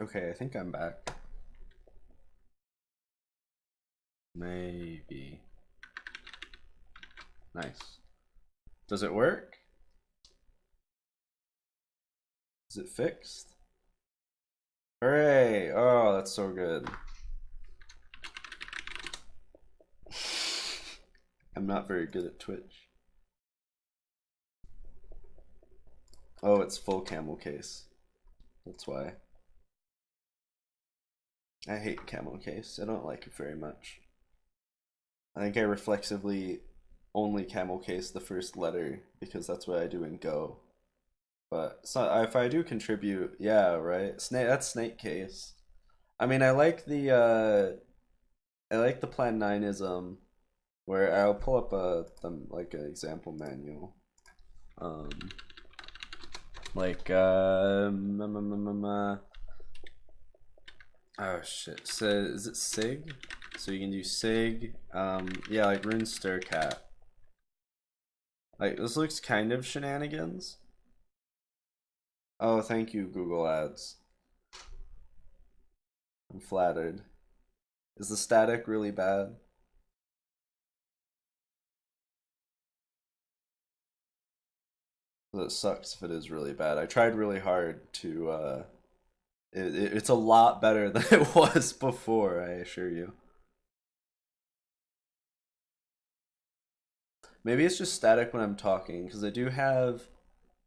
Okay, I think I'm back. Maybe. Nice. Does it work? Is it fixed? Hooray! Oh, that's so good. I'm not very good at Twitch. Oh, it's full camel case. That's why. I hate camel case. I don't like it very much. I think I reflexively only camel case the first letter because that's what I do in Go. But so if I do contribute, yeah, right. Snake that's snake case. I mean, I like the uh, I like the plan nineism, where I'll pull up a like an example manual. Um, like uh, oh shit. So is it Sig? So you can do Sig. Um, yeah, like Rune Cat. Like this looks kind of shenanigans. Oh, thank you, Google Ads. I'm flattered. Is the static really bad? That sucks if it is really bad. I tried really hard to, uh, it, it, it's a lot better than it was before, I assure you. Maybe it's just static when I'm talking, because I do have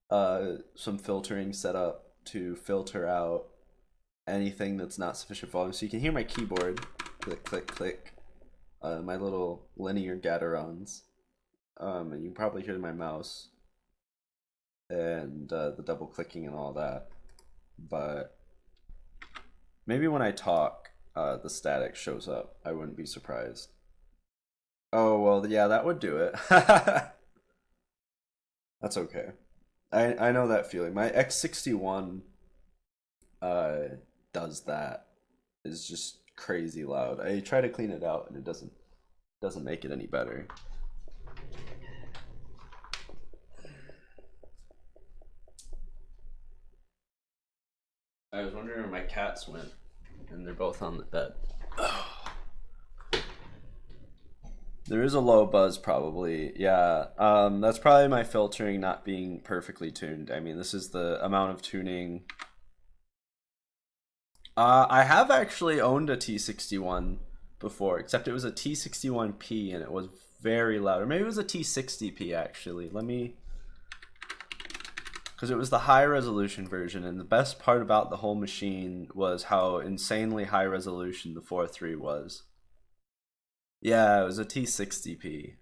uh, some filtering set up to filter out anything that's not sufficient volume. So you can hear my keyboard, click, click, click, uh, my little linear gaterons. Um, and you can probably hear my mouse and uh, the double clicking and all that. But maybe when I talk, uh, the static shows up. I wouldn't be surprised. Oh, well, yeah, that would do it. That's okay. I I know that feeling. My X61 uh does that. Is just crazy loud. I try to clean it out and it doesn't doesn't make it any better. I was wondering where my cats went, and they're both on the bed. There is a low buzz probably. Yeah. Um, that's probably my filtering not being perfectly tuned. I mean, this is the amount of tuning. Uh, I have actually owned a T61 before, except it was a T61P and it was very loud. Or maybe it was a T60P actually. Let me because it was the high resolution version and the best part about the whole machine was how insanely high resolution the 4.3 was. Yeah, it was a T60p.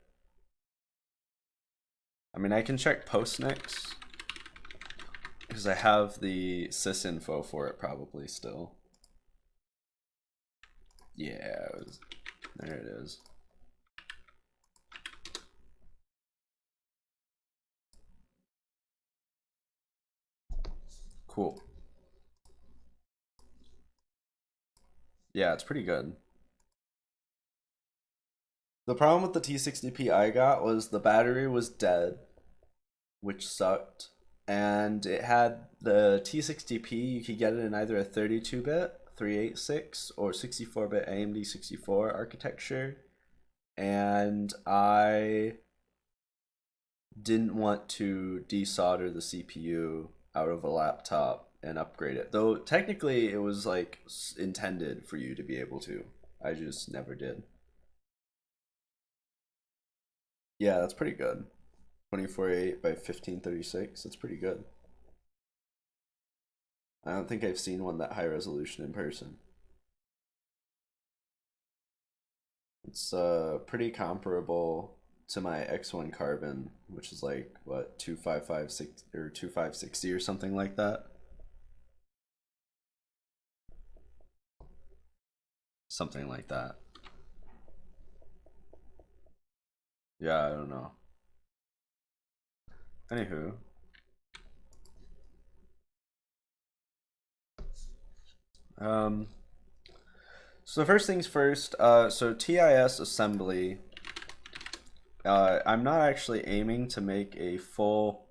I mean, I can check Postnix because I have the sysinfo for it probably still. Yeah, it was, there it is. Cool. Yeah, it's pretty good. The problem with the T60P I got was the battery was dead, which sucked. And it had the T60P, you could get it in either a 32 bit, 386, or 64 bit AMD 64 architecture. And I didn't want to desolder the CPU out of a laptop and upgrade it. Though technically it was like intended for you to be able to. I just never did. Yeah, that's pretty good. 24.8 by 1536. That's pretty good. I don't think I've seen one that high resolution in person. It's uh pretty comparable to my X1 Carbon, which is like what 2556 or 2560 or something like that. Something like that. Yeah, I don't know. Anywho. Um, so first things first, uh, so TIS assembly, uh, I'm not actually aiming to make a full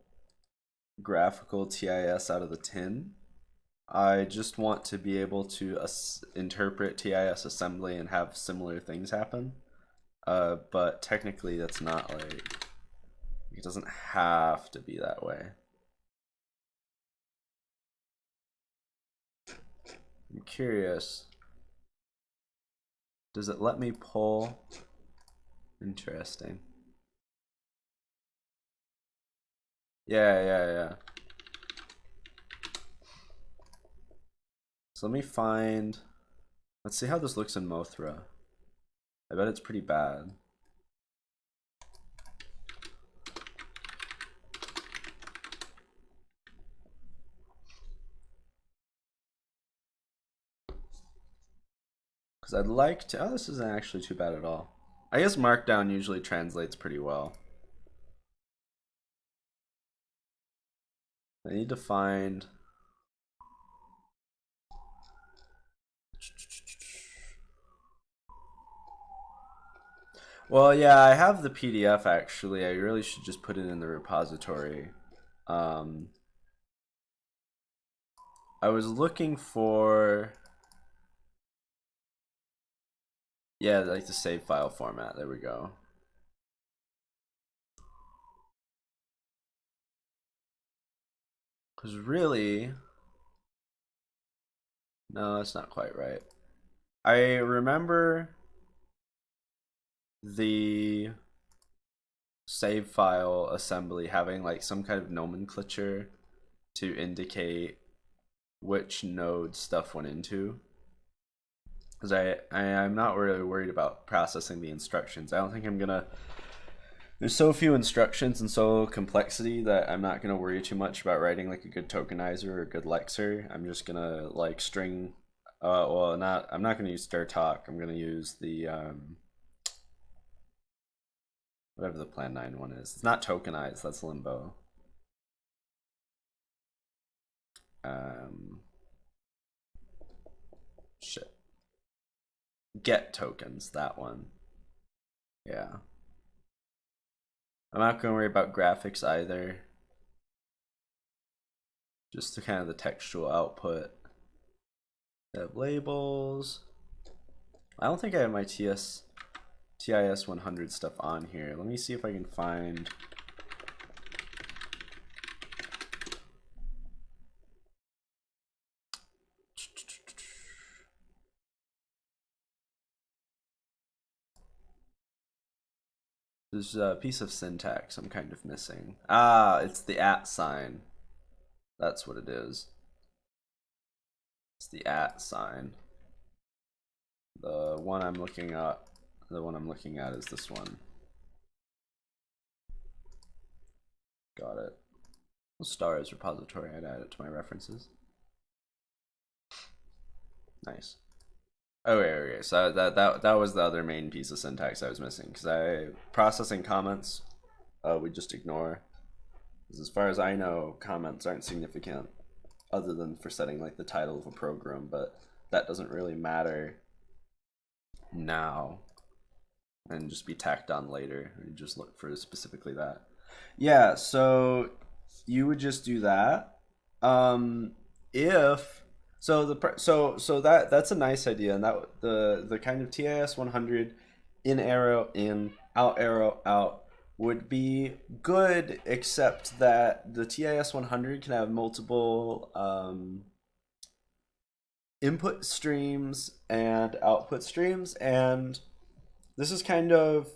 graphical TIS out of the tin. I just want to be able to interpret TIS assembly and have similar things happen. Uh, but technically, that's not like it doesn't have to be that way. I'm curious. Does it let me pull? Interesting. Yeah, yeah, yeah. So let me find. Let's see how this looks in Mothra. I bet it's pretty bad. Because I'd like to. Oh, this isn't actually too bad at all. I guess Markdown usually translates pretty well. I need to find. Well, yeah, I have the PDF actually. I really should just put it in the repository. Um, I was looking for. Yeah, like the save file format. There we go. Because really, no, that's not quite right. I remember the save file assembly having like some kind of nomenclature to indicate which node stuff went into because I, I i'm not really worried about processing the instructions i don't think i'm gonna there's so few instructions and so complexity that i'm not gonna worry too much about writing like a good tokenizer or a good lexer. I'm just gonna like string uh well not i'm not gonna use strtok i'm gonna use the um whatever the plan 9 one is. It's not tokenized that's limbo. Um shit. Get tokens, that one. Yeah. I'm not going to worry about graphics either. Just the kind of the textual output. have labels. I don't think I have my TS TIS 100 stuff on here. Let me see if I can find There's a piece of syntax I'm kind of missing. Ah, it's the at sign. That's what it is. It's the at sign. The one I'm looking at, the one I'm looking at is this one. Got it. Stars repository, I'd add it to my references. Nice. Okay, okay. So that that that was the other main piece of syntax I was missing because I processing comments, uh, we just ignore. As far as I know, comments aren't significant, other than for setting like the title of a program. But that doesn't really matter now, and just be tacked on later. You just look for specifically that. Yeah. So you would just do that. Um, if so the so so that that's a nice idea, and that the the kind of TIS 100 in arrow in out arrow out would be good, except that the TIS 100 can have multiple um, input streams and output streams, and this is kind of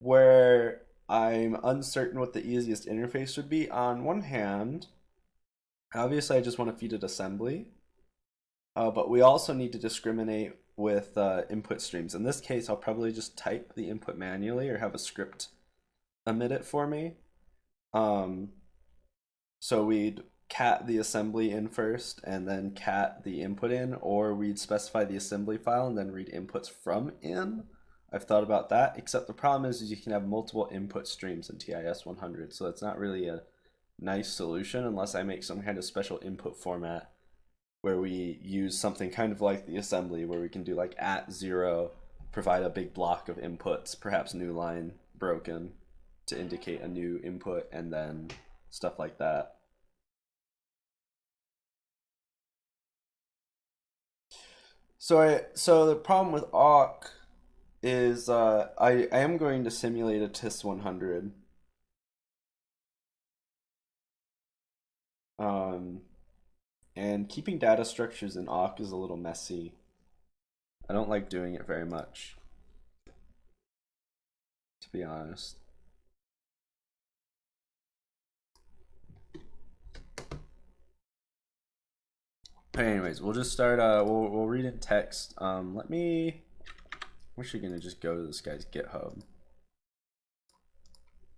where I'm uncertain what the easiest interface would be. On one hand, obviously I just want to feed it assembly, uh, but we also need to discriminate with uh, input streams. In this case, I'll probably just type the input manually or have a script emit it for me. Um, so we'd cat the assembly in first and then cat the input in, or we'd specify the assembly file and then read inputs from in. I've thought about that, except the problem is, is you can have multiple input streams in TIS 100, so it's not really a nice solution unless I make some kind of special input format where we use something kind of like the assembly where we can do like at zero, provide a big block of inputs, perhaps new line broken to indicate a new input and then stuff like that. So I so the problem with awk is uh, I, I am going to simulate a TIS 100. Um, and keeping data structures in awk is a little messy. I don't like doing it very much, to be honest. Anyways, we'll just start. Uh, we'll we'll read in text. Um, let me. I'm actually gonna just go to this guy's GitHub. Let's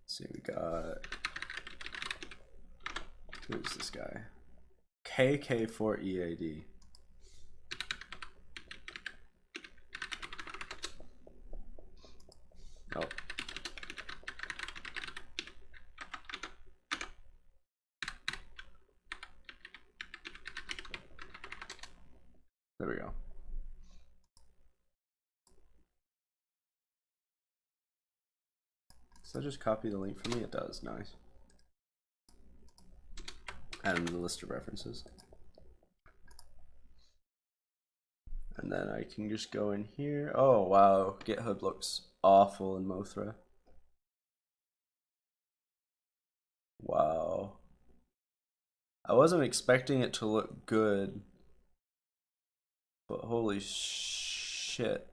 see, we got. Who's this guy? KK4EAD. Oh. There we go. That just copy the link for me? It does, nice. To the list of references. And then I can just go in here. Oh, wow. GitHub looks awful in Mothra. Wow. I wasn't expecting it to look good. But holy shit.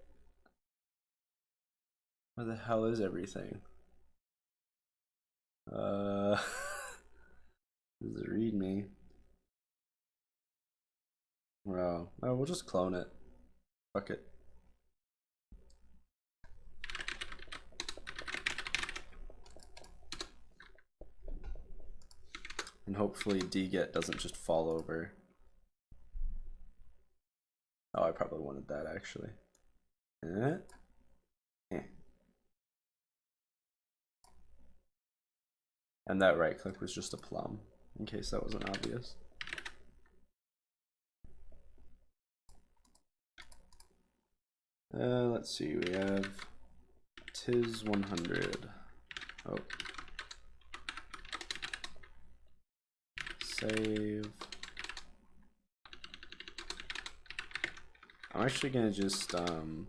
Where the hell is everything? Uh, does it read me? Wow. Oh, we'll just clone it. Fuck it. And hopefully dget doesn't just fall over. Oh, I probably wanted that actually. Eh? Eh. And that right click was just a plum, in case that wasn't obvious. Uh, let's see, we have tis 100. Oh. Save. I'm actually gonna just um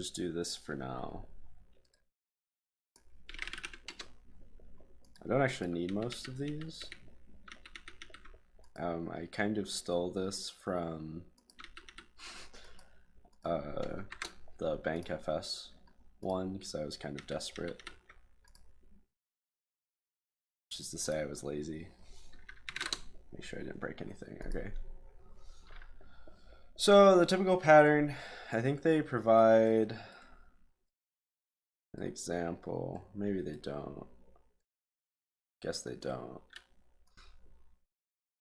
just do this for now. I don't actually need most of these. Um, I kind of stole this from uh, the BankFS one because I was kind of desperate. Which is to say I was lazy. Make sure I didn't break anything. Okay. So the typical pattern, I think they provide example. Maybe they don't. Guess they don't.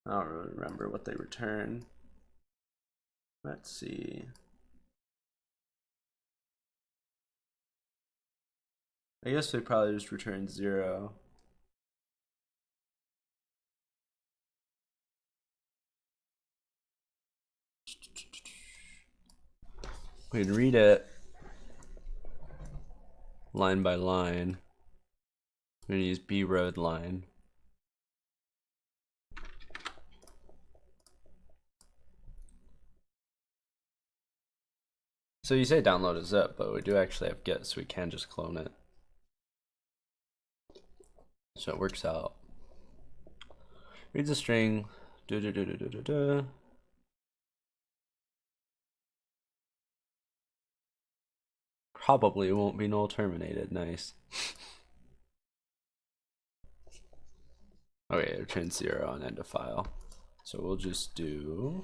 I don't really remember what they return. Let's see. I guess they probably just return zero. We can read it line by line. We're gonna use Brdline. So you say download a zip, but we do actually have Git, so we can just clone it. So it works out. Reads a string. Do do do do do do Probably won't be null terminated. Nice. okay, it returns zero on end of file. So we'll just do.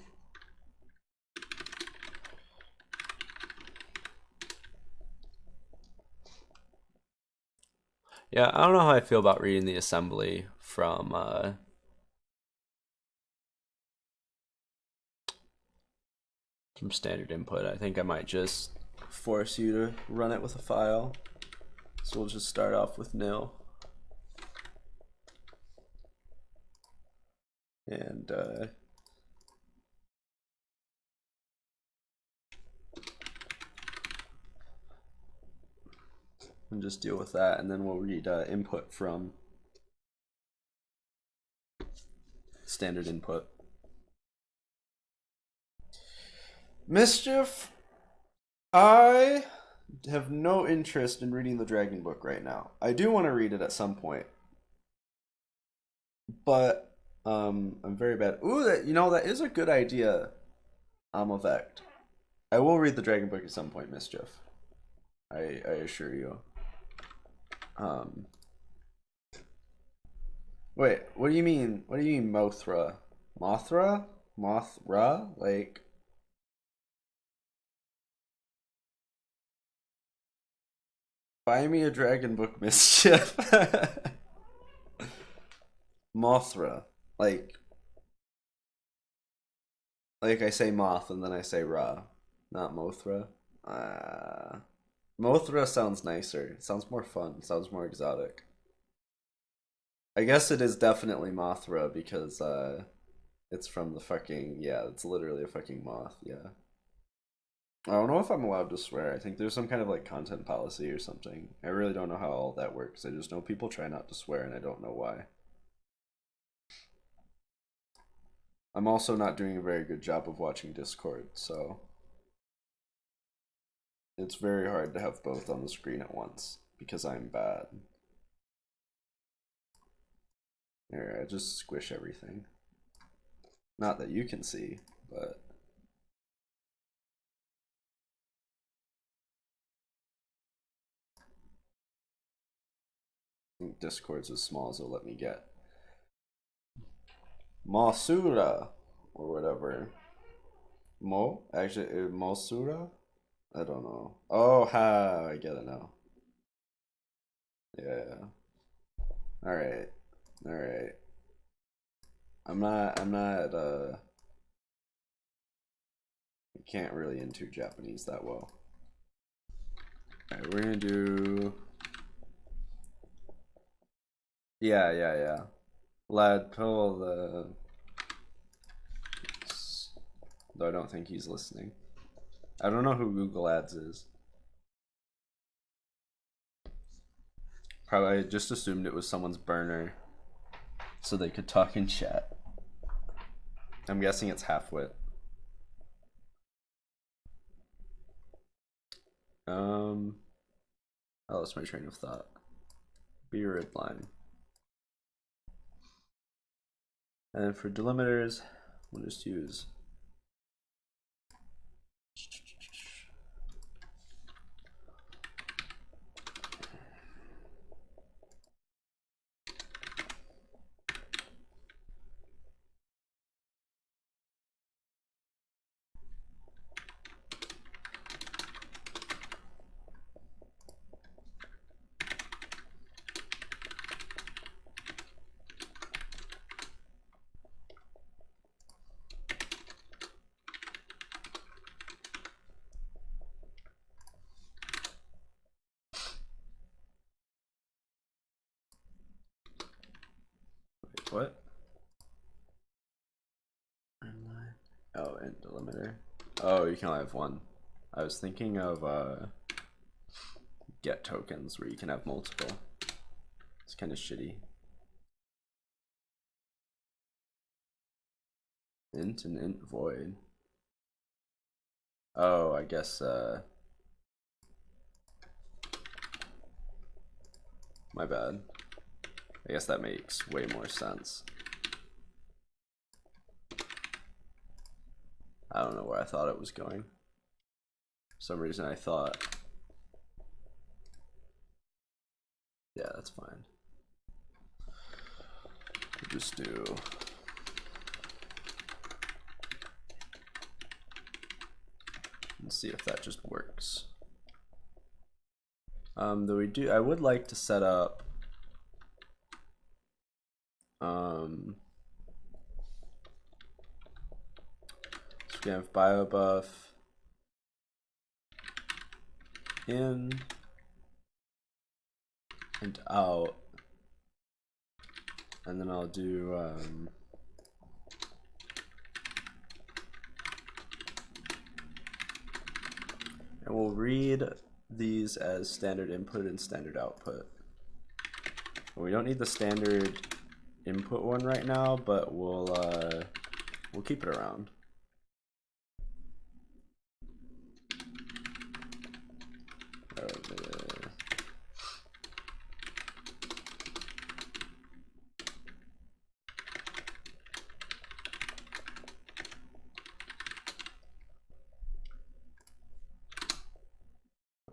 Yeah, I don't know how I feel about reading the assembly from uh, from standard input. I think I might just force you to run it with a file. So we'll just start off with nil. And uh, and just deal with that and then we'll read uh, input from standard input. Mischief I have no interest in reading the Dragon Book right now. I do want to read it at some point, but um, I'm very bad. Ooh, that you know that is a good idea. Amavect. I will read the Dragon Book at some point, Mischief. I I assure you. Um. Wait, what do you mean? What do you mean, Mothra? Mothra? Mothra? Like. Buy me a Dragon Book, Mischief. Mothra. Like. Like I say moth and then I say ra, not Mothra. Uh, Mothra sounds nicer. Sounds more fun. Sounds more exotic. I guess it is definitely Mothra because uh, it's from the fucking yeah. It's literally a fucking moth. Yeah. I don't know if I'm allowed to swear. I think there's some kind of like content policy or something. I really don't know how all that works. I just know people try not to swear and I don't know why. I'm also not doing a very good job of watching Discord, so it's very hard to have both on the screen at once because I'm bad. There, I just squish everything. Not that you can see, but Discord's as small as it'll let me get. Masura or whatever. Mo? Actually, uh, Mosura? I don't know. Oh, ha! I get it now. Yeah. All right. All right. I'm not. I'm not. Uh. I can't really into Japanese that well. All right, we're gonna do. Yeah, yeah, yeah. Lad, pull the. Though I don't think he's listening. I don't know who Google Ads is. Probably I just assumed it was someone's burner so they could talk in chat. I'm guessing it's halfwit. Um, I lost my train of thought. Brdline. And for delimiters, we'll just use What? Oh, and delimiter. Oh, you can only have one. I was thinking of uh, get tokens where you can have multiple. It's kind of shitty. Int and int void. Oh, I guess, uh, my bad. I guess that makes way more sense. I don't know where I thought it was going. For some reason I thought... Yeah, that's fine. We'll just do... Let's see if that just works. Um, though we do, I would like to set up um, have Biobuf in and out. And then I'll do um, and we'll read these as standard input and standard output. We don't need the standard input one right now, but we'll uh, we'll keep it around. Uh,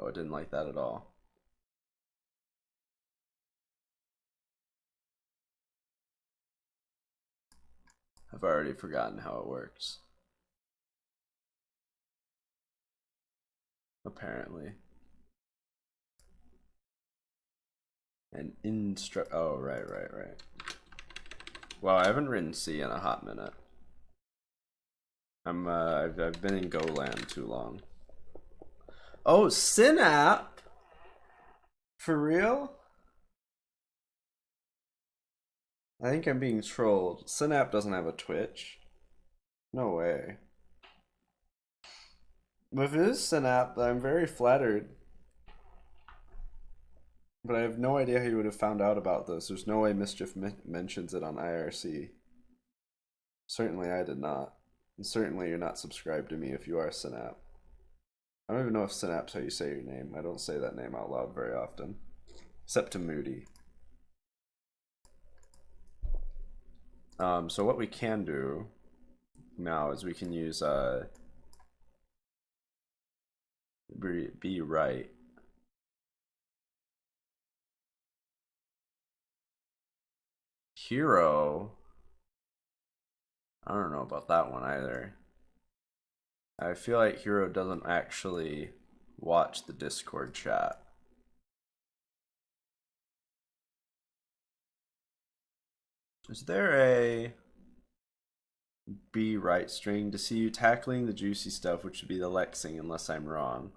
Oh, I didn't like that at all. I've already forgotten how it works. Apparently. And instru- oh, right, right, right. Wow, I haven't written C in a hot minute. I'm, uh, I've, I've been in GoLand too long. Oh, Synap? For real? I think I'm being trolled. Synap doesn't have a Twitch. No way. But if it is Synap, I'm very flattered. But I have no idea how you would have found out about this. There's no way Mischief mentions it on IRC. Certainly I did not. And certainly you're not subscribed to me if you are Synap. I don't even know if Synapse how you say your name. I don't say that name out loud very often. Except to Moody. Um, so what we can do now is we can use uh, be, Bwrite. Hero. I don't know about that one either. I feel like Hero doesn't actually watch the Discord chat. Is there a Bwrite string to see you tackling the juicy stuff, which would be the lexing, unless I'm wrong.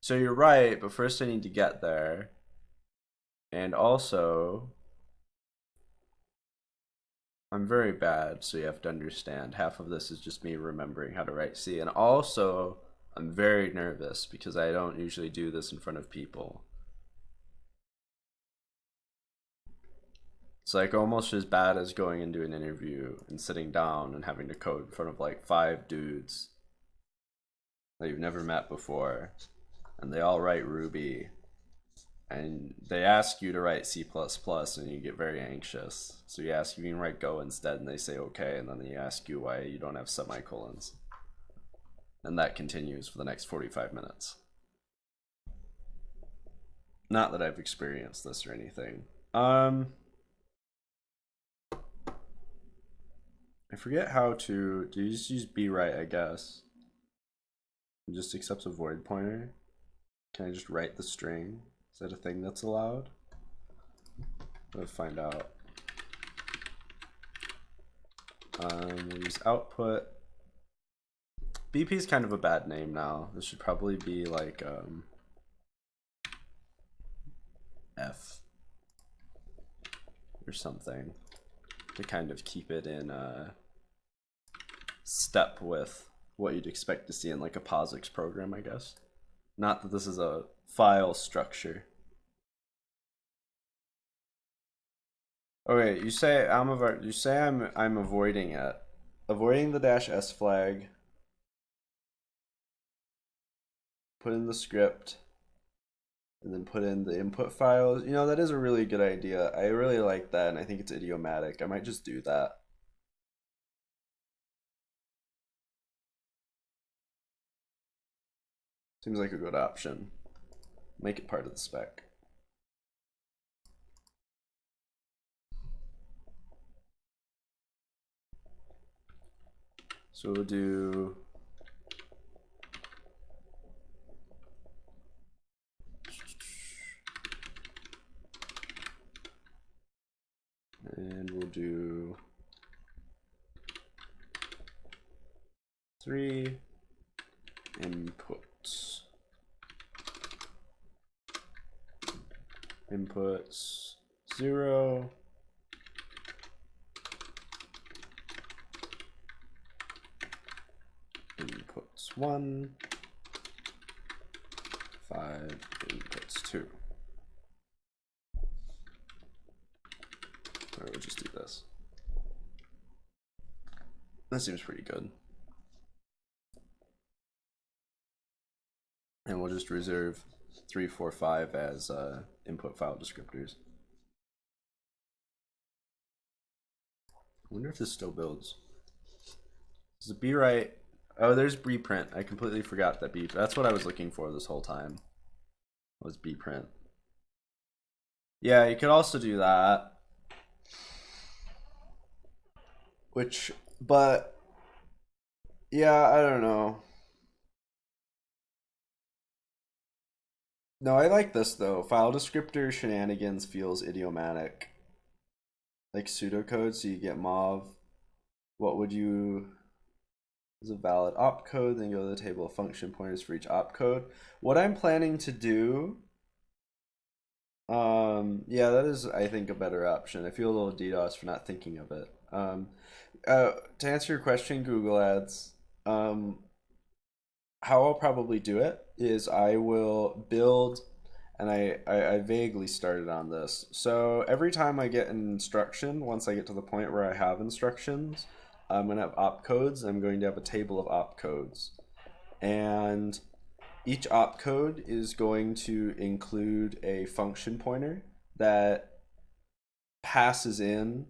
So you're right, but first I need to get there. And also, I'm very bad, so you have to understand. Half of this is just me remembering how to write C. And also, I'm very nervous because I don't usually do this in front of people. It's like almost as bad as going into an interview and sitting down and having to code in front of like five dudes that you've never met before. And they all write Ruby and they ask you to write C++ and you get very anxious. So you ask you can write Go instead and they say okay and then they ask you why you don't have semicolons. And that continues for the next 45 minutes. Not that I've experienced this or anything. Um, I forget how to, do you just use Bwrite, I guess? It just accepts a void pointer? Can I just write the string? Is that a thing that's allowed? Let's find out. Um, we'll use output. BP is kind of a bad name now. This should probably be like um, F or something to kind of keep it in uh, step with what you'd expect to see in like a POSIX program, I guess. Not that this is a file structure. Okay, you say I'm you say I'm I'm avoiding it. Avoiding the dash s flag. Put in the script. And then put in the input files. You know, that is a really good idea. I really like that and I think it's idiomatic. I might just do that. Seems like a good option. Make it part of the spec. So we'll do and we'll do three inputs. Inputs zero. Inputs one. five inputs two. Or we'll just do this. That seems pretty good. And we'll just reserve three, four, five as uh, input file descriptors. I wonder if this still builds. Does it be right? Oh, there's bprint. I completely forgot that b. That's what I was looking for this whole time. Was bprint. Yeah, you could also do that. Which, but yeah, I don't know. No, I like this though. File descriptor shenanigans feels idiomatic. Like pseudocode, so you get mauve. What would you is a valid opcode, then go to the table of function pointers for each opcode. What I'm planning to do, um, yeah, that is, I think, a better option. I feel a little DDoS for not thinking of it. Um, uh, to answer your question, Google Ads, um, how I'll probably do it is I will build, and I, I, I vaguely started on this. So every time I get an instruction, once I get to the point where I have instructions, I'm going to have opcodes. I'm going to have a table of opcodes. And each opcode is going to include a function pointer that passes in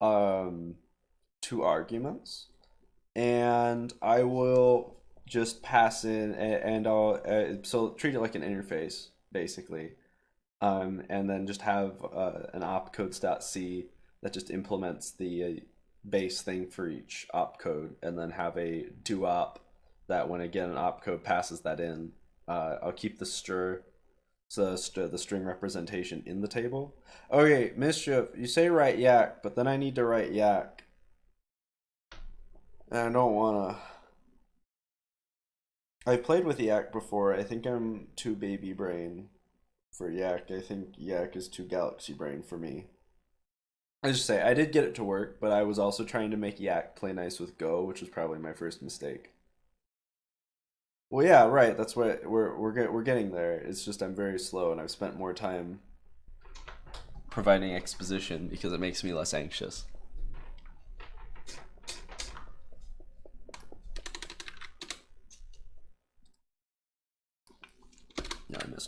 um, two arguments. And I will just pass in and I'll uh, so treat it like an interface basically. Um, and then just have uh, an opcodes.c that just implements the uh, base thing for each opcode and then have a do op that when again an opcode passes that in, uh, I'll keep the str so the string representation in the table. Okay, mischief, you say write yacc, but then I need to write yacc. And I don't wanna. I played with yacc before. I think I'm too baby brain for yacc. I think yak is too galaxy brain for me. I just say I did get it to work, but I was also trying to make yacc play nice with Go, which was probably my first mistake. Well, yeah, right. That's what we're we're get, we're getting there. It's just I'm very slow, and I've spent more time providing exposition because it makes me less anxious.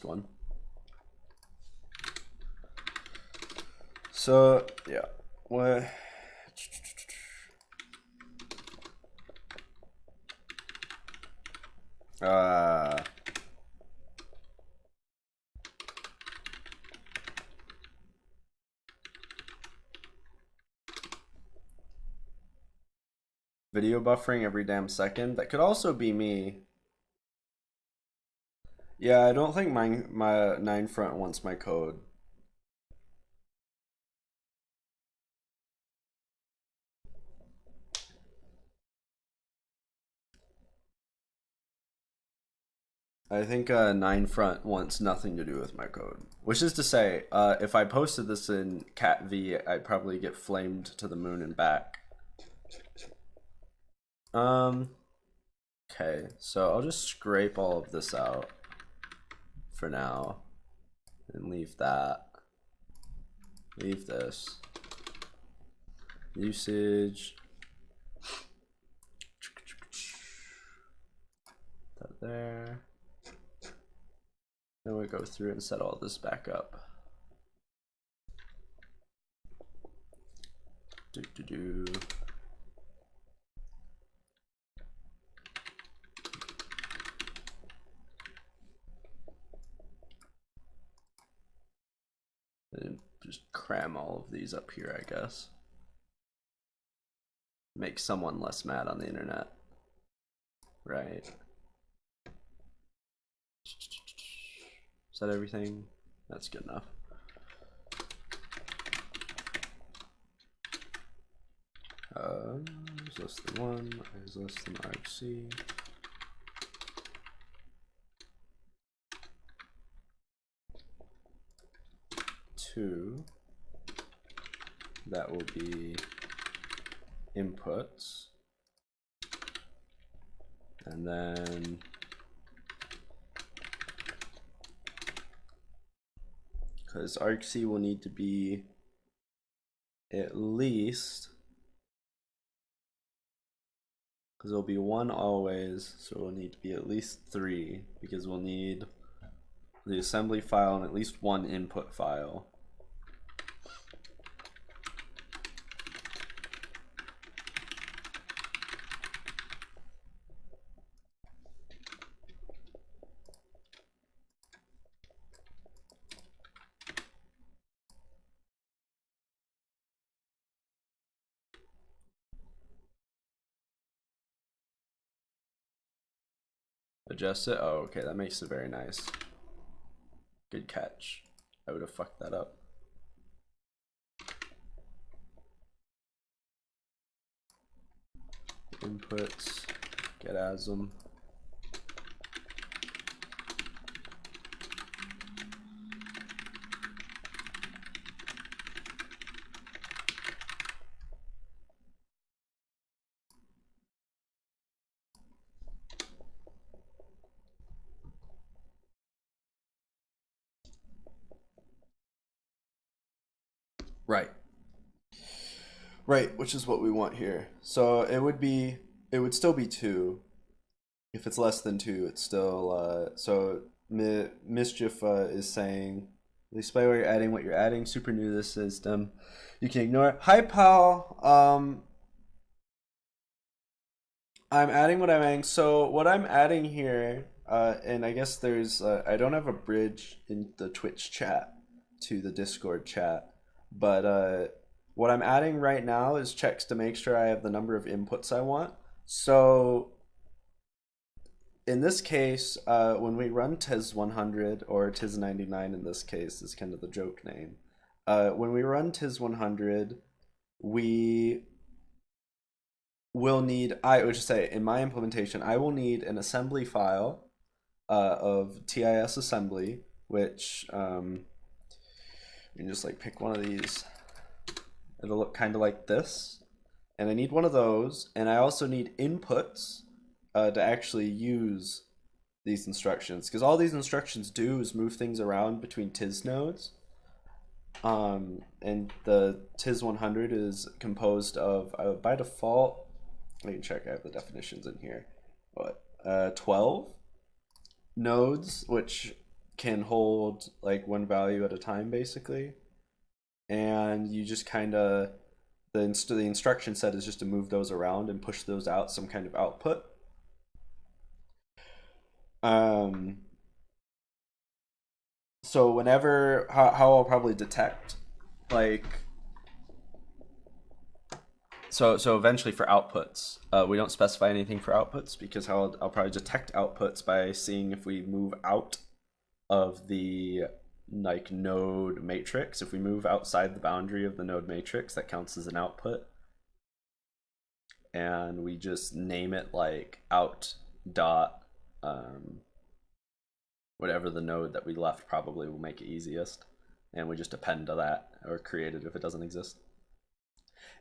One. So yeah, what? Uh, video buffering every damn second. That could also be me. Yeah, I don't think my my 9front wants my code. I think uh, Nine Front wants nothing to do with my code. Which is to say, uh, if I posted this in cat-v, I'd probably get flamed to the moon and back. Um. Okay, so I'll just scrape all of this out for now, and leave that. Leave this. Usage. That there. Then we go through and set all this back up. Do do do. And just cram all of these up here, I guess. Make someone less mad on the internet. Right. Is that everything? That's good enough. Uh, is less than one, is less than argc. Two, that will be inputs. And then because argc will need to be at least because there'll be one always so it'll need to be at least three because we'll need the assembly file and at least one input file Adjust it? Oh, okay, that makes it very nice. Good catch. I would have fucked that up. Inputs, get asm. Right. Right, which is what we want here. So it would be, it would still be two. If it's less than two, it's still, uh, so Mi Mischief uh, is saying, display where you're adding what you're adding, super new this system. You can ignore it. Hi, pal. Um, I'm adding what I'm adding. So what I'm adding here, uh, and I guess there's, uh, I don't have a bridge in the Twitch chat to the Discord chat. But uh, what I'm adding right now is checks to make sure I have the number of inputs I want. So in this case, uh, when we run TIS100 or TIS99 in this case is kind of the joke name. Uh, when we run TIS100, we will need, I would just say in my implementation, I will need an assembly file uh, of TIS assembly, which um, you can just like pick one of these. It'll look kind of like this. And I need one of those. And I also need inputs uh, to actually use these instructions. Because all these instructions do is move things around between TIS nodes. Um, and the TIS 100 is composed of, uh, by default, let me check, I have the definitions in here. What? Uh, 12 nodes, which can hold like one value at a time basically and you just kind of the, inst the instruction set is just to move those around and push those out some kind of output. Um so whenever how, how I'll probably detect like so so eventually for outputs uh, we don't specify anything for outputs because how I'll, I'll probably detect outputs by seeing if we move out of the like node matrix. If we move outside the boundary of the node matrix, that counts as an output. And we just name it like out dot um, whatever the node that we left probably will make it easiest. And we just append to that or create it if it doesn't exist.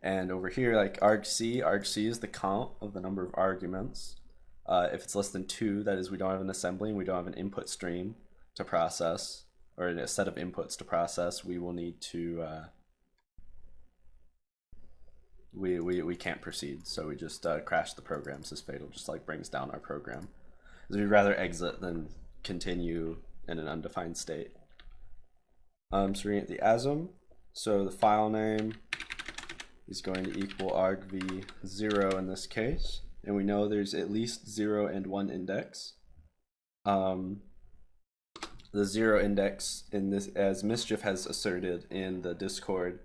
And over here, like argc, argc is the count of the number of arguments. Uh, if it's less than two, that is we don't have an assembly and we don't have an input stream to process or a set of inputs to process, we will need to uh, we, we we can't proceed. So we just uh, crash the program. So fatal just like brings down our program. So we'd rather exit than continue in an undefined state. Um, so we're at the ASM. So the file name is going to equal argv0 in this case. And we know there's at least 0 and 1 index. Um, the zero index in this, as Mischief has asserted in the Discord,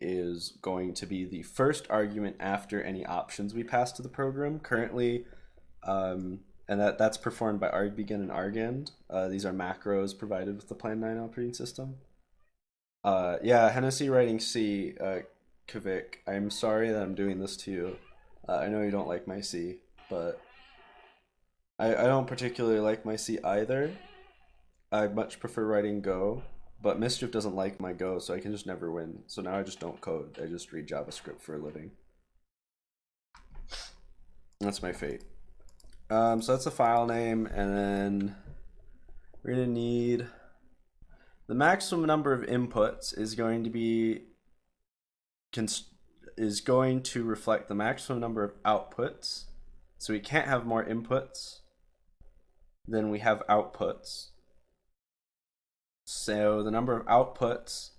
is going to be the first argument after any options we pass to the program. Currently, um, and that, that's performed by argbegin and argend. Uh, these are macros provided with the Plan 9 operating system. Uh, yeah, Hennessy writing C, uh, Kavik, I'm sorry that I'm doing this to you. Uh, I know you don't like my C, but I, I don't particularly like my C either. I much prefer writing Go, but Mischief doesn't like my Go, so I can just never win. So now I just don't code. I just read JavaScript for a living. That's my fate. Um, so that's the file name, and then we're gonna need the maximum number of inputs is going to be is going to reflect the maximum number of outputs. So we can't have more inputs than we have outputs. So the number of outputs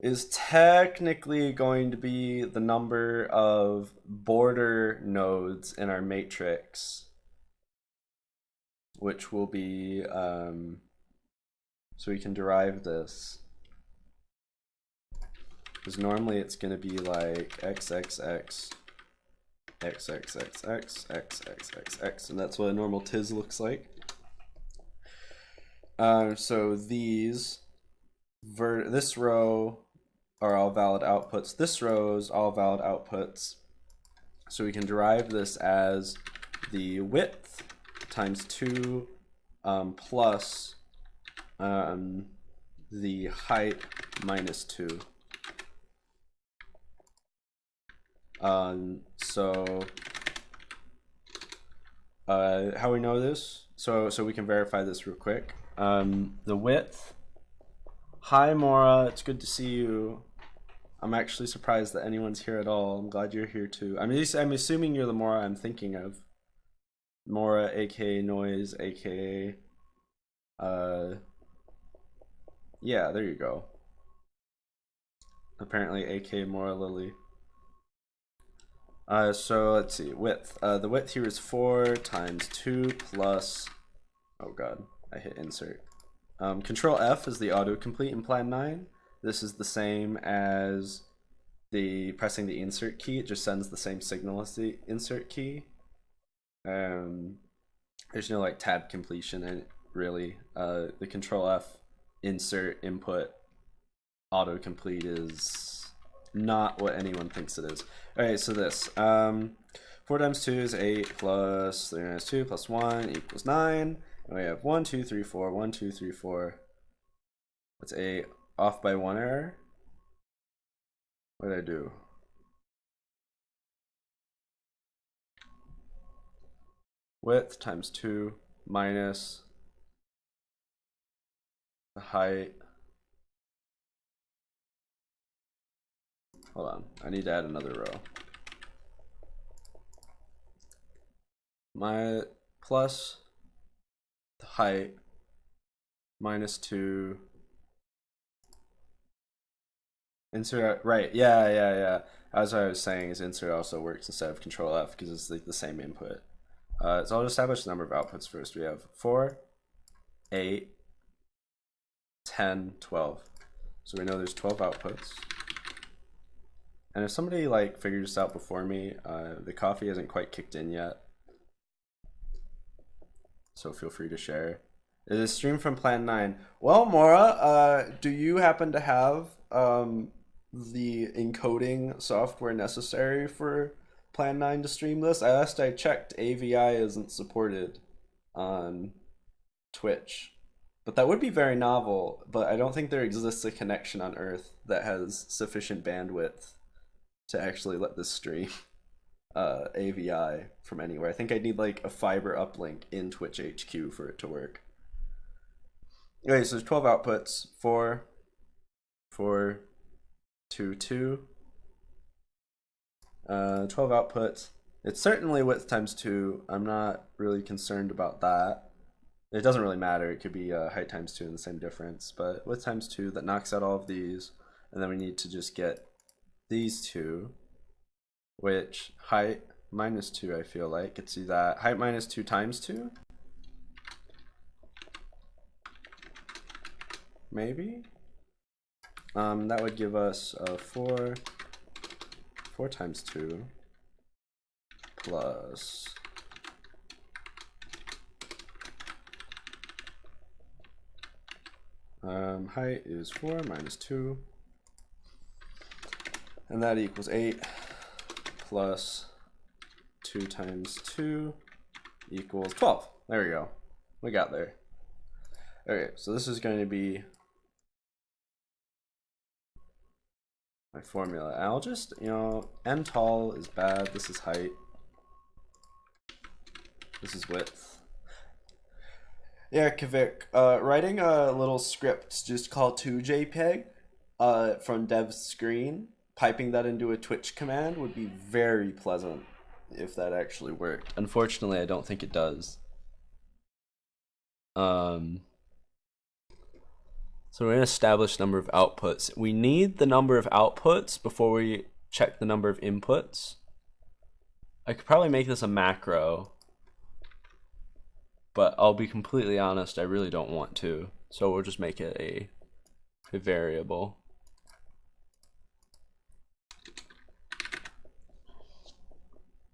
is technically going to be the number of border nodes in our matrix, which will be, um, so we can derive this. Because normally it's going to be like xxx, xxxx, xxxx, and that's what a normal TIS looks like. Um, so these, ver this row are all valid outputs. This row is all valid outputs. So we can derive this as the width times 2 um, plus um, the height minus 2. Um, so uh, how we know this? So so we can verify this real quick. Um, the width. Hi Mora, it's good to see you. I'm actually surprised that anyone's here at all. I'm glad you're here too. I'm I'm assuming you're the Mora I'm thinking of. Mora, aka Noise, aka uh yeah, there you go. Apparently AK Mora Lily. Uh, so let's see, width. Uh, the width here is 4 times 2 plus, oh god, I hit insert. Um, Control F is the autocomplete in Plan 9. This is the same as the pressing the insert key. It just sends the same signal as the insert key. Um, there's no like tab completion in it, really. Uh, the Control F insert input autocomplete is not what anyone thinks it is. Alright, so this. Um, 4 times 2 is 8 plus 3 minus 2 plus 1 equals 9. And we have 1, 2, 3, 4, 1, 2, 3, 4. That's a off by 1 error. What did I do? Width times 2 minus the height Hold on, I need to add another row. My plus height minus two. Insert, right, yeah, yeah, yeah. As I was saying, is insert also works instead of control F because it's like the same input. Uh, so I'll establish the number of outputs first. We have 4, 8, 10, 12. So we know there's 12 outputs. And if somebody like figured this out before me, uh, the coffee hasn't quite kicked in yet. So feel free to share. It is streamed from Plan 9. Well, Mora, uh, do you happen to have um, the encoding software necessary for Plan 9 to stream this? I last I checked, AVI isn't supported on Twitch. But that would be very novel, but I don't think there exists a connection on Earth that has sufficient bandwidth to actually let this stream uh, AVI from anywhere. I think I need like a fiber uplink in Twitch HQ for it to work. Okay, so there's 12 outputs, 4, 4, 2, 2. Uh, 12 outputs. It's certainly width times 2. I'm not really concerned about that. It doesn't really matter. It could be uh, height times 2 and the same difference. But width times 2, that knocks out all of these. And then we need to just get these two, which height minus 2, I feel like. It's that height minus 2 times 2? Maybe? Um, that would give us a 4, 4 times 2 plus um, height is 4 minus 2 and that equals 8 plus 2 times 2 equals 12. There we go. We got there. Okay, so this is going to be my formula. And I'll just, you know, n tall is bad. This is height. This is width. Yeah, Kavik, uh, writing a little script just called 2JPEG uh, from dev screen, piping that into a Twitch command would be very pleasant if that actually worked. Unfortunately, I don't think it does. Um, so we're going to establish number of outputs. We need the number of outputs before we check the number of inputs. I could probably make this a macro, but I'll be completely honest, I really don't want to. So we'll just make it a, a variable.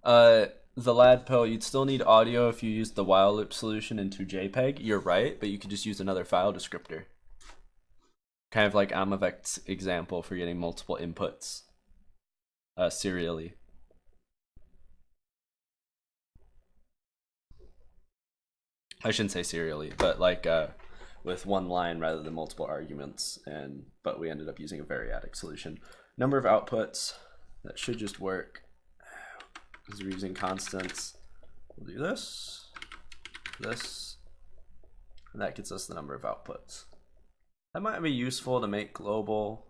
Uh, the lad pill, you'd still need audio if you use the while loop solution into JPEG. You're right, but you could just use another file descriptor. Kind of like Amavec's example for getting multiple inputs uh, serially. I shouldn't say serially, but like uh, with one line rather than multiple arguments. And but we ended up using a variadic solution. Number of outputs that should just work because we're using constants. We'll do this, this, and that gets us the number of outputs. That might be useful to make global.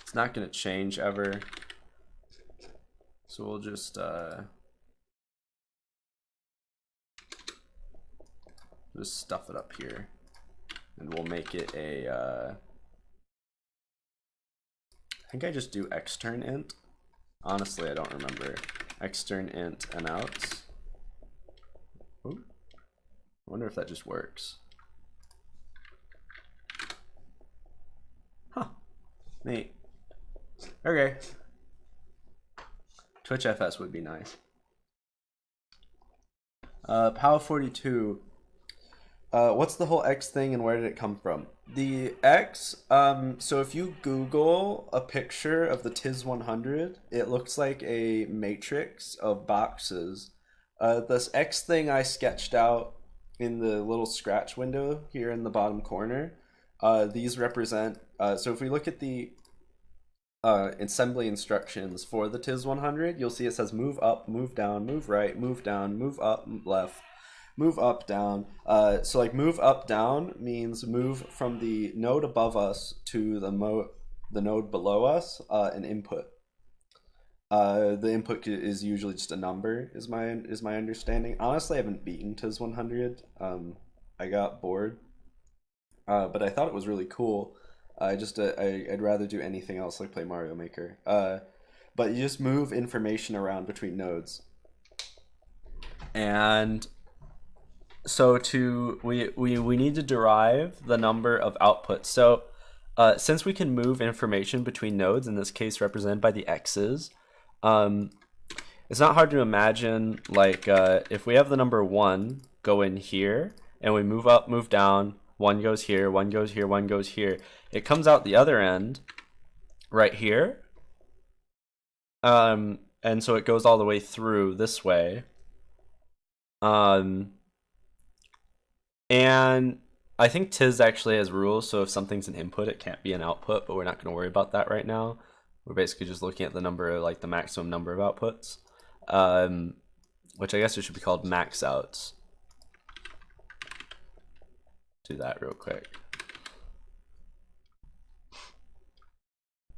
It's not going to change ever. So we'll just uh, just stuff it up here, and we'll make it a. Uh, I think I just do extern int. Honestly, I don't remember. Extern int and outs. Ooh. I wonder if that just works. Huh. Neat. Okay. Twitch FS would be nice. Uh, POW42 uh, what's the whole X thing and where did it come from? The X, um, so if you Google a picture of the TIS 100, it looks like a matrix of boxes. Uh, this X thing I sketched out in the little scratch window here in the bottom corner, uh, these represent, uh, so if we look at the uh, assembly instructions for the TIS 100, you'll see it says move up, move down, move right, move down, move up, left, move up, down. Uh, so like move up, down means move from the node above us to the mo the node below us, uh, an input. Uh, the input is usually just a number, is my is my understanding. Honestly, I haven't beaten TIS 100. Um, I got bored, uh, but I thought it was really cool. I just uh, I, I'd rather do anything else like play Mario Maker. Uh, but you just move information around between nodes, and so to we, we we need to derive the number of outputs. So uh, since we can move information between nodes, in this case represented by the x's, um, it's not hard to imagine like uh, if we have the number one go in here and we move up, move down, one goes here, one goes here, one goes here. It comes out the other end right here. Um, and so it goes all the way through this way. Um, and I think TIS actually has rules, so if something's an input, it can't be an output, but we're not going to worry about that right now. We're basically just looking at the number, like the maximum number of outputs, um, which I guess it should be called max outs. Do that real quick.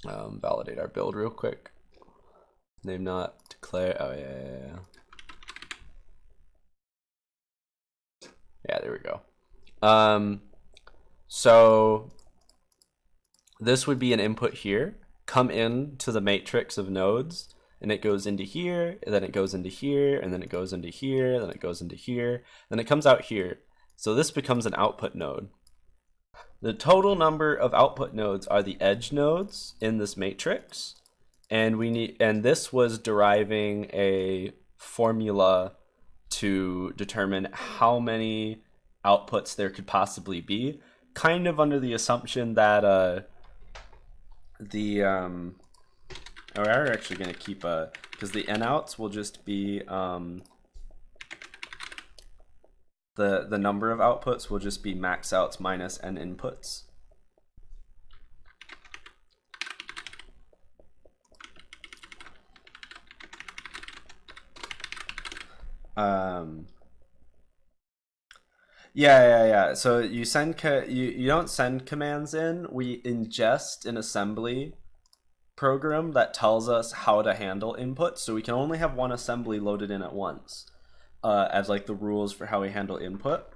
Um, validate our build real quick. Name not declare. Oh yeah, yeah, yeah. Yeah, there we go. Um, so this would be an input here, come in to the matrix of nodes, and it goes into here, and then it goes into here, and then it goes into here, then it goes into here, then it comes out here. So this becomes an output node. The total number of output nodes are the edge nodes in this matrix, and we need and this was deriving a formula to determine how many outputs there could possibly be, kind of under the assumption that uh, the um, oh, we're actually going to keep a because the n outs will just be um, the the number of outputs will just be max outs minus n inputs. Um, Yeah, yeah, yeah. So you send co- you you don't send commands in. We ingest an assembly program that tells us how to handle input. So we can only have one assembly loaded in at once, uh, as like the rules for how we handle input.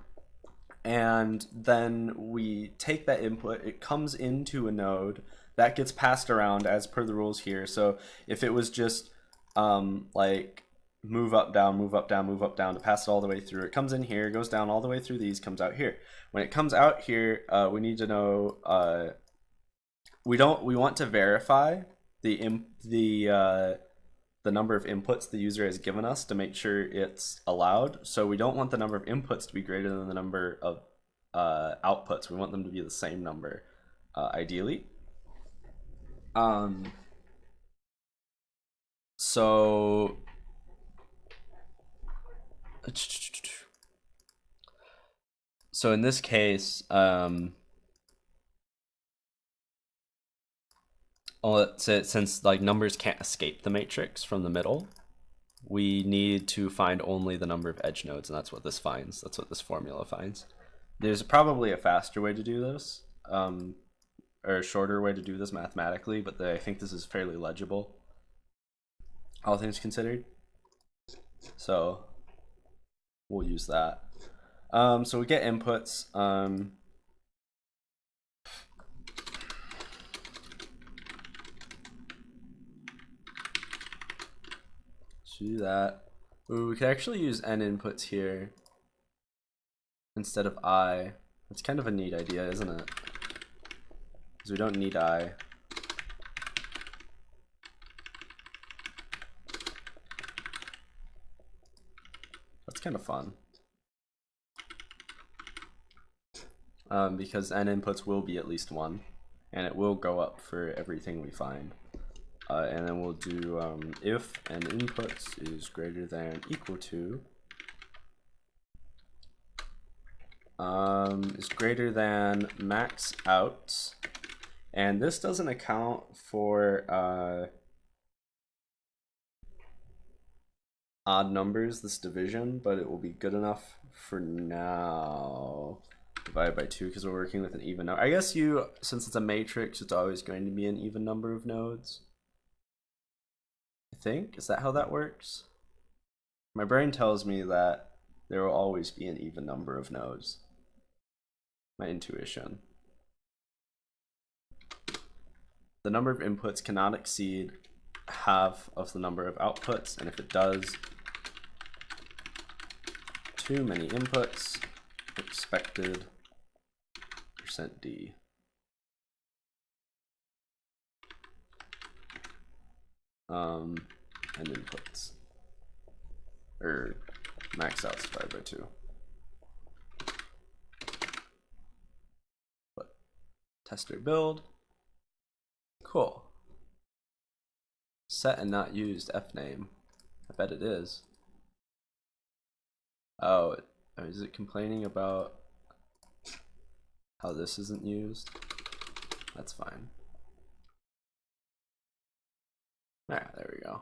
And then we take that input. It comes into a node that gets passed around as per the rules here. So if it was just um, like move up, down, move up, down, move up, down to pass it all the way through. It comes in here, goes down all the way through these, comes out here. When it comes out here, uh, we need to know, uh, we don't, we want to verify the, the, uh, the number of inputs the user has given us to make sure it's allowed. So we don't want the number of inputs to be greater than the number of uh, outputs. We want them to be the same number, uh, ideally. Um, so so in this case, um, since like numbers can't escape the matrix from the middle, we need to find only the number of edge nodes, and that's what this finds. That's what this formula finds. There's probably a faster way to do this, um, or a shorter way to do this mathematically, but the, I think this is fairly legible, all things considered. So we'll use that. Um, so we get inputs. Um, do that. Ooh, we could actually use n inputs here instead of i. That's kind of a neat idea, isn't it? Because we don't need i. kind of fun. Um, because n inputs will be at least one, and it will go up for everything we find. Uh, and then we'll do um, if n inputs is greater than equal to um, is greater than max out, and this doesn't account for uh, odd numbers, this division, but it will be good enough for now. Divided by 2 because we're working with an even number. I guess you, since it's a matrix, it's always going to be an even number of nodes. I think. Is that how that works? My brain tells me that there will always be an even number of nodes. My intuition. The number of inputs cannot exceed half of the number of outputs, and if it does, too many inputs, expected percent %d. Um, and inputs, or max out divided by two. But tester build, cool. Set and not used f name, I bet it is. Oh, is it complaining about how this isn't used? That's fine. Ah, there we go.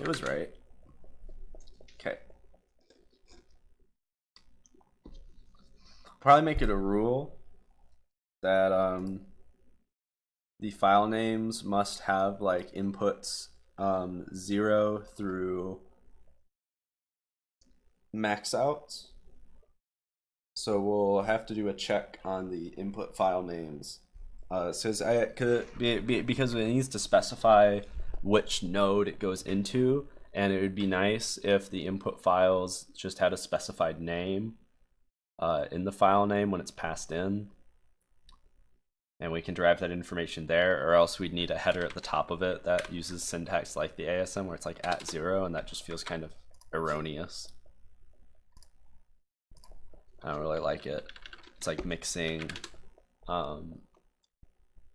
It was right. Okay. Probably make it a rule that um the file names must have like inputs um, zero through max out. So we'll have to do a check on the input file names. Uh, says I could be, be, because it needs to specify which node it goes into, and it would be nice if the input files just had a specified name uh, in the file name when it's passed in and we can derive that information there, or else we'd need a header at the top of it that uses syntax like the ASM where it's like at zero, and that just feels kind of erroneous. I don't really like it. It's like mixing um,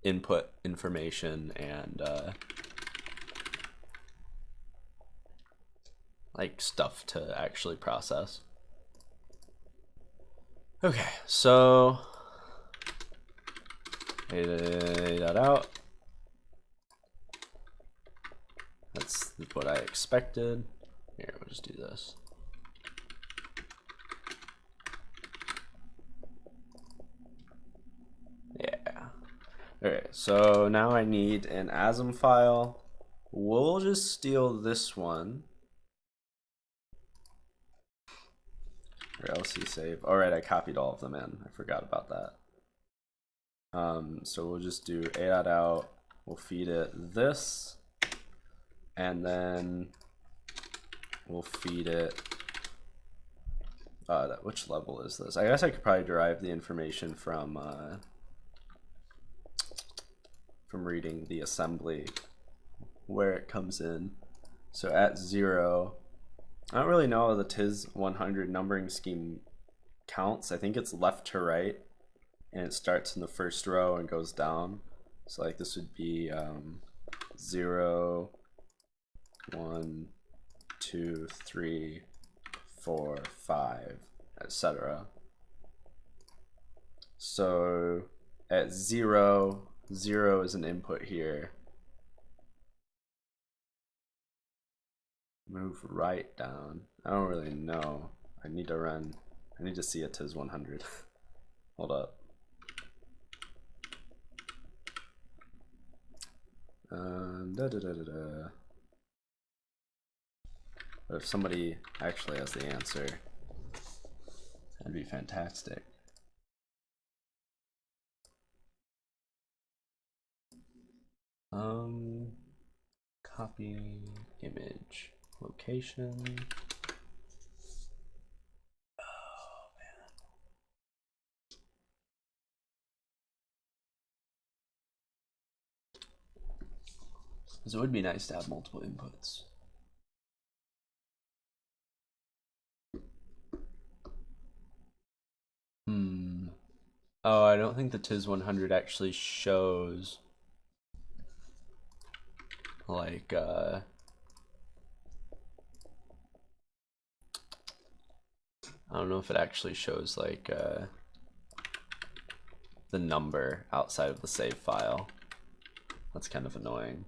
input information and uh, like stuff to actually process. Okay, so that out. That's what I expected. Here, we'll just do this. Okay, so now I need an ASM file. We'll just steal this one. Or LC save. Alright, I copied all of them in. I forgot about that. Um, so we'll just do a out. We'll feed it this. And then we'll feed it uh, which level is this? I guess I could probably derive the information from uh, from reading the assembly where it comes in. So at zero, I don't really know how the TIS 100 numbering scheme counts. I think it's left to right and it starts in the first row and goes down. So like this would be um, zero, one, two, three, four, five, etc. So at zero, zero is an input here. Move right down. I don't really know. I need to run. I need to see it to 100. Hold up. Um, da, da, da, da, da. But if somebody actually has the answer, that'd be fantastic. Um, copy image location. Oh man. So it would be nice to have multiple inputs. Hmm. Oh, I don't think the TIS 100 actually shows like uh I don't know if it actually shows like uh the number outside of the save file. That's kind of annoying.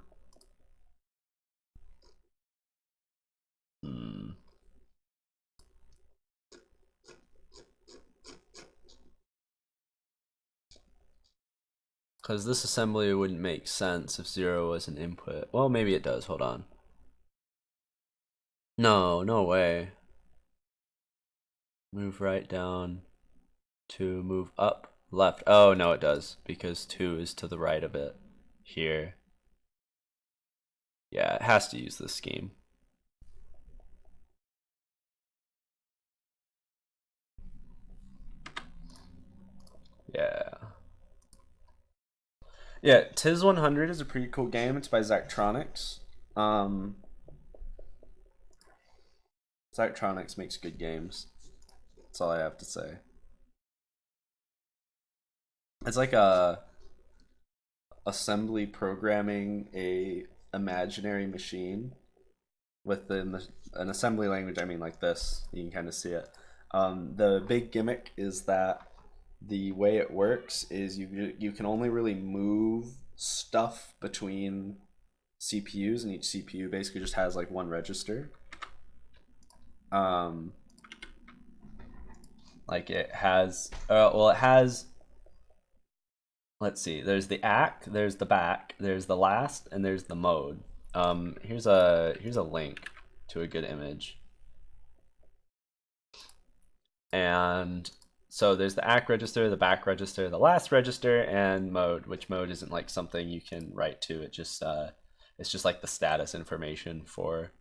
Because this assembly wouldn't make sense if zero was an input. Well, maybe it does. Hold on. No, no way. Move right down to move up, left. Oh, no, it does because two is to the right of it here. Yeah, it has to use this scheme. Yeah. Yeah, TIS 100 is a pretty cool game. It's by Zachtronics. Um, Zachtronics makes good games. That's all I have to say. It's like a assembly programming a imaginary machine with the, an assembly language. I mean, like this. You can kind of see it. Um, the big gimmick is that the way it works is you you can only really move stuff between CPUs, and each CPU basically just has like one register. Um, like it has, uh, well, it has. Let's see. There's the ACC, there's the BAK, there's the last, and there's the mode. Um, here's a here's a link to a good image. And so there's the ACC register, the BAK register, the last register, and mode, which mode isn't like something you can write to. It just uh, it's just like the status information for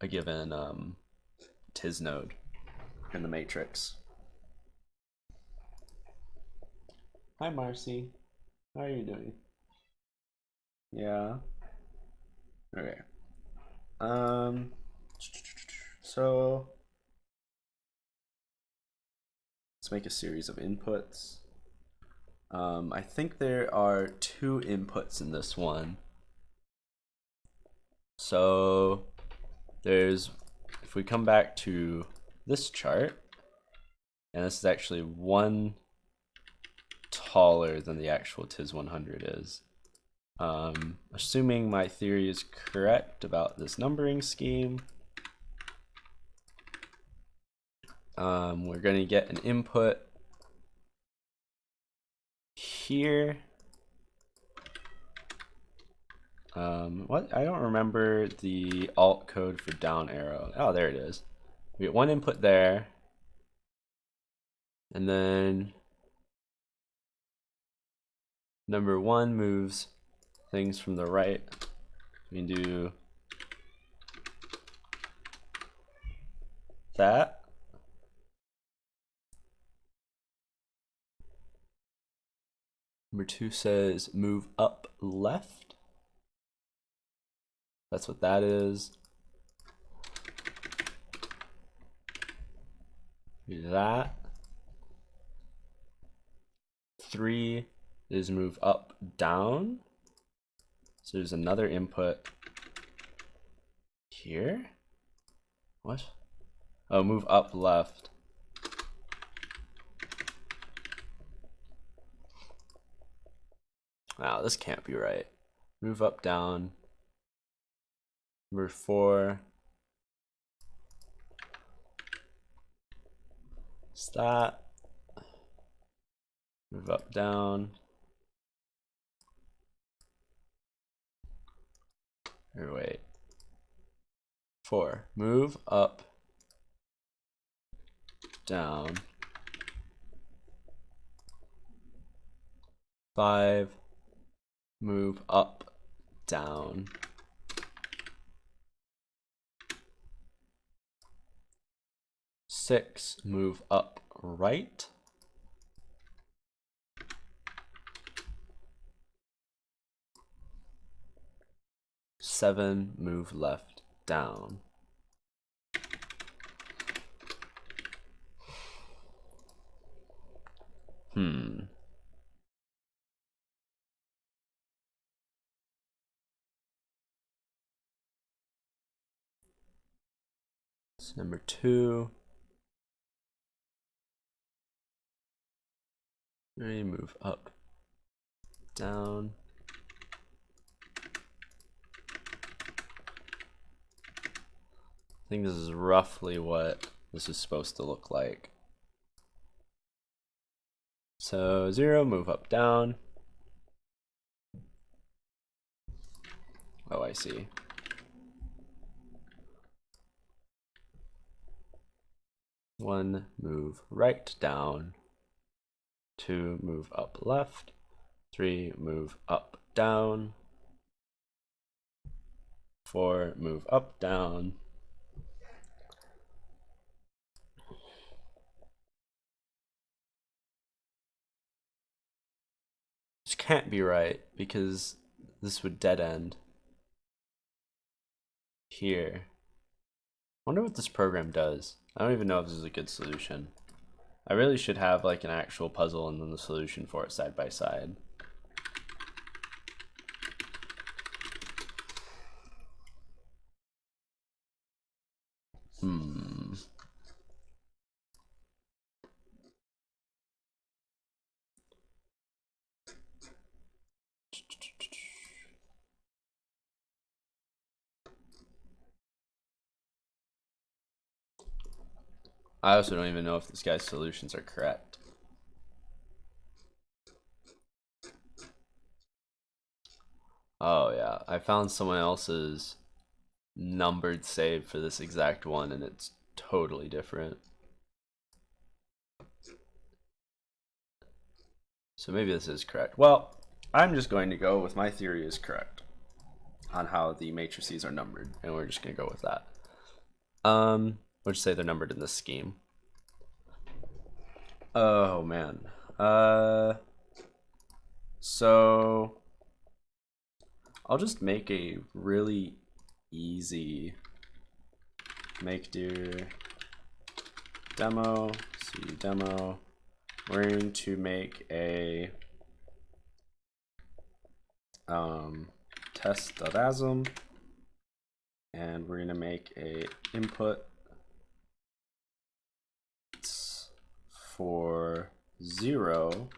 a given um, TIS node in the matrix. Hi Marcy, how are you doing? Yeah. Okay. Um. So Let's make a series of inputs. Um, I think there are two inputs in this one. So there's, if we come back to this chart, and this is actually one taller than the actual TIS 100 is. Um, assuming my theory is correct about this numbering scheme, um, we're going to get an input here. Um, what? I don't remember the alt code for down arrow. Oh, there it is. We get one input there. And then number one moves things from the right. We can do that. Number two says move up left. That's what that is. Do that. Three is move up down. So there's another input here. What? Oh, move up left. Wow, this can't be right. Move up, down. Number four. Is that. Move up, down. Or wait. Four. Move up, down. Five. Move up, down. Six. Move up, right. Seven, move left, down. Hmm. Number two. Ready, move up, down. I think this is roughly what this is supposed to look like. So zero, move up, down. Oh, I see. One, move right, down. Two, move up, left. Three, move up, down. Four, move up, down. This can't be right because this would dead end here. I wonder what this program does. I don't even know if this is a good solution. I really should have like an actual puzzle and then the solution for it side by side. I also don't even know if this guy's solutions are correct. Oh yeah, I found someone else's numbered save for this exact one and it's totally different. So maybe this is correct. Well, I'm just going to go with my theory is correct on how the matrices are numbered and we're just going to go with that. Um, Just say they're numbered in this scheme. Oh man. Uh so I'll just make a really easy mkdir demo, cd demo. We're going to make a um, test.asm and we're going to make a input for zero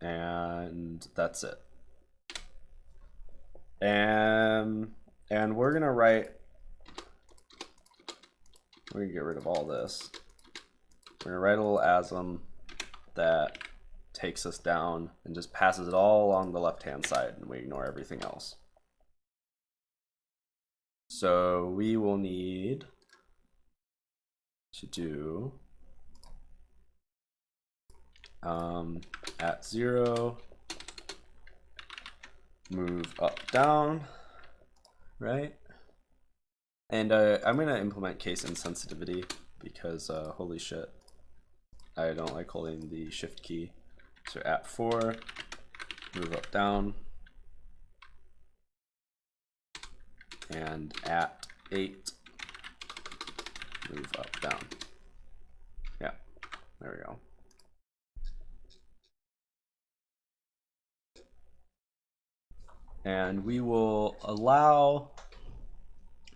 and that's it. And and we're gonna write we're gonna get rid of all this. We're gonna write a little asm that takes us down and just passes it all along the left hand side and we ignore everything else. So we will need to do um, at zero, move up, down, right? And uh, I'm gonna implement case insensitivity because uh, holy shit, I don't like holding the shift key. So at four, move up, down, and at eight, move up, down. Yeah, there we go. and we will allow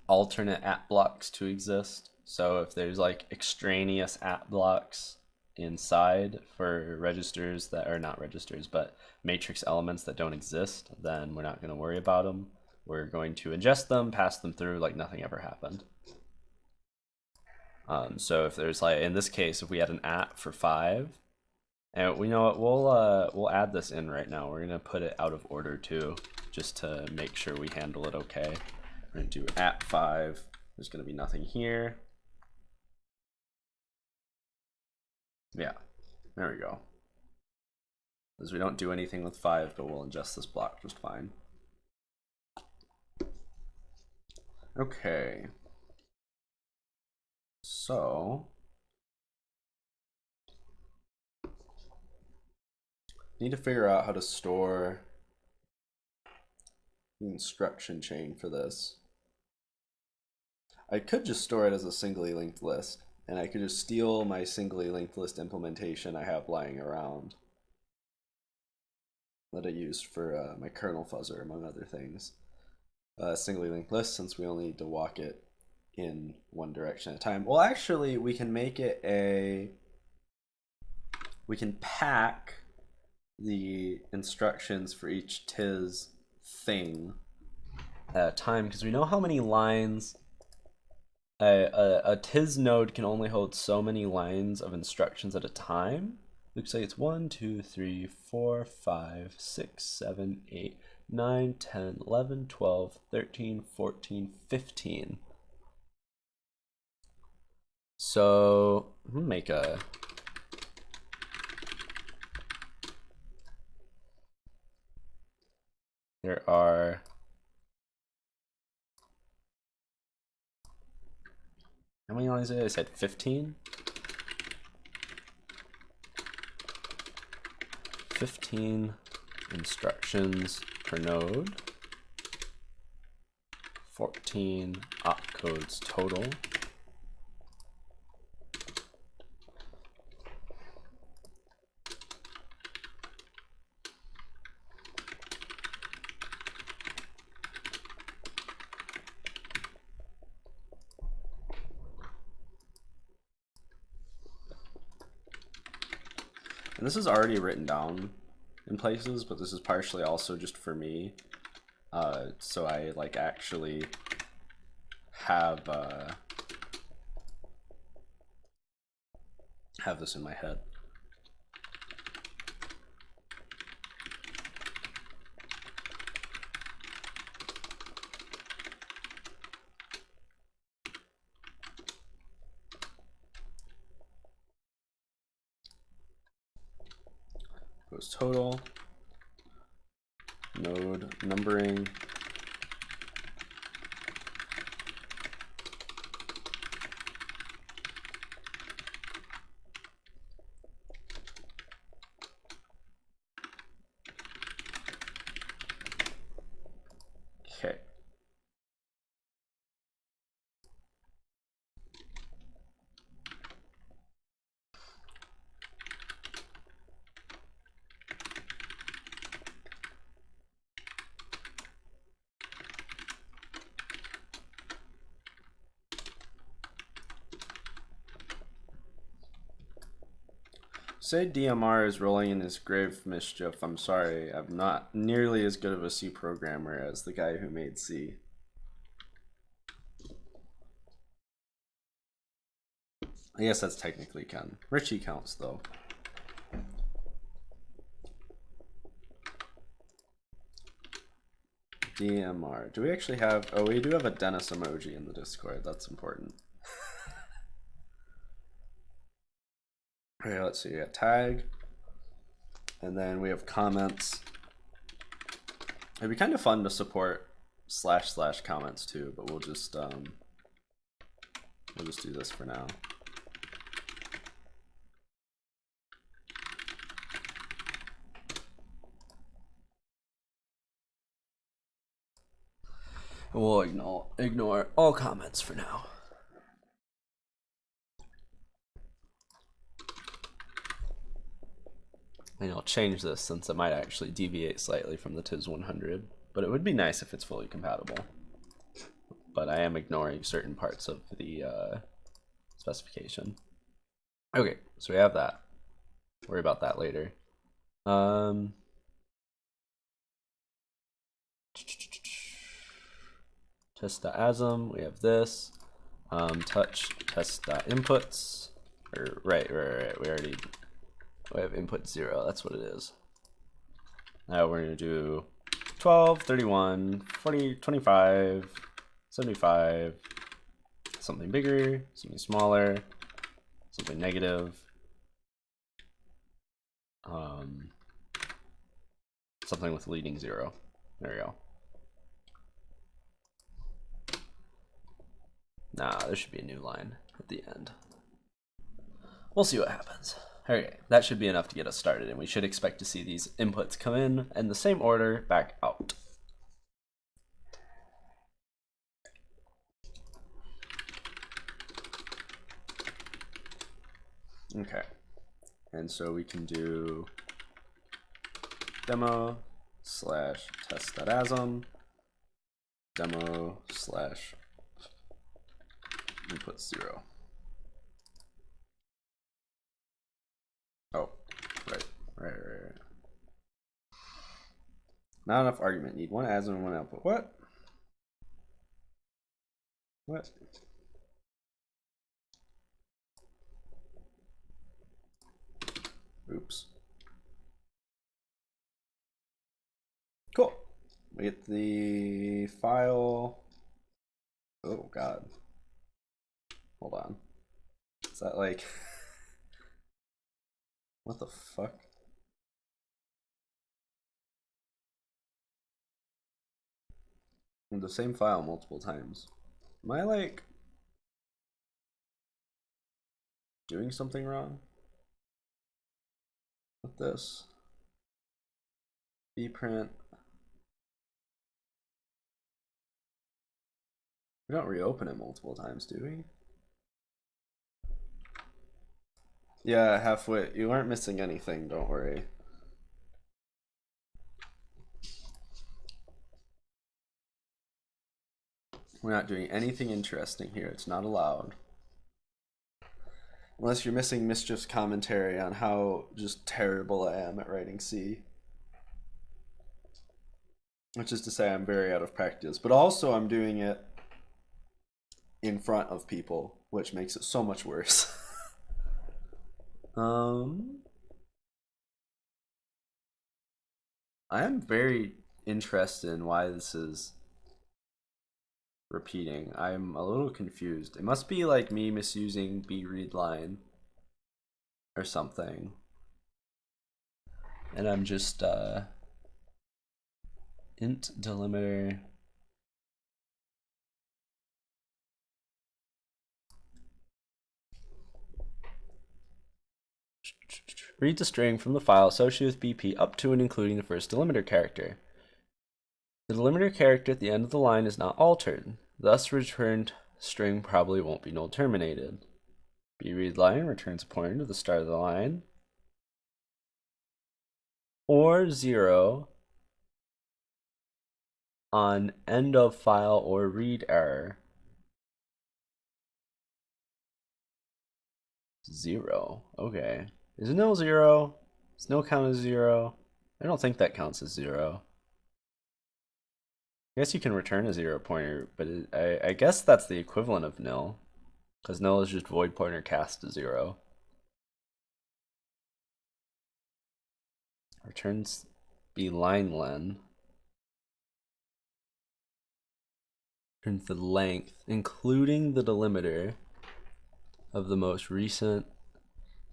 alternate app blocks to exist. So if there's like extraneous app blocks inside for registers that are not registers, but matrix elements that don't exist, then we're not going to worry about them. We're going to ingest them, pass them through like nothing ever happened. Um, so if there's like, in this case, if we had an at for five, and we know what, we'll, uh, we'll add this in right now. We're going to put it out of order too just to make sure we handle it okay. We're to do at 5. There's going to be nothing here. Yeah, there we go. Because we don't do anything with 5, but we'll ingest this block just fine. Okay. So, need to figure out how to store the instruction chain for this. I could just store it as a singly linked list, and I could just steal my singly linked list implementation I have lying around that I used for uh, my kernel fuzzer, among other things. Uh, singly linked list, since we only need to walk it in one direction at a time. Well, actually, we can make it a... We can pack the instructions for each TIS thing at a time because we know how many lines a, a, a TIS node can only hold so many lines of instructions at a time. Looks like it's 1, 2, 3, 4, 5, 6, 7, 8, 9, 10, 11, 12, 13, 14, 15. So, make a There are How many lines did I said 15? 15 instructions per node. 14 opcodes total. And this is already written down in places, but this is partially also just for me. Uh, so I like actually have uh, have this in my head. say DMR is rolling in his grave, Mischief, I'm sorry. I'm not nearly as good of a C programmer as the guy who made C. I guess that's technically Ken. Ritchie counts, though. DMR. Do we actually have... Oh, we do have a Dennis emoji in the Discord. That's important. Okay, let's see. We tag, and then we have comments. It'd be kind of fun to support slash slash comments too, but we'll just um, we'll just do this for now. We'll ignore ignore all comments for now. And I'll change this since it might actually deviate slightly from the TIS 100, but it would be nice if it's fully compatible. But I am ignoring certain parts of the uh, specification. Okay, so we have that. Worry about that later. Um, test the asm, we have this. Um, touch test inputs. Or right, right, right. We already we have input zero. That's what it is. Now we're gonna do 12, 31, 40, 25, 75, something bigger, something smaller, something negative, um, something with leading zero. There we go. Nah, there should be a new line at the end. We'll see what happens. Okay, that should be enough to get us started, and we should expect to see these inputs come in in the same order back out. Okay, and so we can do demo slash test.asm demo slash input zero. Oh, right, right, right, right. Not enough argument. Need one ASM and one output. What? What? Oops. Cool. We get the file. Oh, God. Hold on. Is that like. what the fuck? the same file multiple times. Am I like. doing something wrong? With this? bprint. We don't reopen it multiple times, do we? Yeah, halfway. You aren't missing anything, don't worry. We're not doing anything interesting here. It's not allowed. Unless you're missing Mischief's commentary on how just terrible I am at writing C. Which is to say I'm very out of practice. But also I'm doing it in front of people, which makes it so much worse. um I am very interested in why this is repeating. I'm a little confused. It must be like me misusing b read line or something. And I'm just uh int delimiter Read the string from the file associated with BP up to and including the first delimiter character. The delimiter character at the end of the line is not altered, thus returned string probably won't be null terminated. Brdline returns a pointer to the start of the line, or zero on end of file or read error. Zero, okay. Is nil zero? Is nil count as zero? I don't think that counts as zero. I guess you can return a zero pointer, but it, I, I guess that's the equivalent of nil. Because nil is just void pointer cast to zero. Returns Blinelen. returns the length, including the delimiter of the most recent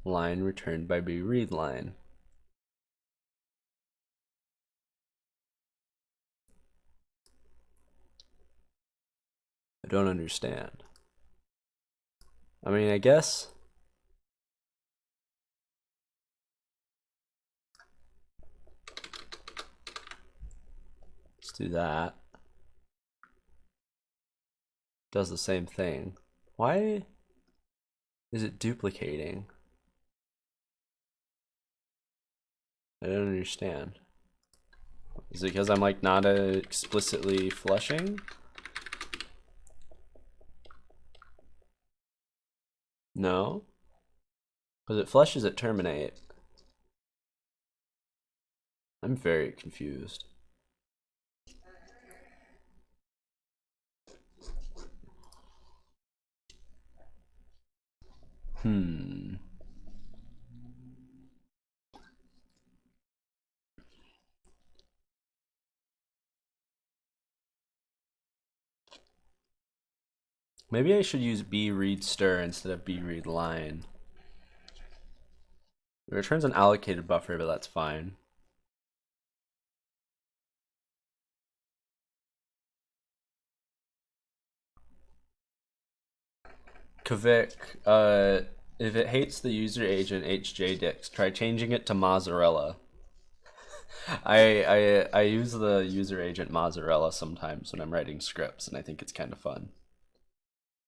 line returned by Brdline. I don't understand. I mean, I guess. Let's do that. Does the same thing. Why is it duplicating? I don't understand. Is it because I'm like not explicitly flushing? No. Because it flushes at terminate. I'm very confused. Hmm. Maybe I should use Brdstr instead of Brdline. It returns an allocated buffer, but that's fine. Kavik, uh, if it hates the user agent HJDix, try changing it to mozzarella. I, I I use the user agent mozzarella sometimes when I'm writing scripts, and I think it's kind of fun.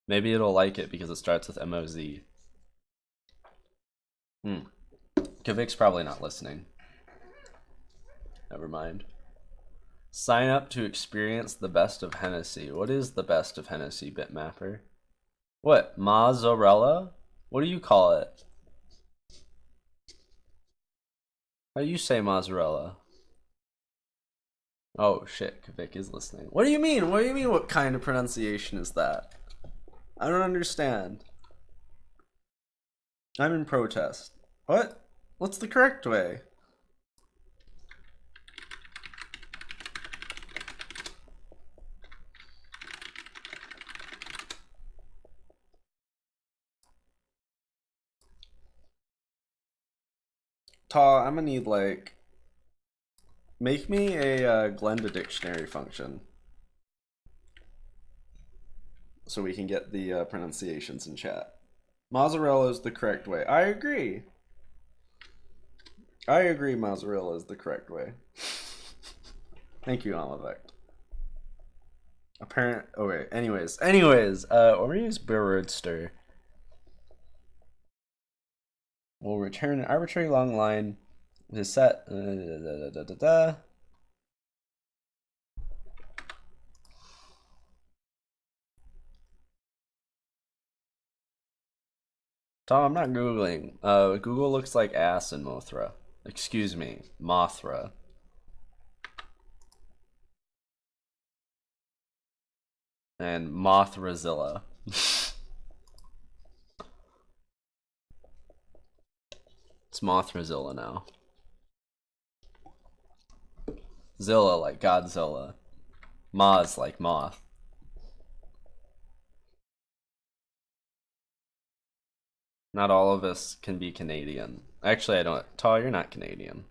Maybe it'll like it because it starts with MOZ. Hmm. Kavik's probably not listening. Never mind. Sign up to experience the best of Hennessy. What is the best of Hennessy, Bitmapper? What? Mozzarella? What do you call it? How do you say mozzarella? Oh shit, Kavik is listening. What do you mean? What do you mean what kind of pronunciation is that? I don't understand. I'm in protest. What? What's the correct way? Ta, I'm gonna need like make me a uh, Glenda dictionary function so we can get the uh, pronunciations in chat. Mozzarella is the correct way. I agree. I agree mozzarella is the correct way. Thank you, Alavect. Apparent. Wait. Anyways, anyways. Uh, or we use Brdstr. We'll return an arbitrary long line with a set. Uh, da, da, da, Tom, I'm not Googling. Uh, Google looks like ass in Mothra. Excuse me, Mothra. And Mothrazilla. it's Mothrazilla now. Zilla like Godzilla. Moz like moth. Not all of us can be Canadian. Actually, I don't. Taw, you're not Canadian.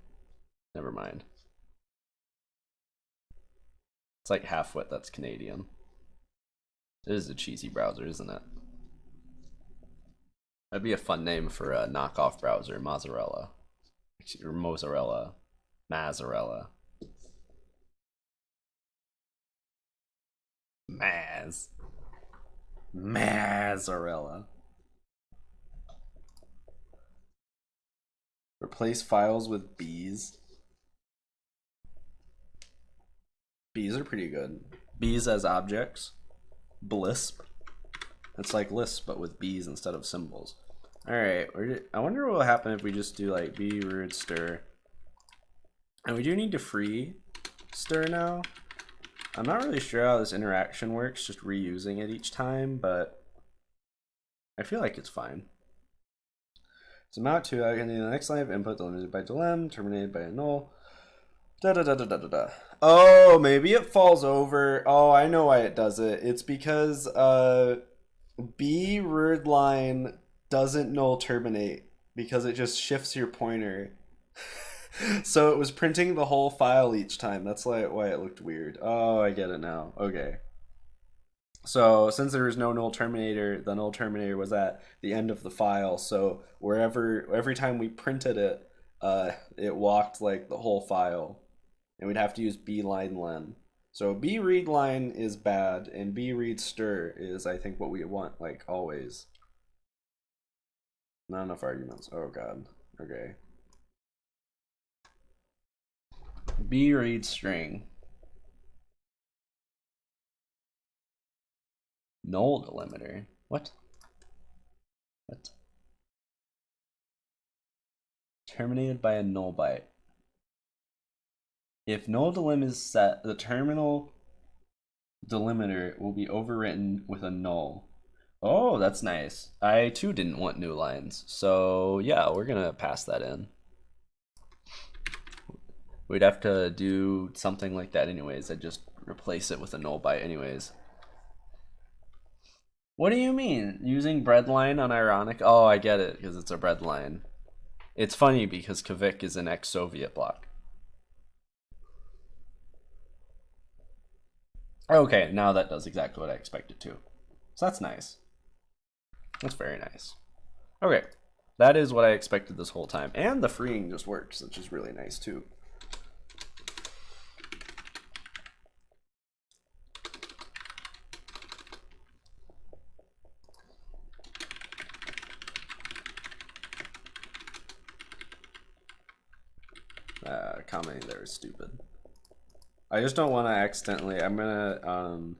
Never mind. It's like half-wit that's Canadian. It is a cheesy browser, isn't it? That'd be a fun name for a knockoff browser, Mozzarella. Or Mozzarella. Mazzarella. Maz. Mazzarella. Replace files with bees. Bees are pretty good. Bees as objects. Blisp. It's like Lisp, but with bees instead of symbols. Alright, I wonder what will happen if we just do like Brdstr. And we do need to free stir now. I'm not really sure how this interaction works, just reusing it each time, but I feel like it's fine. So mount to, I can do the next line of input delimited by delim, terminated by a null. Da da da da da da da. Oh, maybe it falls over. Oh, I know why it does it. It's because uh, Brdline doesn't null terminate because it just shifts your pointer. so it was printing the whole file each time. That's why why it looked weird. Oh, I get it now. Okay. So since there was no null terminator, the null terminator was at the end of the file. So wherever every time we printed it, uh, it walked like the whole file, and we'd have to use Blinelen. So Brdline is bad, and Brdstr is I think what we want like always. Not enough arguments. Oh god. Okay. B read string. Null delimiter. What? What? Terminated by a null byte. If null delim is set, the terminal delimiter will be overwritten with a null. Oh, that's nice. I too didn't want new lines. So yeah, we're gonna pass that in. We'd have to do something like that anyways. I'd just replace it with a null byte anyways. What do you mean? Using breadline on ironic? Oh, I get it, because it's a breadline. It's funny because Kavik is an ex-Soviet bloc. Okay, now that does exactly what I expected to. So that's nice. That's very nice. Okay, that is what I expected this whole time. And the freeing just works, which is really nice too. Uh, commenting there is stupid. I just don't want to accidentally. I'm gonna um.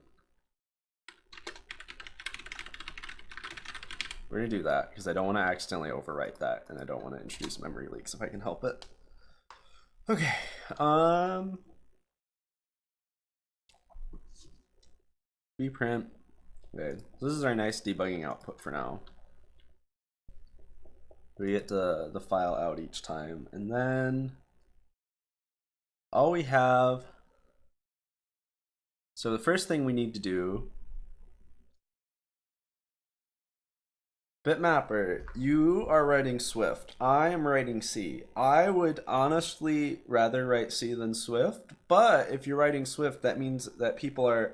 We're gonna do that because I don't want to accidentally overwrite that, and I don't want to introduce memory leaks if I can help it. Okay. Um. Reprint. Okay. so This is our nice debugging output for now. We get the the file out each time, and then all we have so the first thing we need to do Bitmapper, you are writing Swift. I am writing C. I would honestly rather write C than Swift, but if you're writing Swift, that means that people are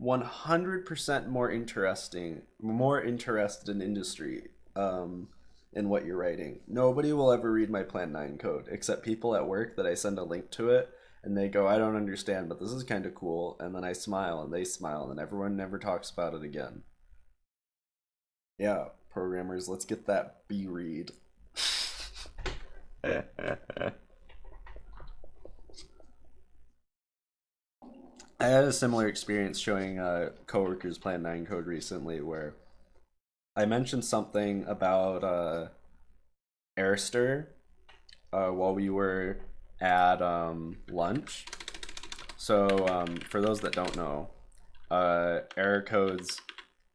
100% more interesting, more interested in industry um, in what you're writing. Nobody will ever read my Plan 9 code except people at work that I send a link to it and they go, I don't understand, but this is kind of cool. And then I smile and they smile and everyone never talks about it again. Yeah, programmers, let's get that B read. I had a similar experience showing uh, coworkers Plan 9 code recently where I mentioned something about uh, errstr uh, while we were at um, lunch. So um, for those that don't know, uh, error codes,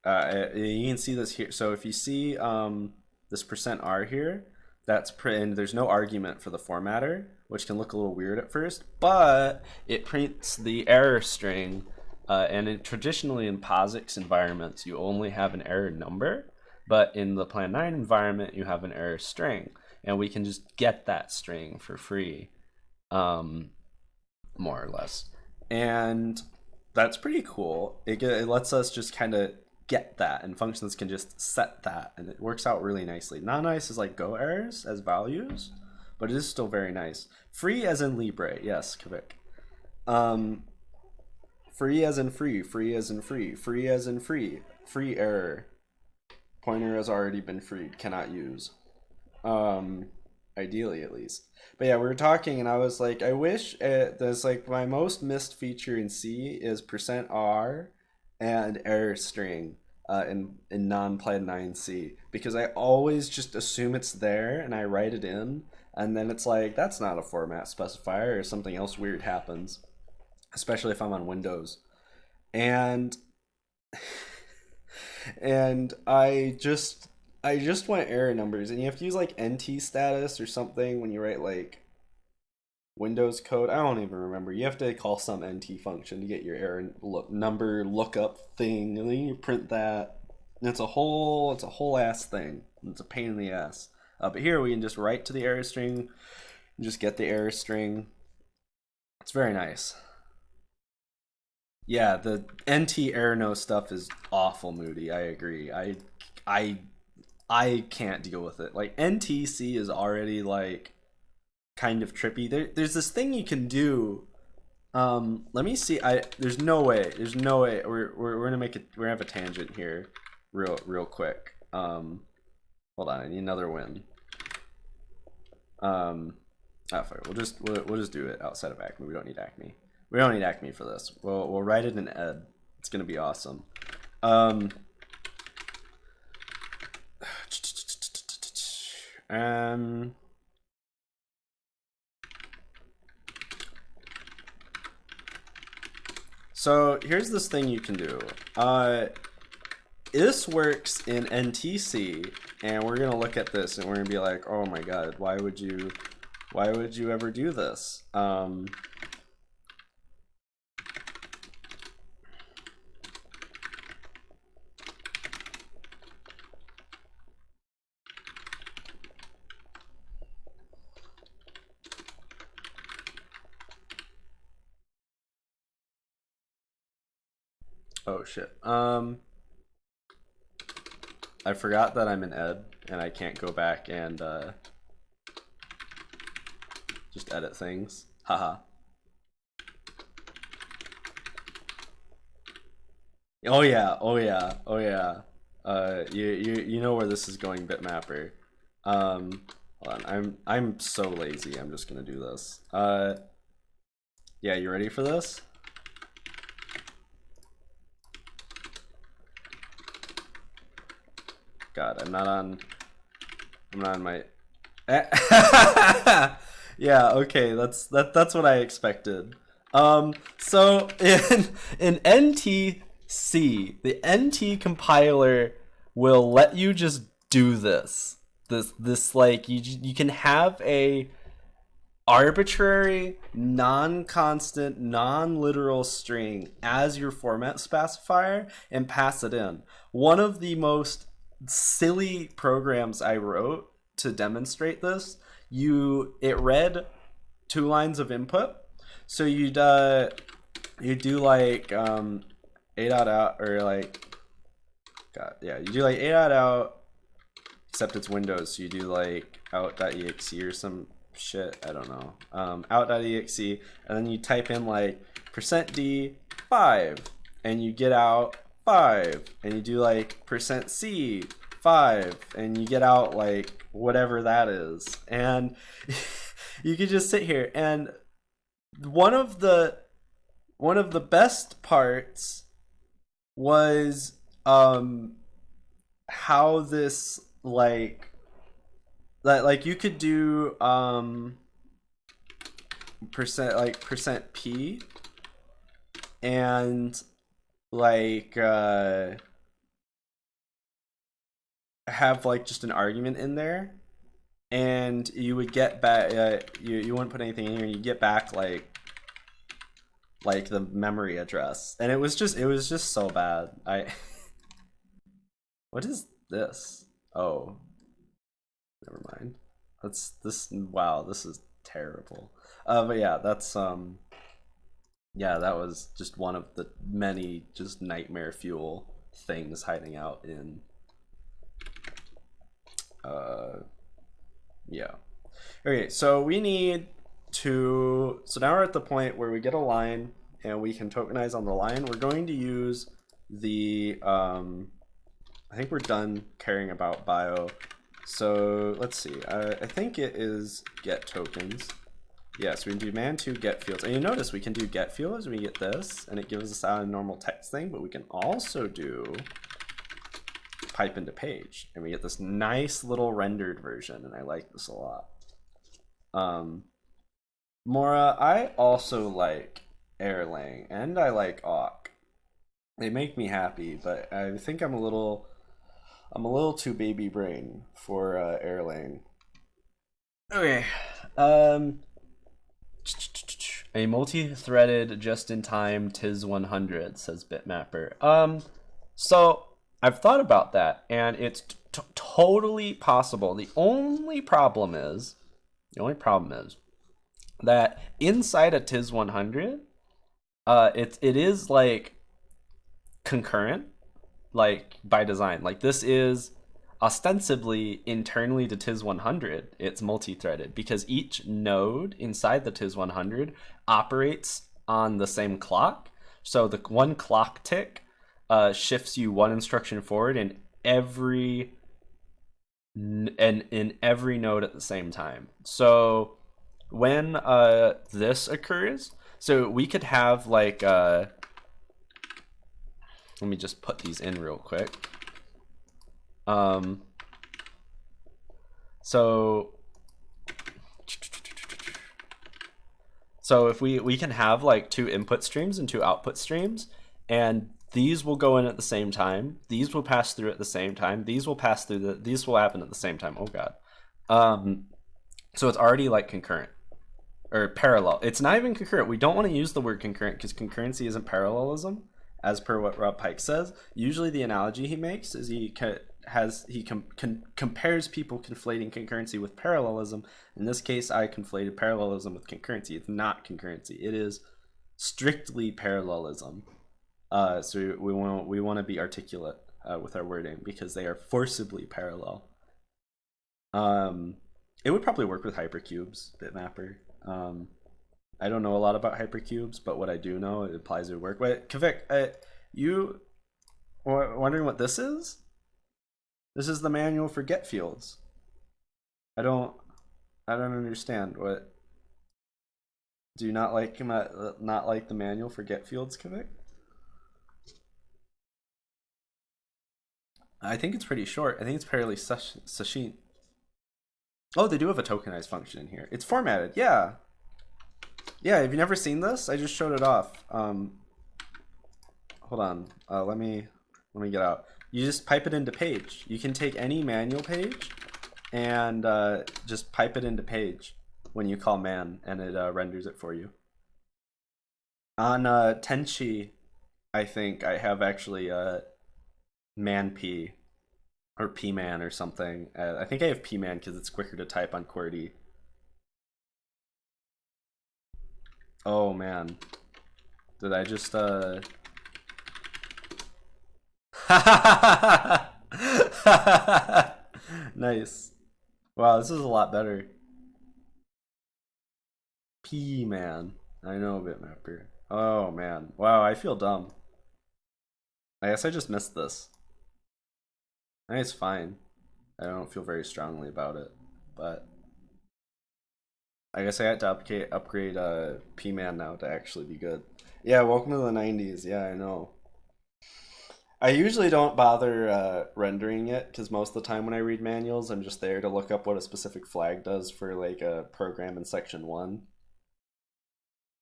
uh, you can see this here. So if you see um, this percent %r here, that's and there's no argument for the formatter, which can look a little weird at first, but it prints the error string. Uh, and traditionally in POSIX environments, you only have an error number, but in the Plan 9 environment, you have an error string. And we can just get that string for free um, more or less. And that's pretty cool. It, it lets us just kind of get that, and functions can just set that, and it works out really nicely. Not nice is like Go errors as values, but it is still very nice. Free as in Libre, yes, Kavik. Um, free as in free, free as in free, free as in free, free error. Pointer has already been freed, cannot use. Um, ideally at least. But yeah, we were talking, and I was like, I wish it, there's like my most missed feature in C is percent %r and error string uh, in in non Plan 9C because I always just assume it's there and I write it in, and then it's like that's not a format specifier or something else weird happens, especially if I'm on Windows, and and I just I just want error numbers, and you have to use like NT status or something when you write like Windows code. I don't even remember. You have to call some NT function to get your error look number lookup thing, and then you print that. And it's a whole it's a whole ass thing. It's a pain in the ass. Uh, but here we can just write to the error string, and just get the error string. It's very nice. Yeah, the NT error no stuff is awful moody. I agree. I I I can't deal with it. Like NTC is already like kind of trippy. There, there's this thing you can do. Um, let me see. I there's no way. There's no way. We're we're, we're gonna make it. We're gonna have a tangent here, real real quick. Um, hold on. I need another win. Um, oh, fuck. We'll just we'll, we'll just do it outside of Acme. We don't need Acme. We don't need Acme for this. We'll we'll write it in Ed. It's gonna be awesome. Um. Um. So here's this thing you can do. Uh, this works in NTC, and we're gonna look at this and we're gonna be like, oh my god, why would you, why would you ever do this? Um, Oh shit. Um I forgot that I'm in ed and I can't go back and uh just edit things. Haha. oh yeah, oh yeah, oh yeah. Uh you you you know where this is going bitmapper. Um hold on, I'm I'm so lazy, I'm just gonna do this. Uh yeah, you ready for this? God, I'm not on. I'm not on my. yeah. Okay. That's that. That's what I expected. Um. So in in NTC, the NT compiler will let you just do this. This this like you you can have a arbitrary, non-constant, non-literal string as your format specifier and pass it in. One of the most silly programs I wrote to demonstrate this, you it read two lines of input. So you'd uh you do like um a dot out or like God yeah, you do like a dot out except it's Windows, so you do like out.exe or some shit, I don't know. Um out.exe and then you type in like percent %d 5 and you get out 5 and you do like percent %c 5 and you get out like whatever that is. And you could just sit here and one of the one of the best parts was um how this like that like you could do um percent like percent p and like uh have like just an argument in there and you would get back uh, you, you wouldn't put anything in here and you get back like like the memory address. And it was just it was just so bad. I what is this? Oh. Never mind. That's this wow this is terrible. Uh but yeah that's um yeah that was just one of the many just nightmare fuel things hiding out in uh, yeah. Okay, so we need to, so now we're at the point where we get a line and we can tokenize on the line. We're going to use the, um, I think we're done caring about bio. So let's see, uh, I think it is get tokens. Yes, we can do man to get fields. And you notice we can do get fields, we get this, and it gives us out a normal text thing, but we can also do pipe into page and we get this nice little rendered version and I like this a lot. Um, Mora, I also like Erlang and I like awk. They make me happy, but I think I'm a little I'm a little too baby brain for uh, Erlang. Okay. Um A multi-threaded just-in-time TIS 100 says Bitmapper. Um, so I've thought about that, and it's totally possible. The only problem is, the only problem is that inside a TIS 100, uh, it it is like concurrent, like by design. Like this is ostensibly internally to TIS 100, it's multi-threaded because each node inside the TIS 100 operates on the same clock. So the one clock tick uh, shifts you one instruction forward in every and in every node at the same time. So when uh, this occurs, so we could have like uh, let me just put these in real quick. Um, so, so if we, we can have like two input streams and two output streams, and these will go in at the same time. These will pass through at the same time. These will pass through the, these will happen at the same time. Oh God. Um, so it's already like concurrent or parallel. It's not even concurrent. We don't want to use the word concurrent because concurrency isn't parallelism as per what Rob Pike says. Usually the analogy he makes is he has he com- compares people conflating concurrency with parallelism. In this case, I conflated parallelism with concurrency. It's not concurrency. It is strictly parallelism. Uh, so we want we want to be articulate uh, with our wording because they are forcibly parallel. Um, it would probably work with hypercubes, bitmapper. Um, I don't know a lot about hypercubes, but what I do know it applies to work. Wait, Kavik, uh, you wondering what this is? This is the manual for get fields. I don't I don't understand what do you not like not like the manual for get fields, Kavik? I think it's pretty short. I think it's fairly succinct. Oh, they do have a tokenized function in here. It's formatted. Yeah. Yeah, have you never seen this? I just showed it off. Um, hold on. Uh, let me let me get out you just pipe it into page. You can take any manual page and uh, just pipe it into page when you call man and it uh, renders it for you. On uh, Tenchi, I think I have actually uh, man p or pman or something. Uh, I think I have pman because it's quicker to type on QWERTY. Oh man, did I just uh? nice. Wow, this is a lot better. P man. I know a bitmapper. Oh man. Wow, I feel dumb. I guess I just missed this. I think it's fine. I don't feel very strongly about it, but I guess I had to upgrade upgrade uh P-Man now to actually be good. Yeah, welcome to the 90s. Yeah, I know. I usually don't bother uh, rendering it because most of the time when I read manuals, I'm just there to look up what a specific flag does for like a program in section one.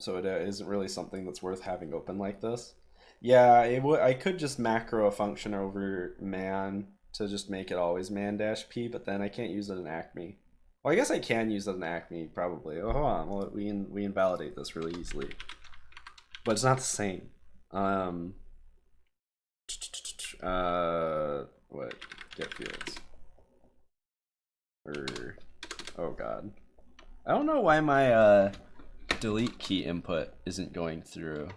So it uh, not really something that's worth having open like this. Yeah, it w- I could just macro a function over man to just make it always man dash p, but then I can't use it in Acme. Well, I guess I can use it in Acme probably. Oh, hold on, well, we in, we invalidate this really easily, but it's not the same. Um, uh, what? Get fields. Or, oh god. I don't know why my uh, delete key input isn't going through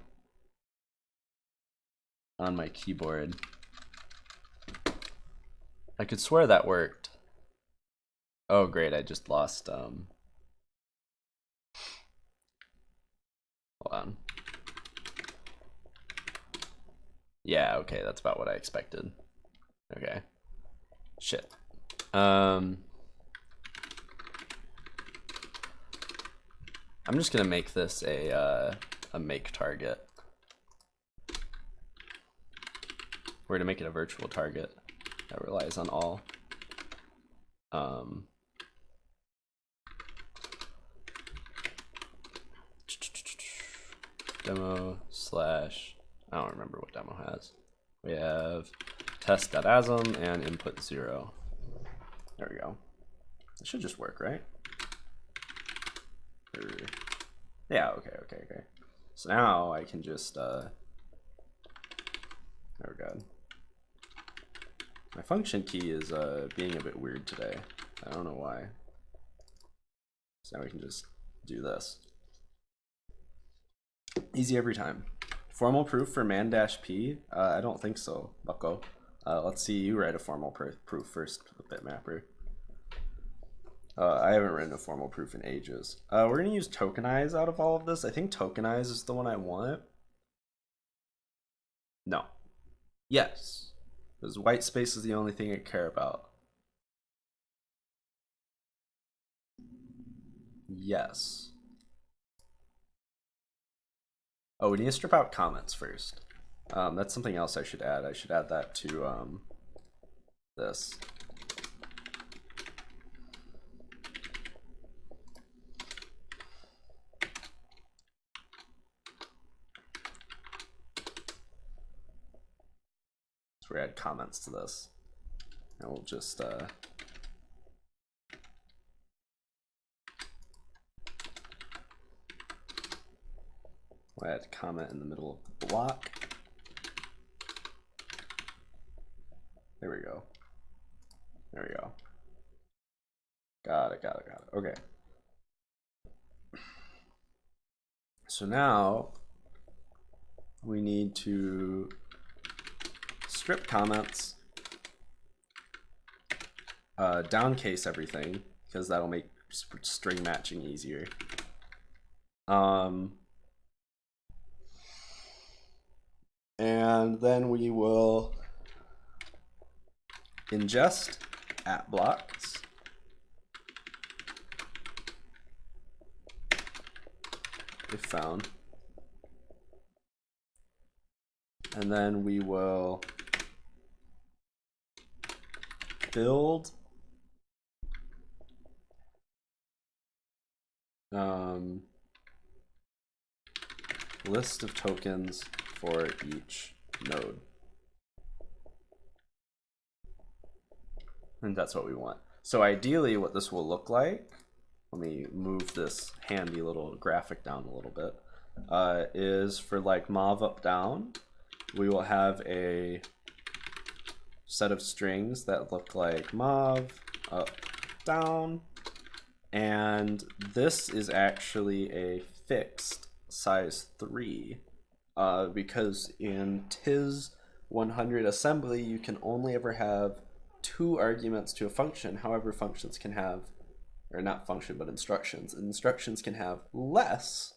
on my keyboard. I could swear that worked. Oh great, I just lost um Hold on. Yeah, okay, that's about what I expected. Okay. Shit. Um, I'm just gonna make this a uh, a make target. We're gonna make it a virtual target that relies on all. Um, demo slash I don't remember what demo has. We have test.asm and input zero. There we go. It should just work, right? Yeah, okay, okay, okay. So now I can just, uh, oh god. My function key is uh, being a bit weird today. I don't know why. So now we can just do this. Easy every time. Formal proof for man-p? Uh, I don't think so, bucko. Uh, let's see you write a formal pr proof first, bitmapper. Uh, I haven't written a formal proof in ages. Uh, we're going to use tokenize out of all of this. I think tokenize is the one I want. No. Yes. Because white space is the only thing I care about. Yes. Oh, we need to strip out comments first. Um, that's something else I should add. I should add that to um, this. So we add comments to this. And we'll just uh, we'll add a comment in the middle of the block. There we go. There we go. Got it, got it, got it. Okay. So now we need to strip comments, uh, downcase everything because that'll make string matching easier. Um, and then we will ingest at blocks. If found. And then we will build um, list of tokens for each node. And that's what we want. So ideally what this will look like, let me move this handy little graphic down a little bit, uh, is for like mov up down, we will have a set of strings that look like mov up down and this is actually a fixed size 3 uh, because in TIS 100 assembly you can only ever have two arguments to a function. However, functions can have, or not function, but instructions. Instructions can have less.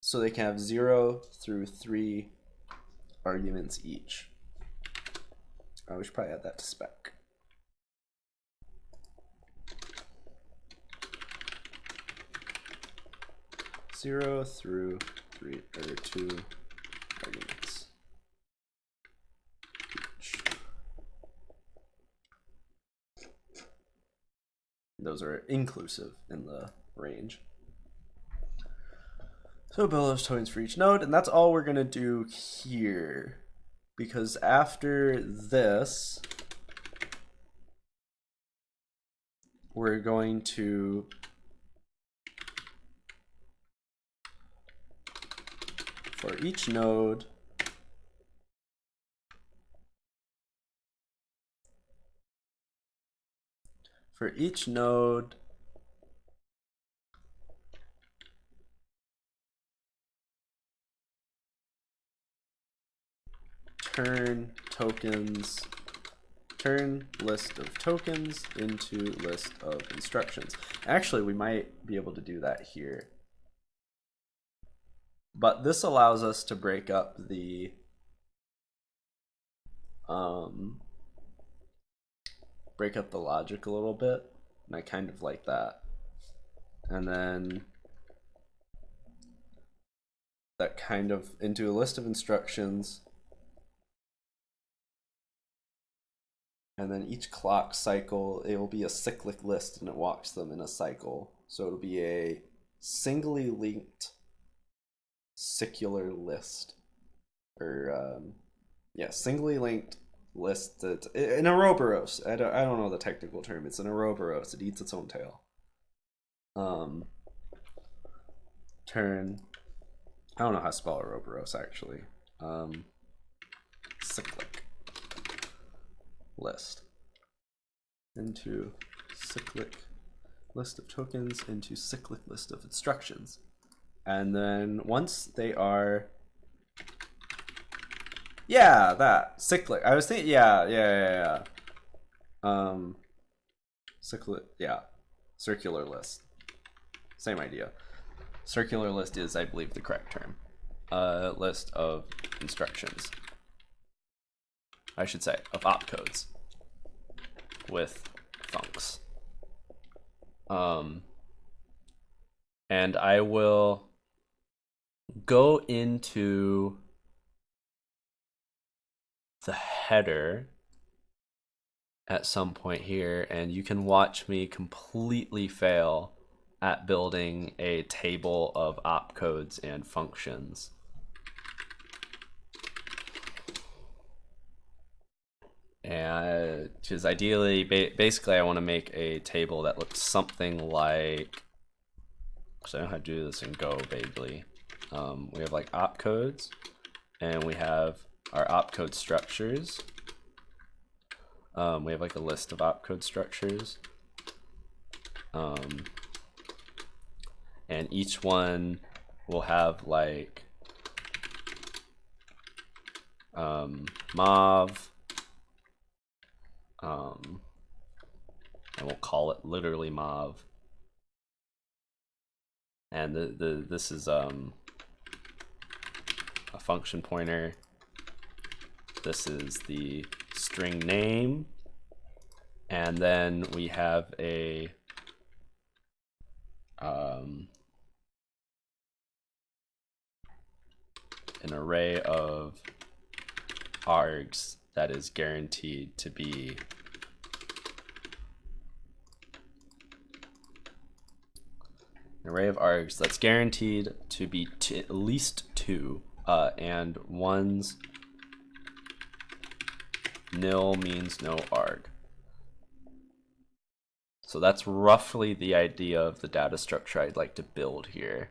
So they can have zero through three arguments each. We should probably add that to spec. Zero through three or two arguments. those are inclusive in the range. So build those tokens for each node, and that's all we're gonna do here. Because after this, we're going to for each node for each node turn tokens turn list of tokens into list of instructions. Actually, we might be able to do that here. But this allows us to break up the um, break up the logic a little bit. And I kind of like that. And then that kind of into a list of instructions. And then each clock cycle, it will be a cyclic list and it walks them in a cycle. So it'll be a singly linked circular list. Or, um, yeah, singly linked list that an Ouroboros. I don't, I don't know the technical term. It's an Ouroboros. It eats its own tail. Um, turn. I don't know how to spell Ouroboros actually. Um, cyclic list into cyclic list of tokens into cyclic list of instructions. And then once they are yeah, that cyclic. I was thinking yeah, yeah, yeah, yeah. Um cyclic yeah. Circular list. Same idea. Circular list is I believe the correct term. A list of instructions. I should say, of opcodes with funcs. Um, and I will go into the header at some point here and you can watch me completely fail at building a table of opcodes and functions. and because ideally ba basically I want to make a table that looks something like so I know how to do this in Go vaguely um, we have like opcodes and we have our opcode structures. Um, we have like a list of opcode structures. Um, and each one will have like um, mov. Um, I won't call it literally mov. And the, the this is um, function pointer. This is the string name. And then we have a um, an array of args that is guaranteed to be an array of args that's guaranteed to be at least two uh, and one's nil means no arg. So that's roughly the idea of the data structure I'd like to build here.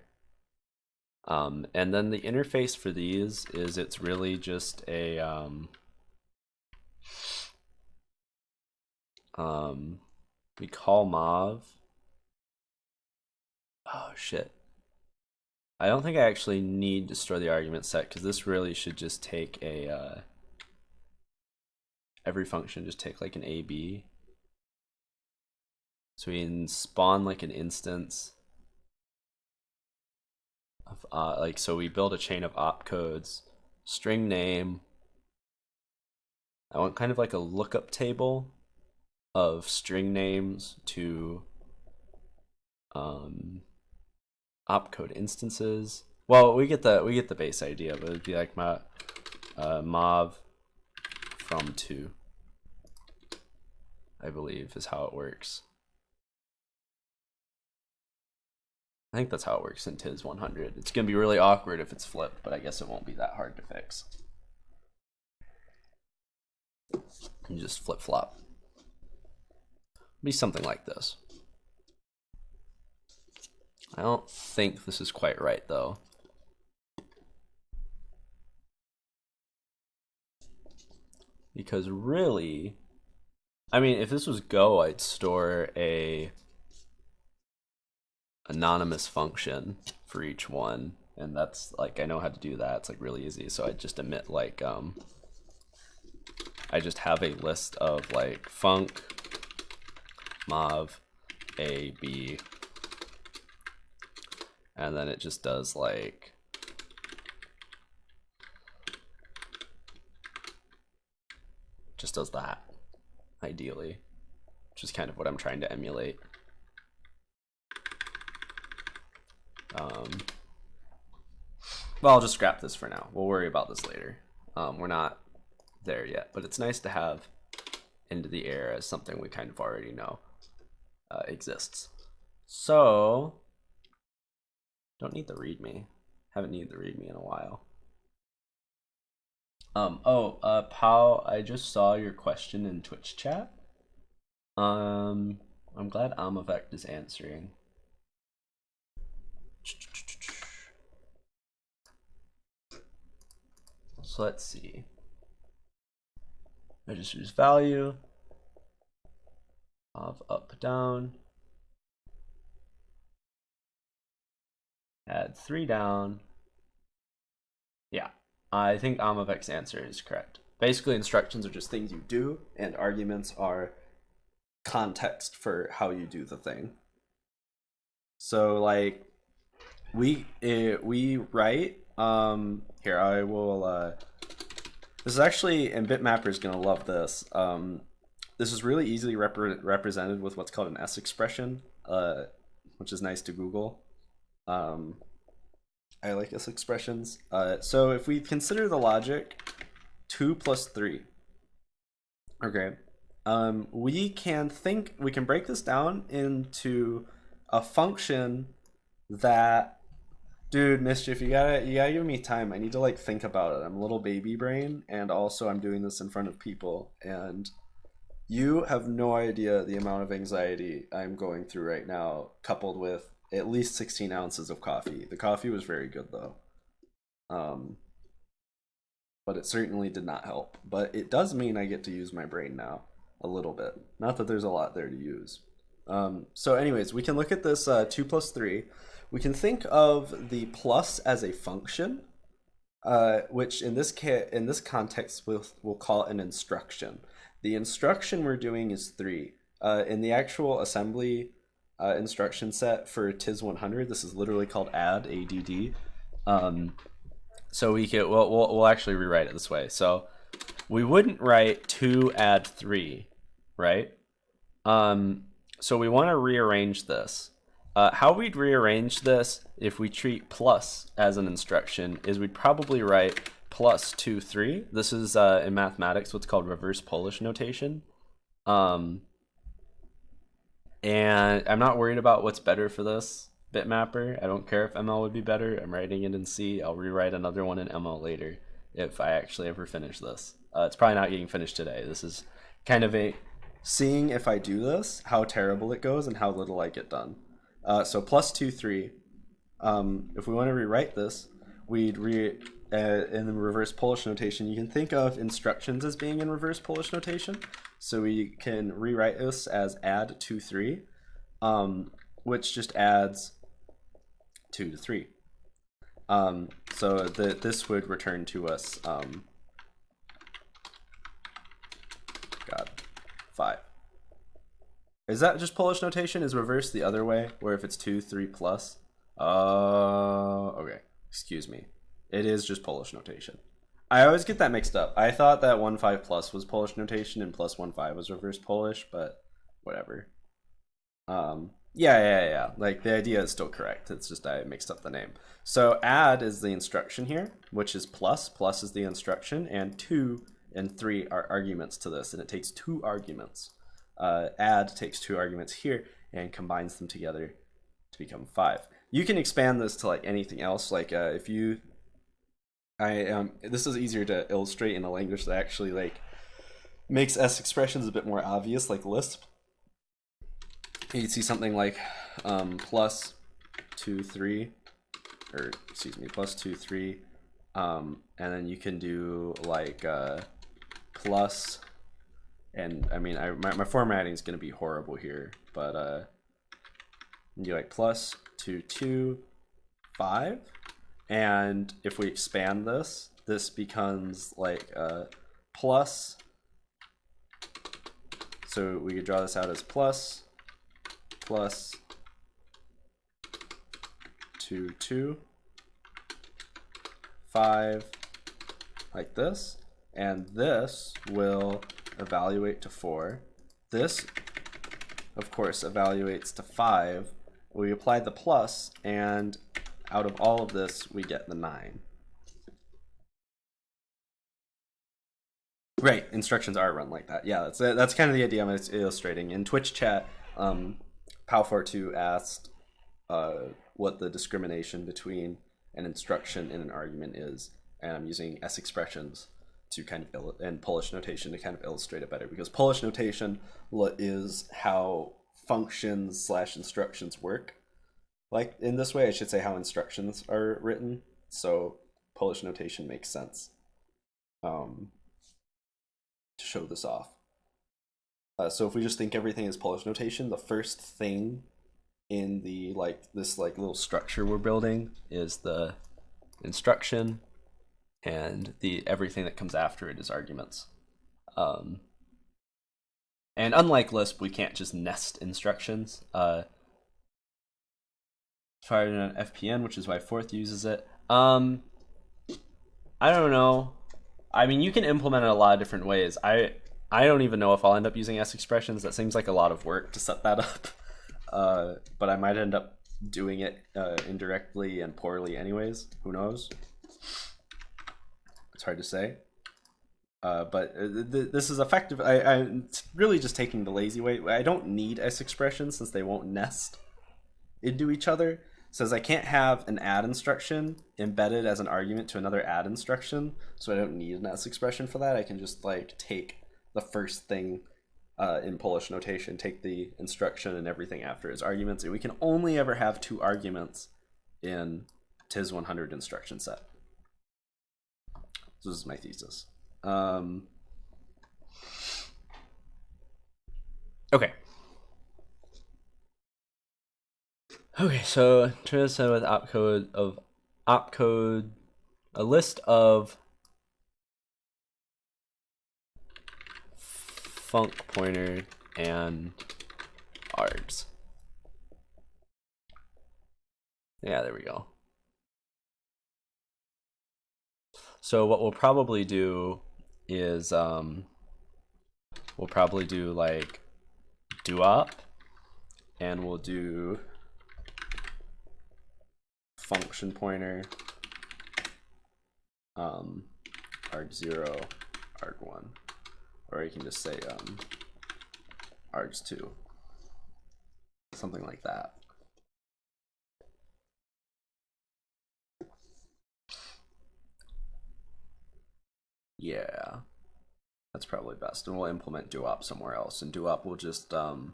Um, and then the interface for these is it's really just a um, um, we call mov. Oh shit. I don't think I actually need to store the argument set because this really should just take a uh, every function just take like an AB. So we can spawn like an instance of uh, like so we build a chain of opcodes, string name, I want kind of like a lookup table of string names to um, opcode instances. Well, we get the we get the base idea, but it'd be like my uh, mov from two. I believe is how it works. I think that's how it works in TIS 100. It's gonna be really awkward if it's flipped, but I guess it won't be that hard to fix. and just flip flop. Be something like this. I don't think this is quite right though. Because really, I mean, if this was Go, I'd store a anonymous function for each one. And that's like, I know how to do that. It's like really easy. So I just emit like, um, I just have a list of like func, mov, A, B, and then it just does like just does that ideally which is kind of what I'm trying to emulate. Um, well I'll just scrap this for now. We'll worry about this later. Um, we're not there yet, but it's nice to have into the air as something we kind of already know uh, exists. So, don't need the readme. Haven't needed the readme in a while. Um, oh, uh, Pal, I just saw your question in Twitch chat. Um, I'm glad Amavect is answering. So let's see. I just use value of up down. Add three down. Yeah, I think Amavect's answer is correct. Basically, instructions are just things you do, and arguments are context for how you do the thing. So, like, we uh, we write. Um, here I will. Uh, this is actually, and Bitmapper is gonna love this. Um, this is really easily repre represented with what's called an S expression, uh, which is nice to Google. Um, I like S expressions. Uh, so if we consider the logic, two plus three. Okay, um, we can think we can break this down into a function that dude mischief you gotta you gotta give me time i need to like think about it i'm a little baby brain and also i'm doing this in front of people and you have no idea the amount of anxiety i'm going through right now coupled with at least 16 ounces of coffee the coffee was very good though um but it certainly did not help but it does mean i get to use my brain now a little bit not that there's a lot there to use um, so anyways, we can look at this uh, 2 plus 3. We can think of the plus as a function, uh, which in this in this context we'll, we'll call an instruction. The instruction we're doing is 3. Uh, in the actual assembly uh, instruction set for TIS 100, this is literally called add, ADD. Um, so we we'll, we'll, we'll actually rewrite it this way. So we wouldn't write 2 add 3, right? Um, so we want to rearrange this. Uh, how we'd rearrange this if we treat plus as an instruction is we'd probably write plus 2, 3. This is uh, in mathematics what's called reverse Polish notation. Um, and I'm not worried about what's better for this bitmapper. I don't care if ML would be better. I'm writing it in C. I'll rewrite another one in ML later if I actually ever finish this. Uh, it's probably not getting finished today. This is kind of a seeing if I do this, how terrible it goes and how little I get done. Uh, so plus two, three. Um, if we want to rewrite this, we'd re uh, in the reverse Polish notation, you can think of instructions as being in reverse Polish notation. So we can rewrite this as add two, three, um, which just adds two to three. Um, so this would return to us um, God, five. Is that just Polish notation? Is reverse the other way, where if it's two, three plus? Uh, okay. Excuse me. It is just Polish notation. I always get that mixed up. I thought that one five plus was Polish notation and plus one five was reverse Polish, but whatever. Um, yeah, yeah, yeah. Like the idea is still correct. It's just I mixed up the name. So add is the instruction here, which is plus. Plus is the instruction, and two and three are arguments to this, and it takes two arguments. Uh, add takes two arguments here and combines them together to become five. You can expand this to like anything else. Like uh, if you, I um, this is easier to illustrate in a language that actually like makes S expressions a bit more obvious, like Lisp. You'd see something like um, plus two, three, or excuse me, plus two, three, um, and then you can do like uh, plus, and I mean, I, my, my formatting is going to be horrible here, but uh, you like plus two, two, five, and if we expand this, this becomes like uh, plus, so we could draw this out as plus, plus, two, two, five, like this and this will evaluate to 4. This, of course, evaluates to 5. We apply the plus, and out of all of this, we get the 9. Right, instructions are run like that. Yeah, that's that's kind of the idea I'm illustrating. In Twitch chat, um, Pow42 asked uh, what the discrimination between an instruction and an argument is, and I'm using S expressions to kind of and Polish notation to kind of illustrate it better because Polish notation is how functions slash instructions work. Like in this way, I should say how instructions are written. So Polish notation makes sense. um, to show this off. Uh, so if we just think everything is Polish notation, the first thing in the like this like little structure we're building is the instruction, and the everything that comes after it is arguments. Um, and unlike Lisp, we can't just nest instructions. Uh, fired in an FPN, which is why Forth uses it. Um, I don't know. I mean, you can implement it a lot of different ways. I I don't even know if I'll end up using S expressions. That seems like a lot of work to set that up. Uh, but I might end up doing it uh, indirectly and poorly anyways. Who knows? It's hard to say. Uh, but uh, th this is effective. I, I'm really just taking the lazy way. I don't need S expressions since they won't nest into each other. Says I can't have an add instruction embedded as an argument to another add instruction, so I don't need an S expression for that. I can just like take the first thing uh, in Polish notation, take the instruction and everything after as arguments, and we can only ever have two arguments in TIS 100 instruction set. So this is my thesis. Um, Okay. Okay, so Teresa with opcode of opcode a list of func pointer and args. Yeah, there we go. So what we'll probably do is um, we'll probably do like duop and we'll do function pointer. Um, arg0 arg1 or you can just say um, args2 something like that. Yeah. That's probably best. And we'll implement duop somewhere else. And duop will just um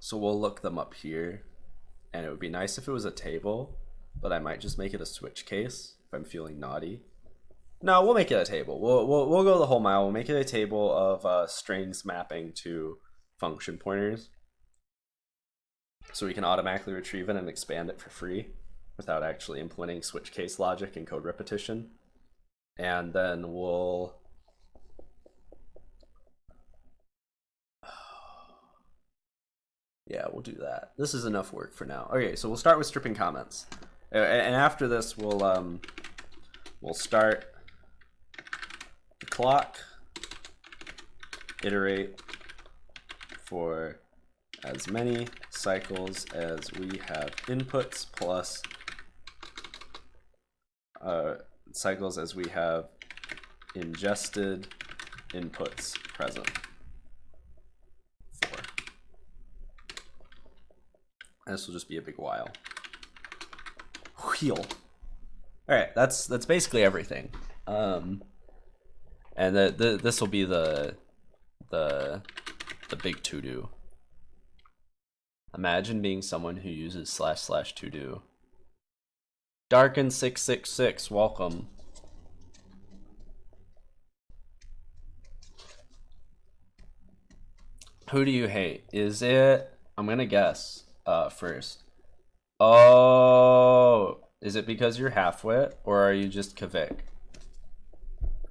so we'll look them up here and it would be nice if it was a table but i might just make it a switch case if i'm feeling naughty. No we'll make it a table. We'll, we'll, we'll go the whole mile. We'll make it a table of uh, strings mapping to function pointers. So we can automatically retrieve it and expand it for free without actually implementing switch case logic and code repetition. And then we'll yeah we'll do that. This is enough work for now. Okay so we'll start with stripping comments. And after this we'll um we'll start the clock iterate for as many cycles as we have inputs plus uh, cycles as we have ingested inputs present. Four. And this will just be a big while. Wheel. All right, that's that's basically everything. Um, and the, the this will be the the the big to do. Imagine being someone who uses slash slash to do. Darken six six six, welcome. Who do you hate? Is it? I'm gonna guess. Uh, first. Oh, is it because you're halfwit, or are you just Kavik?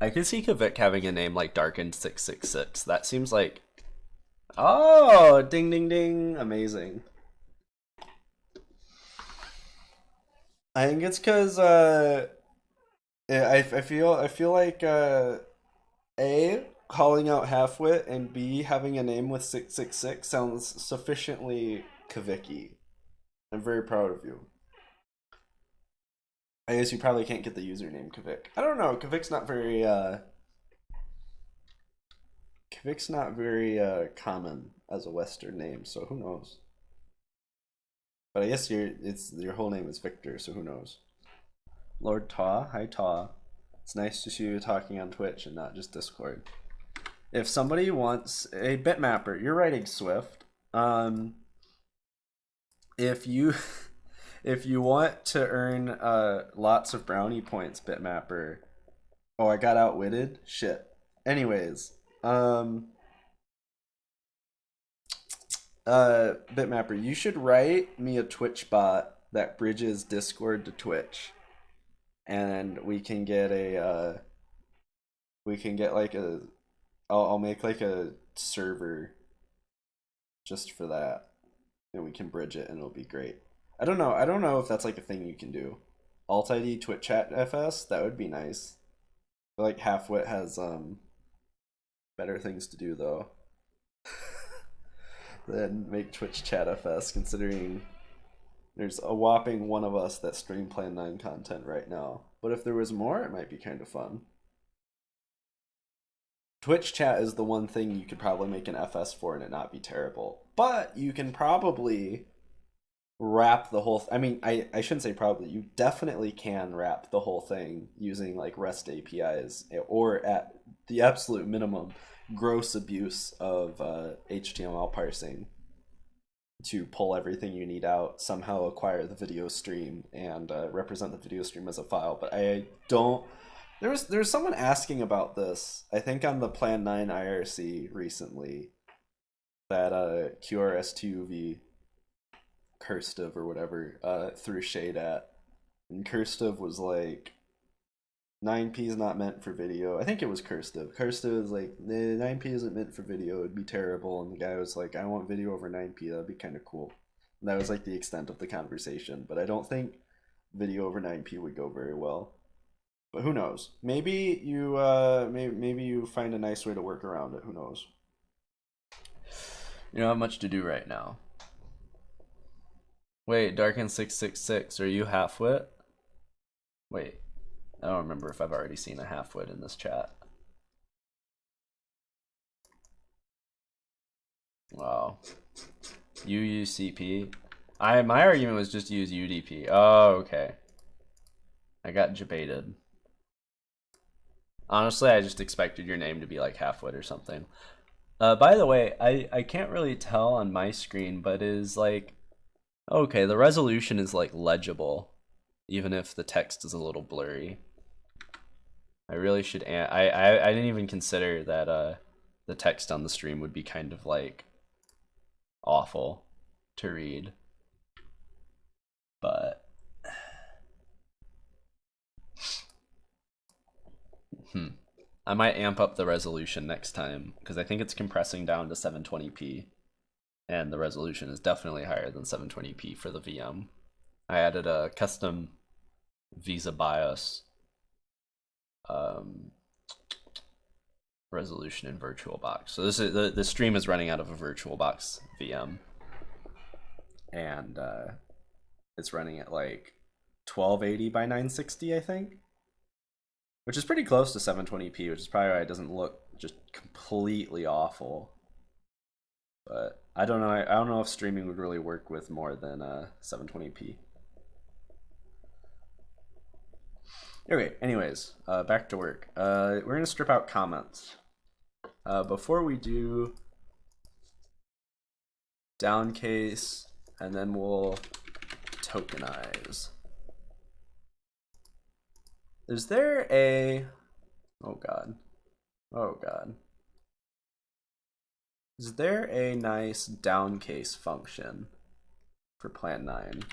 I could see Kavik having a name like Darkened six six six. That seems like. Oh, ding ding ding! Amazing. I think it's because uh, I, I feel I feel like uh, a calling out halfwit and b having a name with six six six sounds sufficiently Kaviki. I'm very proud of you. I guess you probably can't get the username Kavik. I don't know. Kavik's not very uh, Kavik's not very uh, common as a Western name, so who knows. But I guess your it's your whole name is Victor, so who knows? Lord Taw, hi Taw. It's nice to see you talking on Twitch and not just Discord. If somebody wants a bitmapper, you're writing Swift. Um, if you if you want to earn uh, lots of brownie points, bitmapper, Oh, I got outwitted? Shit. Anyways, um uh Bitmapper, you should write me a Twitch bot that bridges Discord to Twitch. And we can get a uh we can get like a I'll, I'll make like a server just for that. And we can bridge it and it'll be great. I don't know. I don't know if that's like a thing you can do. Alt ID Twitch chat FS, that would be nice. Like Halfwit has um better things to do though. than make Twitch chat FS considering there's a whopping one of us that stream Plan 9 content right now. But if there was more, it might be kind of fun. Twitch chat is the one thing you could probably make an FS for and it not be terrible. But you can probably wrap the whole I mean, I, I shouldn't say probably, you definitely can wrap the whole thing using like REST APIs or at the absolute minimum, gross abuse of uh, HTML parsing to pull everything you need out, somehow acquire the video stream, and uh, represent the video stream as a file. But I don't. There was there was someone asking about this. I think on the Plan Nine IRC recently, that uh, QRS2V Cursive or whatever uh, threw shade at, and Cursive was like, 9p is not meant for video. I think it was Cursive. Cursive is like, 9p isn't meant for video. It'd be terrible. And the guy was like, I want video over 9p. That'd be kind of cool. And that was like the extent of the conversation. But I don't think video over 9p would go very well. But who knows? Maybe you uh maybe maybe you find a nice way to work around it. Who knows? You don't have much to do right now. Wait, Darken666, are you half-wit? Wait. I don't remember if I've already seen a half-wit in this chat. Wow. UUCP. I my argument was just use UDP. Oh, okay. I got debated. Honestly, I just expected your name to be like half-wit or something. Uh, by the way, I, I can't really tell on my screen, but is like, okay, the resolution is like legible, even if the text is a little blurry. I really should. I, I I didn't even consider that uh the text on the stream would be kind of like awful to read, but hmm. I might amp up the resolution next time because I think it's compressing down to 720p, and the resolution is definitely higher than 720p for the VM. I added a custom VESA BIOS um, resolution in VirtualBox. So this is the the stream is running out of a VirtualBox VM, and uh, it's running at like 1280 by 960, I think, which is pretty close to 720p, which is probably why it doesn't look just completely awful. But I don't know. I, I don't know if streaming would really work with more than uh, 720p. Okay, anyways, uh, back to work. Uh, we're gonna strip out comments. Uh, before we do downcase, and then we'll tokenize. Is there a, oh god, oh god. Is there a nice downcase function for Plan 9?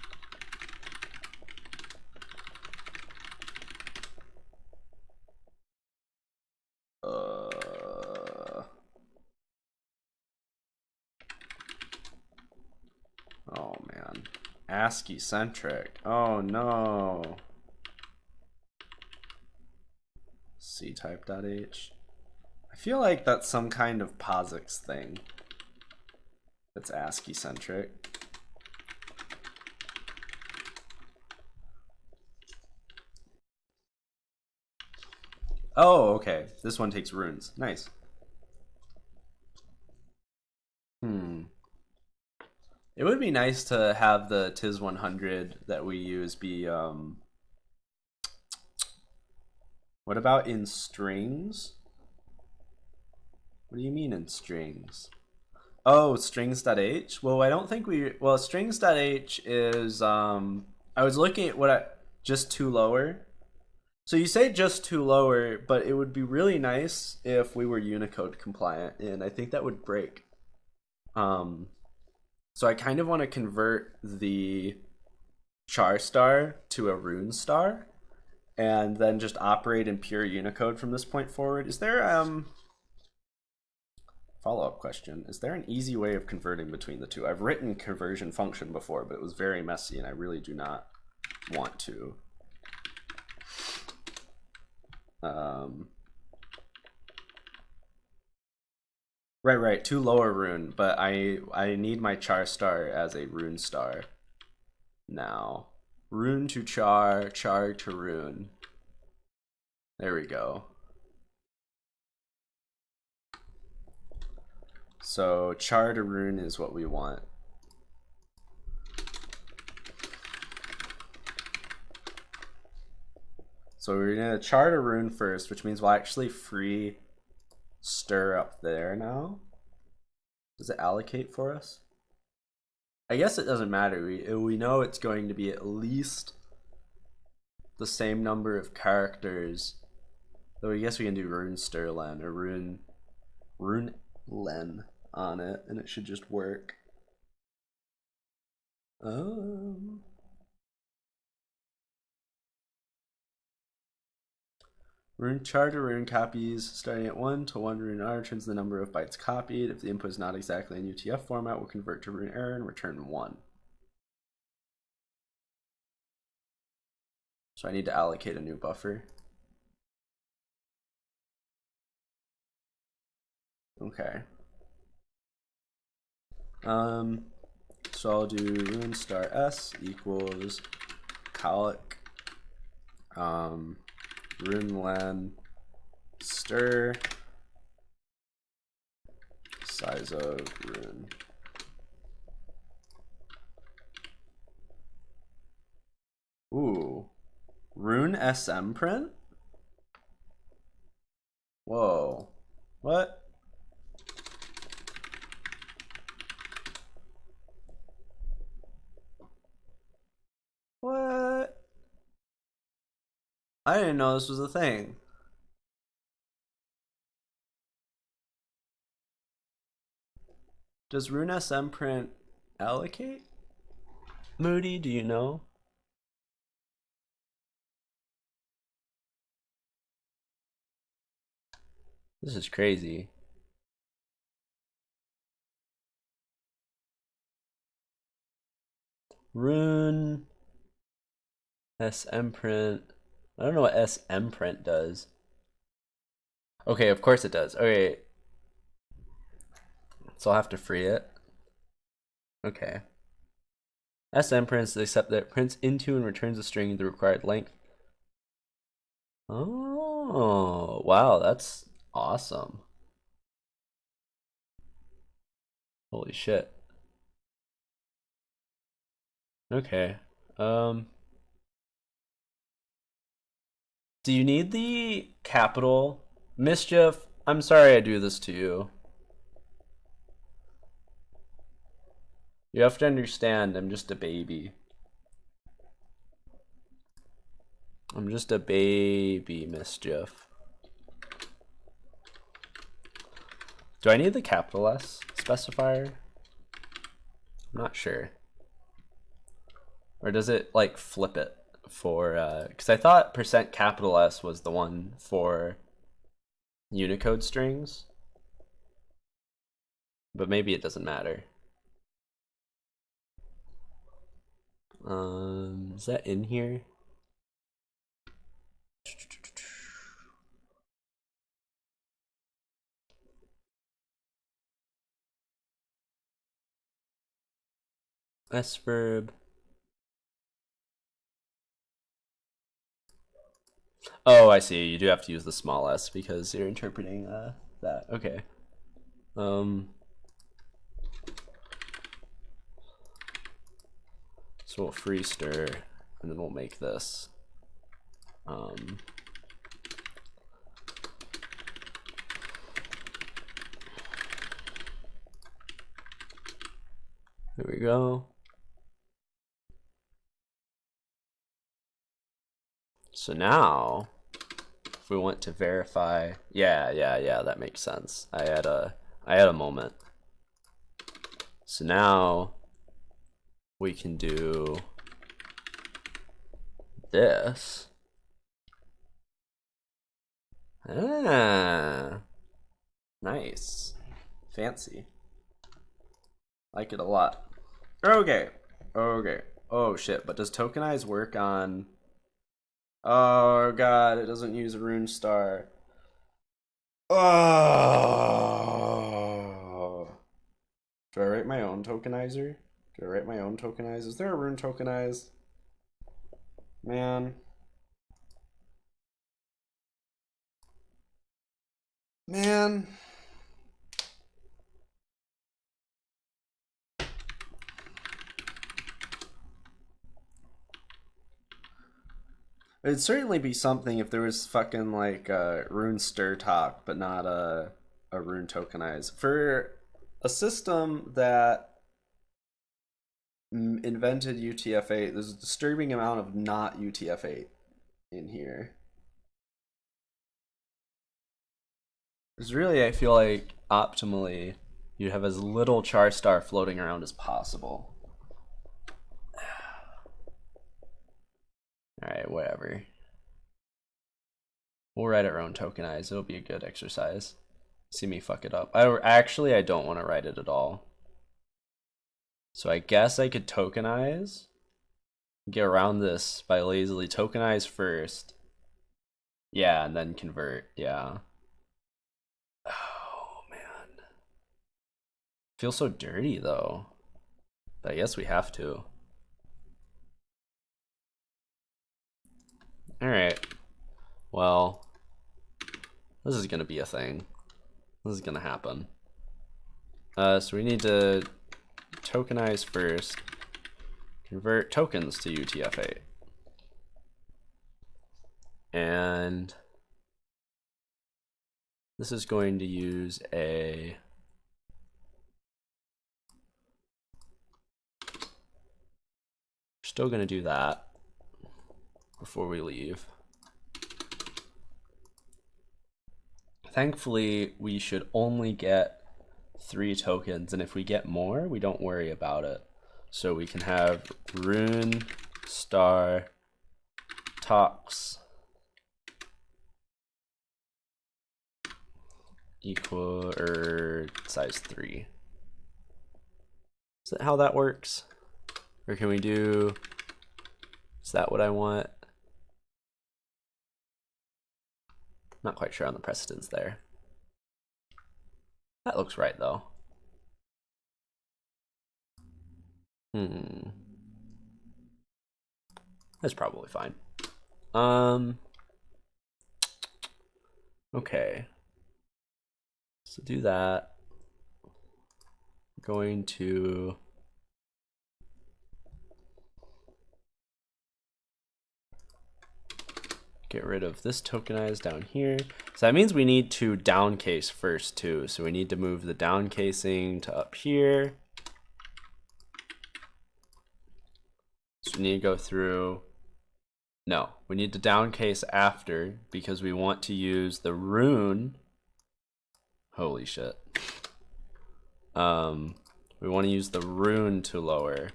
Uh, oh man. ASCII centric. Oh no. ctype.h. I feel like that's some kind of POSIX thing. That's ASCII centric. Oh, okay. This one takes runes. Nice. Hmm. It would be nice to have the TIS 100 that we use be, um... What about in strings? What do you mean in strings? Oh, strings.h? Well, I don't think we... Well, strings.h is, um... I was looking at what I... Just tolower So you say just tolower, but it would be really nice if we were Unicode compliant, and I think that would break. Um, so I kind of want to convert the char star to a rune star, and then just operate in pure Unicode from this point forward. Is there um follow up question? Is there an easy way of converting between the two? I've written conversion function before, but it was very messy, and I really do not want to. Um, right, right, tolowerrune, but I I need my char star as a rune star now. Rune to char, char to rune. There we go. So char to rune is what we want. So we're gonna chart a rune first, which means we'll actually free stir up there now. Does it allocate for us? I guess it doesn't matter. We we know it's going to be at least the same number of characters. Though I guess we can do rune stirlen or rune rune len on it, and it should just work. Um. Rune char rune copies starting at 1 to 1 rune r returns the number of bytes copied. If the input is not exactly in UTF format, we'll convert to rune error and return 1. So I need to allocate a new buffer. Okay. Um, so I'll do rune star s equals calloc um, Runeland stir size of rune. Ooh, rune SM print? Whoa? What? I didn't know this was a thing. Does Rune SM print allocate? Moody, do you know? This is crazy. Rune SM print I don't know what SM print does. Okay, of course it does. Okay. So I'll have to free it. Okay. SM prints except that it prints into and returns a string the required length. Oh, wow, that's awesome. Holy shit. Okay. Um do you need the capital? Mischief, I'm sorry I do this to you. You have to understand, I'm just a baby. I'm just a baby, Mischief. Do I need the capital S specifier? I'm not sure. Or does it, like, flip it? For because uh, I thought percent capital S was the one for Unicode strings, but maybe it doesn't matter. Um, is that in here? S verb. Oh, I see. You do have to use the small s because you're interpreting uh, that. Okay. Um. So we'll free stir, and then we'll make this. Um. There we go. So now if we want to verify, yeah, yeah, yeah, that makes sense. I had a, I had a moment. So now we can do this. Ah, nice, fancy. Like it a lot. Okay, okay. Oh shit! But does tokenize work on? Oh god, it doesn't use a Rune Star. Oh. Do I write my own tokenizer? Do I write my own tokenize? Is there a rune tokenize? Man. Man. It'd certainly be something if there was fucking like uh, a rune strtok, but not a a rune tokenize for a system that invented UTF-8. There's a disturbing amount of not UTF-8 in here. Because really, I feel like optimally, you have as little char star floating around as possible. Alright, whatever. We'll write our own tokenize. It'll be a good exercise. See me fuck it up. I actually I don't want to write it at all. So I guess I could tokenize. Get around this by lazily tokenize first. Yeah, and then convert. Yeah. Oh man. Feels so dirty though. But I guess we have to. Alright. Well, this is gonna be a thing. This is gonna happen. Uh, so we need to tokenize first, convert tokens to UTF-8. And this is going to use a still going to do that before we leave. Thankfully, we should only get three tokens, and if we get more, we don't worry about it. So we can have rune, star, tox equal or size three. Is that how that works? Or can we do, is that what I want? Not quite sure on the precedence there. That looks right though. Hmm. That's probably fine. Um. Okay. So do that. Going to get rid of this tokenize down here. So that means we need to downcase first too. So we need to move the downcasing to up here. So we need to go through, no, we need to downcase after because we want to use the rune. Holy shit. Um, we want to use the rune to lower.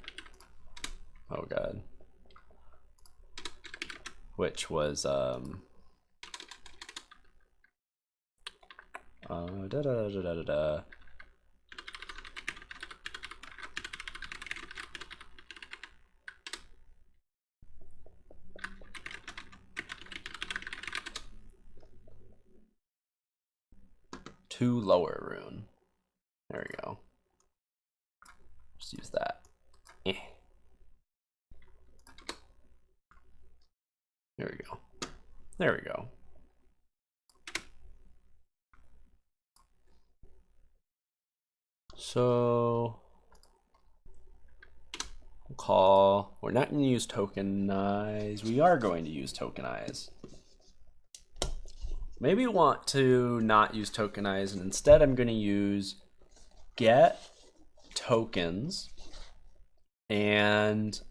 Oh god which was um, uh, da, da, da, da, da, da. tolowerrune. There we go. Just use that. Eh. There we go. There we go. So we'll call, we're not going to use tokenize. We are going to use tokenize. Maybe want to not use tokenize and instead I'm going to use get tokens and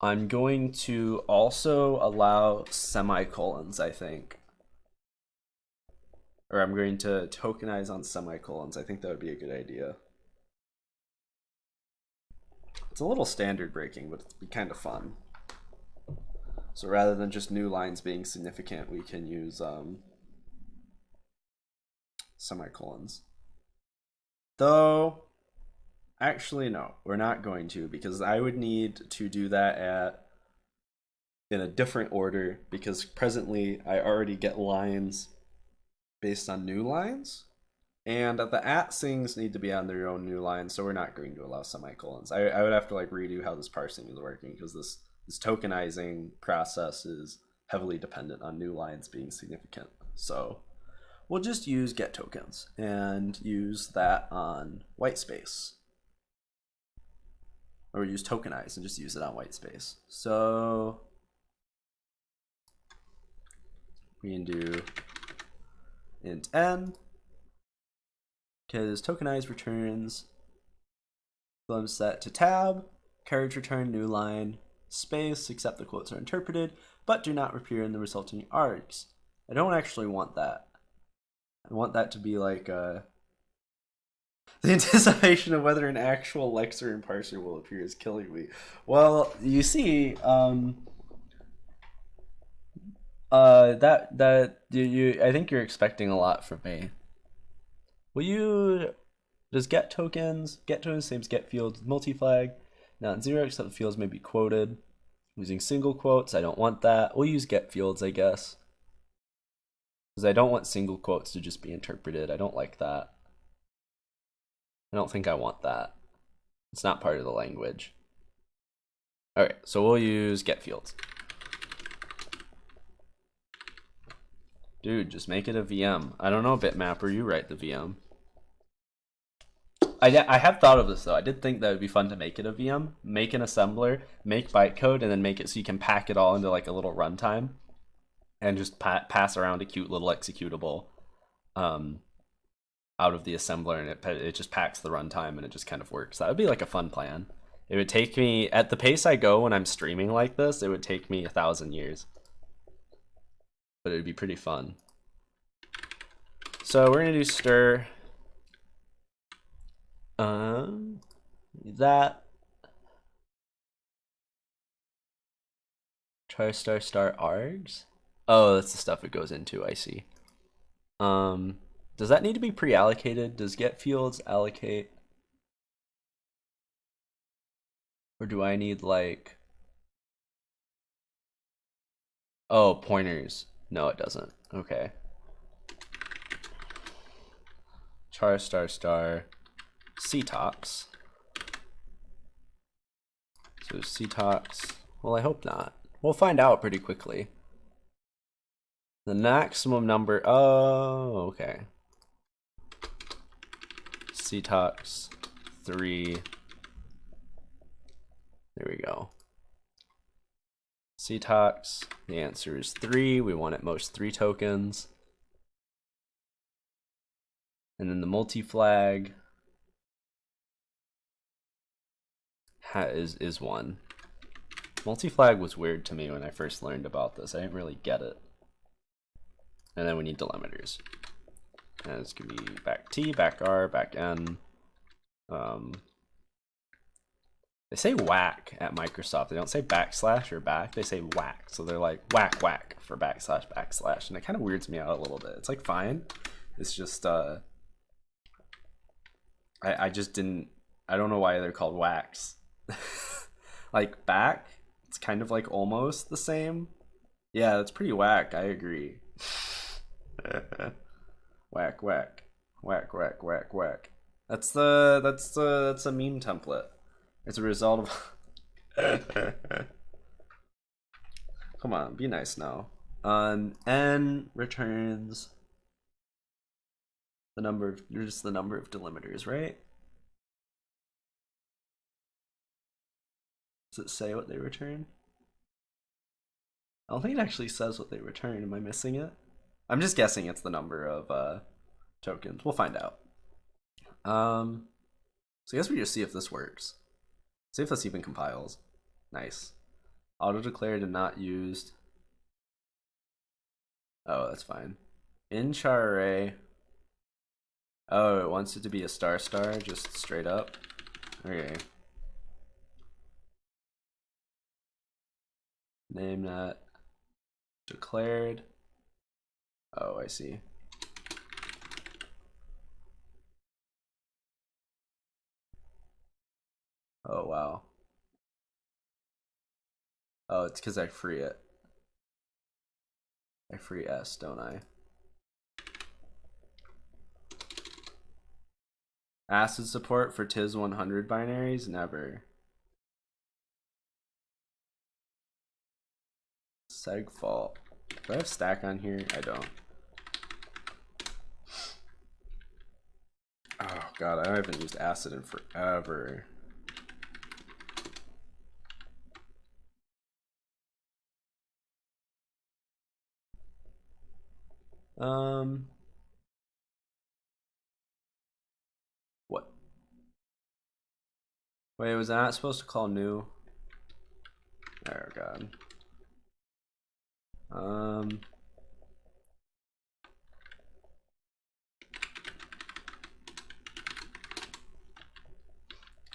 I'm going to also allow semicolons, I think. Or I'm going to tokenize on semicolons. I think that would be a good idea. It's a little standard breaking, but it'd be kind of fun. So rather than just new lines being significant, we can use um, semicolons. Though, actually no, we're not going to because I would need to do that at in a different order because presently I already get lines based on new lines. And the at things need to be on their own new lines, so we're not going to allow semicolons. I, I would have to like redo how this parsing is working because this, this tokenizing process is heavily dependent on new lines being significant. So we'll just use get tokens and use that on white space. Or use tokenize and just use it on white space. So we can do int n because tokenize returns them set to tab, carriage return new line, space, except the quotes are interpreted, but do not appear in the resulting args. I don't actually want that. I want that to be like uh, the anticipation of whether an actual lexer and parser will appear is killing me. Well, you see, um, uh, that that you, you I think you're expecting a lot from me. Will you does get tokens get tokens same as get fields multi-flag not zero except the fields may be quoted. Using single quotes I don't want that. We'll use get fields I guess. Because I don't want single quotes to just be interpreted. I don't like that I don't think I want that it's not part of the language alright so we'll use get fields Dude, just make it a VM. I don't know, bitmapper, you write the VM. I, I have thought of this though. I did think that would be fun to make it a VM, make an assembler, make bytecode, and then make it so you can pack it all into like a little runtime, and just pa pass around a cute little executable, um, out of the assembler, and it it just packs the runtime, and it just kind of works. That would be like a fun plan. It would take me at the pace I go when I'm streaming like this. It would take me a thousand years but it would be pretty fun. So we're gonna do stir. Um, that. Try star star args. Oh, that's the stuff it goes into. I see. Um, does that need to be pre-allocated? Does get fields allocate? Or do I need like Oh, pointers. No, it doesn't. Okay. Char star star ctox. So ctox. Well, I hope not. We'll find out pretty quickly. The maximum number. Oh, okay. Ctox three. There we go. ctox. The answer is three. We want at most three tokens. And then the multi-flag is, is one. Multi-flag was weird to me when I first learned about this. I didn't really get it. And then we need delimiters. And it's gonna be back T, back R, back N. Um, they say whack at Microsoft. They don't say backslash or back. They say whack. So they're like whack whack for backslash backslash. And it kind of weirds me out a little bit. It's like fine. It's just uh I, I just didn't I don't know why they're called wax. like back, it's kind of like almost the same. Yeah, that's pretty whack, I agree. whack whack. Whack whack whack whack. That's the that's the that's a meme template. It's a result of Come on, be nice now. Um n returns the number of just the number of delimiters, right? Does it say what they return? I don't think it actually says what they return. Am I missing it? I'm just guessing it's the number of uh, tokens. We'll find out. Um, so I guess we just see if this works. See if this even compiles. Nice. Auto declared and not used. Oh, that's fine. In char array. Oh, it wants it to be a star star, just straight up. Okay. Name that declared. Oh, I see. Oh, wow. Oh, it's because I free it. I free S, don't I? ACID support for TIS 100 binaries? Never. Segfault. Do I have stack on here? I don't. Oh god, I haven't used acid in forever. Um What? Wait, was not supposed to call new? Oh god. Um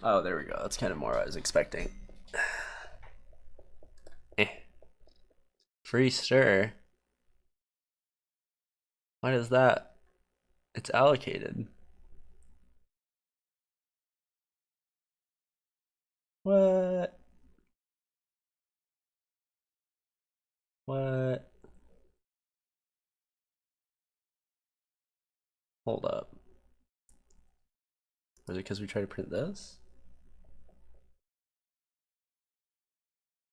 Oh, there we go. That's kind of more I was expecting. eh. Free stir. Why does that? It's allocated. What? What? Hold up. Was it because we tried to print this?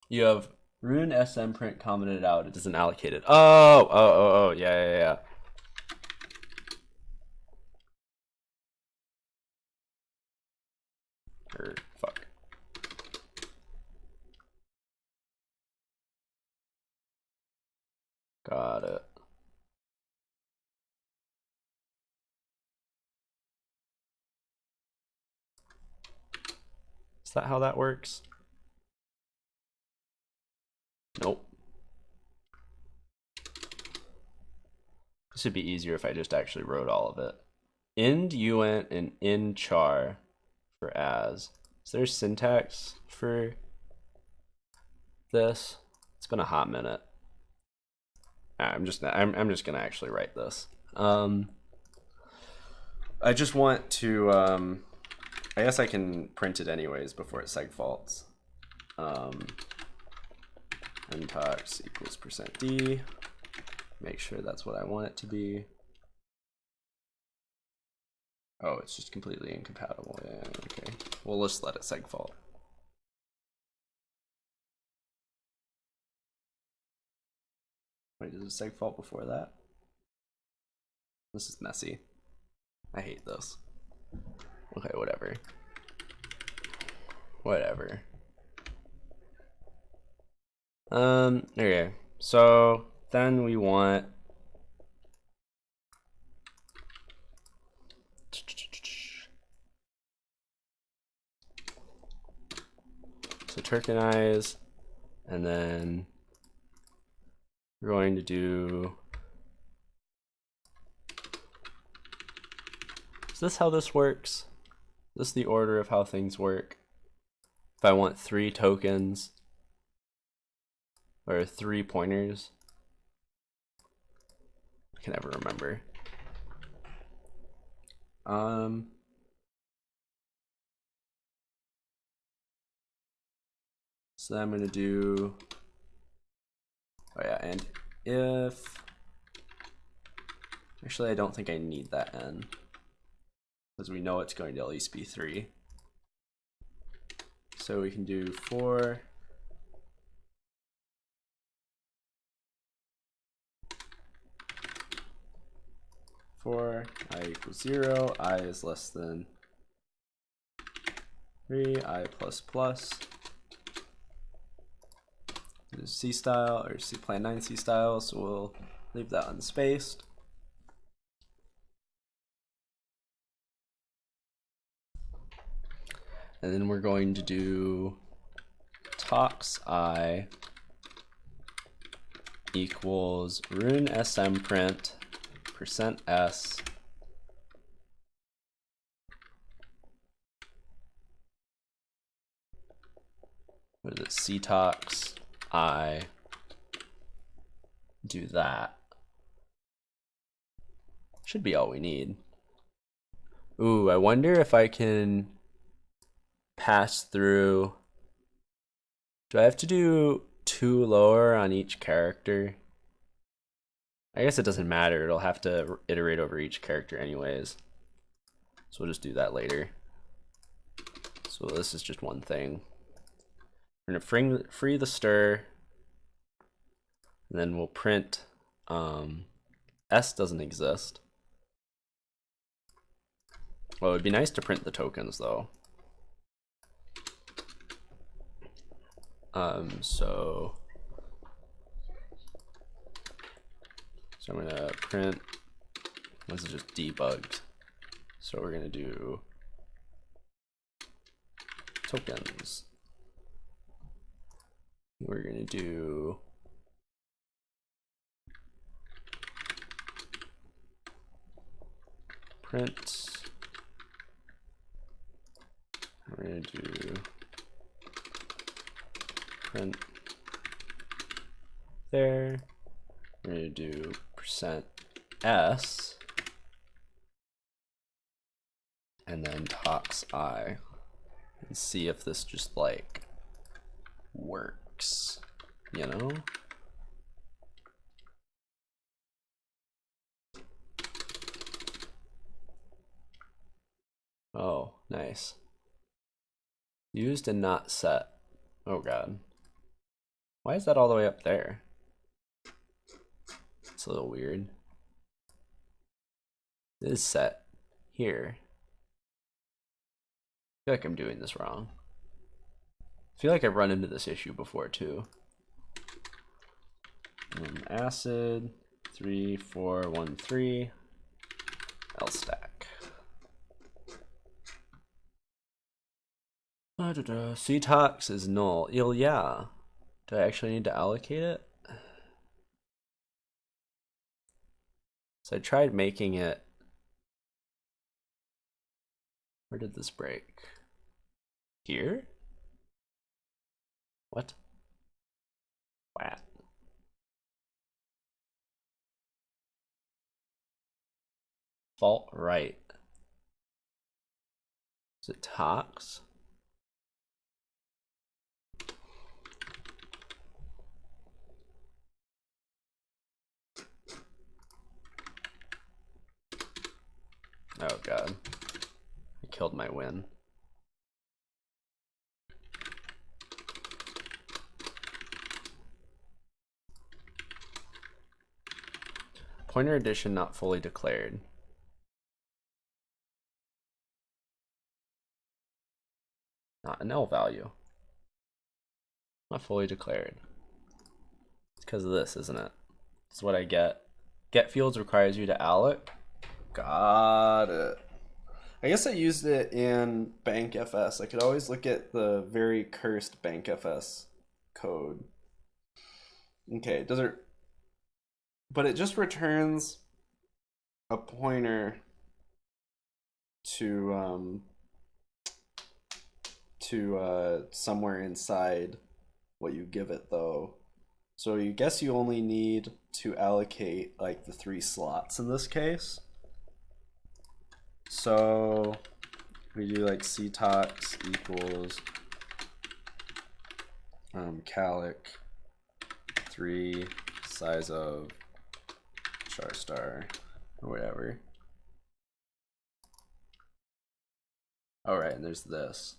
You have rune SM print commented out. It doesn't allocated. Oh, oh, oh, oh, yeah, yeah, yeah. Or fuck. Got it. Is that how that works? Nope. This would be easier if I just actually wrote all of it. Ind uint and in char for as. Is there syntax for this? It's been a hot minute. I'm just I'm I'm just gonna actually write this. Um, I just want to um, I guess I can print it anyways before it segfaults. Um, ntox equals percent %d. Make sure that's what I want it to be. Oh, it's just completely incompatible. Yeah, okay. We'll just let it segfault. Wait, does it segfault before that? This is messy. I hate this. Okay, whatever. Whatever. Um, okay. So then we want so tokenize and then we're going to do is this how this works is this the order of how things work if I want three tokens or three pointers. I can never remember. Um so I'm gonna do Oh yeah, and if, actually I don't think I need that n, because we know it's going to at least be three. So we can do four, four, i equals zero, i is less than three, i plus plus, C style or C plan 9 C style, so we'll leave that unspaced. And then we're going to do tox i equals rune sm print percent s. What is it? Ctox i. Do that. Should be all we need. Ooh i wonder if i can pass through. Do i have to do tolower on each character I guess it doesn't matter. It'll have to iterate over each character anyways. So we'll just do that later. So this is just one thing. We're gonna free, free the stir. And then we'll print um, S doesn't exist. Well, it'd be nice to print the tokens though. Um, so So I'm gonna print, this is just debugged. So we're gonna do tokens. We're gonna do print. We're gonna do print there. We're gonna do percent s and then tox i and see if this just like works, you know? Oh, nice. Used and not set. Oh god. Why is that all the way up there? It's a little weird. This set here. I feel like I'm doing this wrong. I feel like I've run into this issue before too. Um, acid, three, four, one, three, L stack. Da. CTOX is null. Well, yeah. Do I actually need to allocate it? So I tried making it. Where did this break? Here? What? What? Fault right. Is it tox? Oh god. I killed my win. Pointer addition not fully declared. Not an L value. Not fully declared. It's because of this, isn't it? It's what I get. Get fields requires you to alloc Got it. I guess I used it in BankFS. I could always look at the very cursed BankFS code. Okay, does it but it just returns a pointer to um to uh somewhere inside what you give it though. So you guess you only need to allocate like the three slots in this case. So we do like ctox equals um, calloc 3 size of char star or whatever. Alright, and there's this.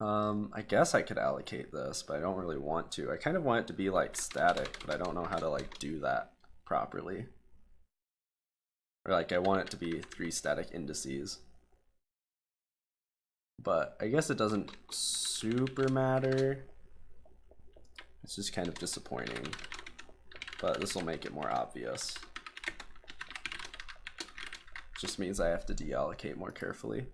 Um, I guess I could allocate this, but I don't really want to. I kind of want it to be like static, but I don't know how to like do that properly. Or like I want it to be three static indices. But I guess it doesn't super matter. It's just kind of disappointing. But this will make it more obvious. Just means I have to deallocate more carefully.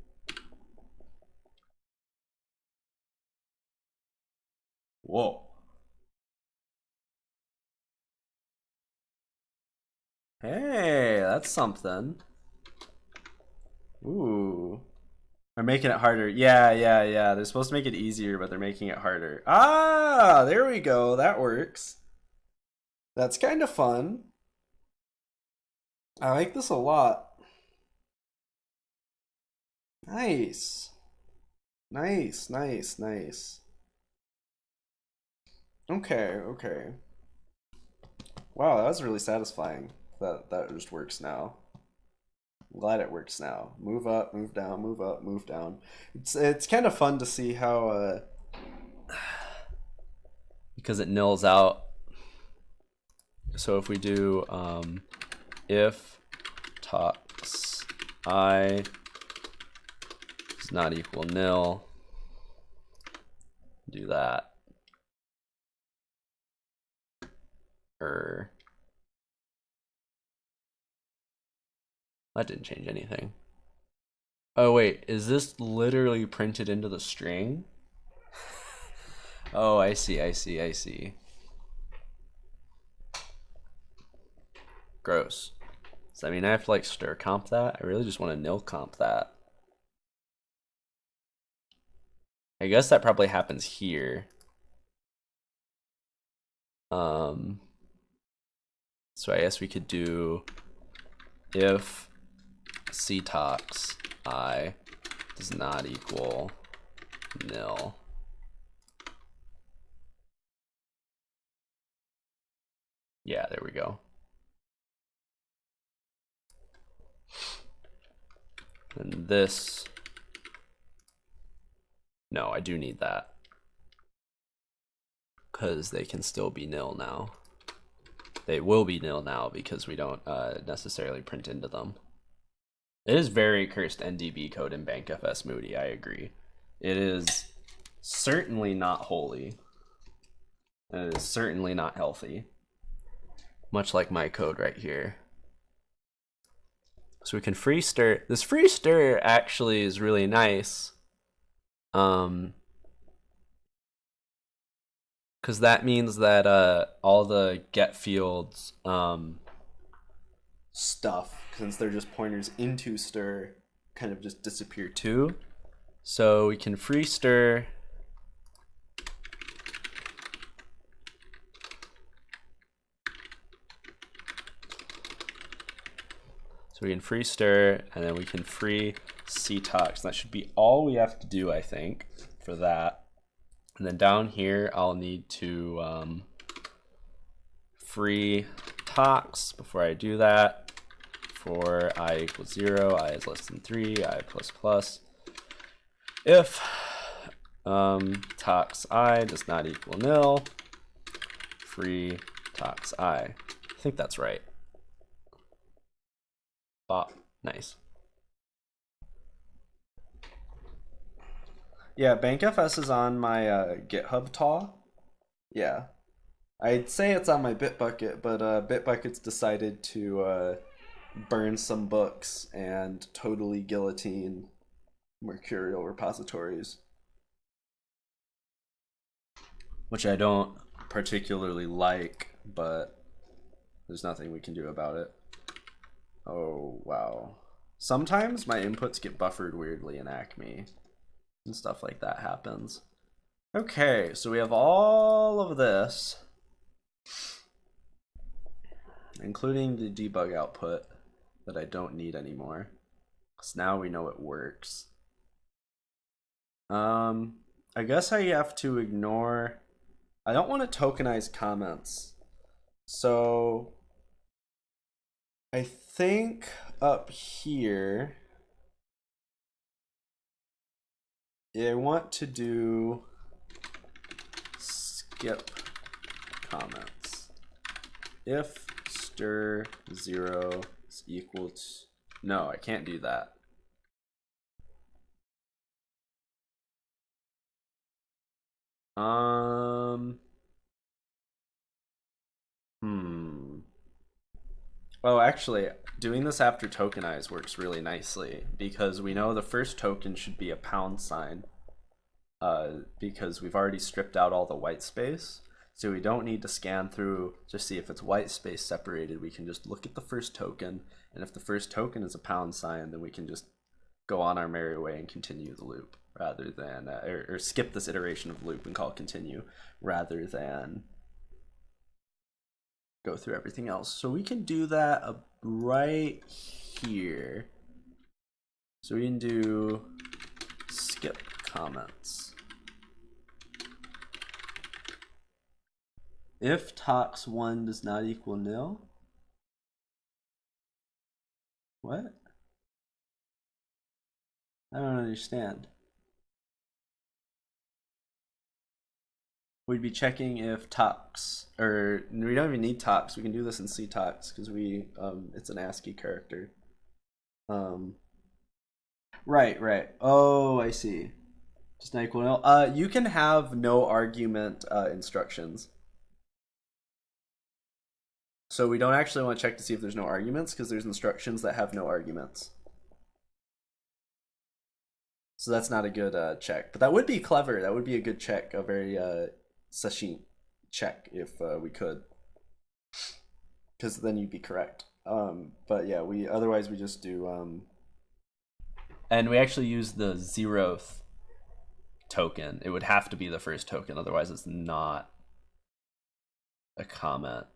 Whoa. Hey, that's something. Ooh. They're making it harder. Yeah, yeah, yeah. They're supposed to make it easier, but they're making it harder. Ah, there we go. That works. That's kind of fun. I like this a lot. Nice. Nice, nice, nice. Okay, okay. Wow, that was really satisfying. That that just works now. I'm glad it works now. Move up, move down, move up, move down. It's it's kind of fun to see how uh because it nils out. So if we do um, if tox i is not equal nil, do that. Er. That didn't change anything. Oh wait, is this literally printed into the string? oh, I see, I see, I see. Gross. Does that mean I have to like stir comp that? I really just want to nil comp that. I guess that probably happens here. Um, so I guess we could do if ctox i does not equal nil. Yeah, there we go. And this, no, I do need that. Because they can still be nil now. They will be nil now because we don't uh, necessarily print into them. It is very cursed NDB code in BankFS Moody, I agree. It is certainly not holy. And it is certainly not healthy. Much like my code right here. So we can free stir. This free stir actually is really nice. Um, because that means that uh, all the get fields um, stuff, since they're just pointers into stir, kind of just disappear too. So we can free stir So we can free stir and then we can free ctox. That should be all we have to do, I think, for that. And then down here, I'll need to um, free tox before I do that. For i equals zero, i is less than three, i plus plus. If um, tox i does not equal nil, free tox i. I think that's right. Bop. Nice. Yeah, BankFS is on my uh, GitHub TAW. Yeah. I'd say it's on my Bitbucket, but uh, Bitbucket's decided to uh, burn some books and totally guillotine Mercurial repositories. Which I don't particularly like, but there's nothing we can do about it. Oh, wow. Sometimes my inputs get buffered weirdly in Acme. And stuff like that happens. Okay, so we have all of this. Including the debug output that I don't need anymore. Because now we know it works. Um, I guess I have to ignore... I don't want to tokenize comments. So I think up here, I want to do skip comments. If stir zero is equal to, no, I can't do that. Um, hmm. Oh, actually, doing this after tokenize works really nicely because we know the first token should be a pound sign. uh, because we've already stripped out all the white space. So we don't need to scan through to see if it's white space separated. We can just look at the first token, and if the first token is a pound sign, then we can just go on our merry way and continue the loop rather than, uh, or, or skip this iteration of loop and call continue rather than go through everything else. So we can do that right here. So we can do skip comments. If tox1 does not equal nil, what? I don't understand. We'd be checking if tox, or we don't even need tox. We can do this in ctox because we, um, it's an ASCII character. Um, right, right. Oh, I see. Just not equal nil. Uh, you can have no argument uh, instructions. So we don't actually want to check to see if there's no arguments because there's instructions that have no arguments. So that's not a good uh, check, but that would be clever. That would be a good check, a very uh, check if uh, we could, because then you'd be correct. Um, but yeah, we otherwise we just do. Um... And we actually use the zeroth token. It would have to be the first token, otherwise it's not a comment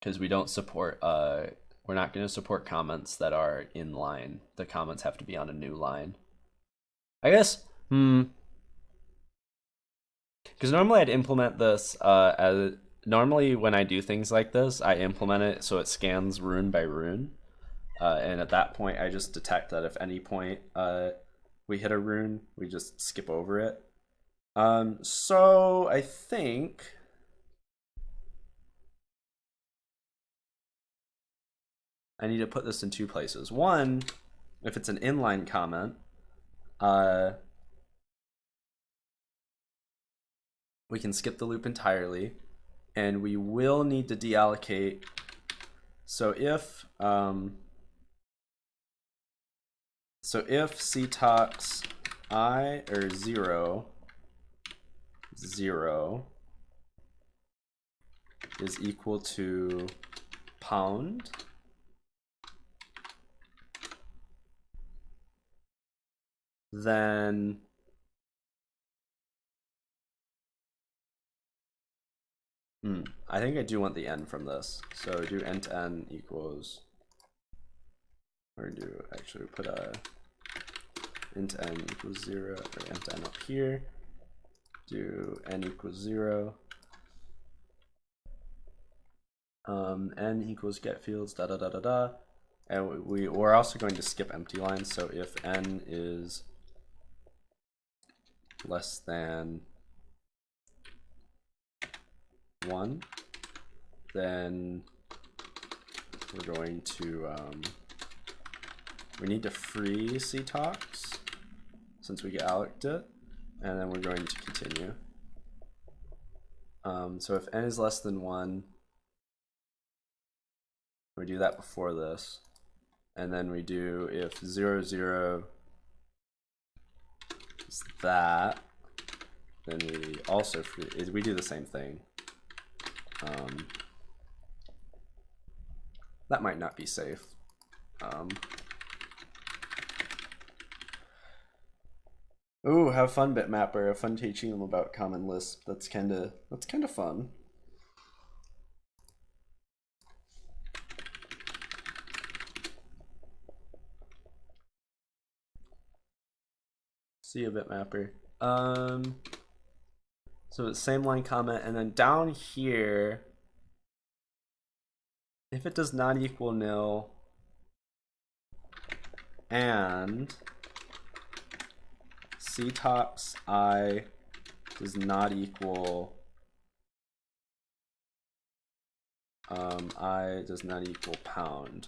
because we don't support uh we're not going to support comments that are in line. The comments have to be on a new line. I guess hmm. Because normally i'd implement this uh as normally when i do things like this i implement it so it scans rune by rune. Uh, and at that point i just detect that if any point uh we hit a rune we just skip over it. Um so i think I need to put this in two places. One, if it's an inline comment, uh, we can skip the loop entirely, and we will need to deallocate. So if um, so if ctox i or zero zero is equal to pound then hmm, I think I do want the n from this. So do int n equals, or do actually put a int n equals zero, or int n up here. Do n equals zero. Um, n equals get fields da da da da da. And we, we're also going to skip empty lines. So if n is less than 1, then we're going to, um, we need to free ctox since we get alloced it, and then we're going to continue. Um, so if n is less than 1, we do that before this, and then we do if 0, 0 is that, then we also we do the same thing. Um, that might not be safe. Um, ooh, have fun, Bitmapper. Have fun teaching them about Common Lisp. That's kind of that's kind of fun. See a bitmapper. Um, so same line comment, and then down here, if it does not equal nil, and ctox i does not equal um, i does not equal pound.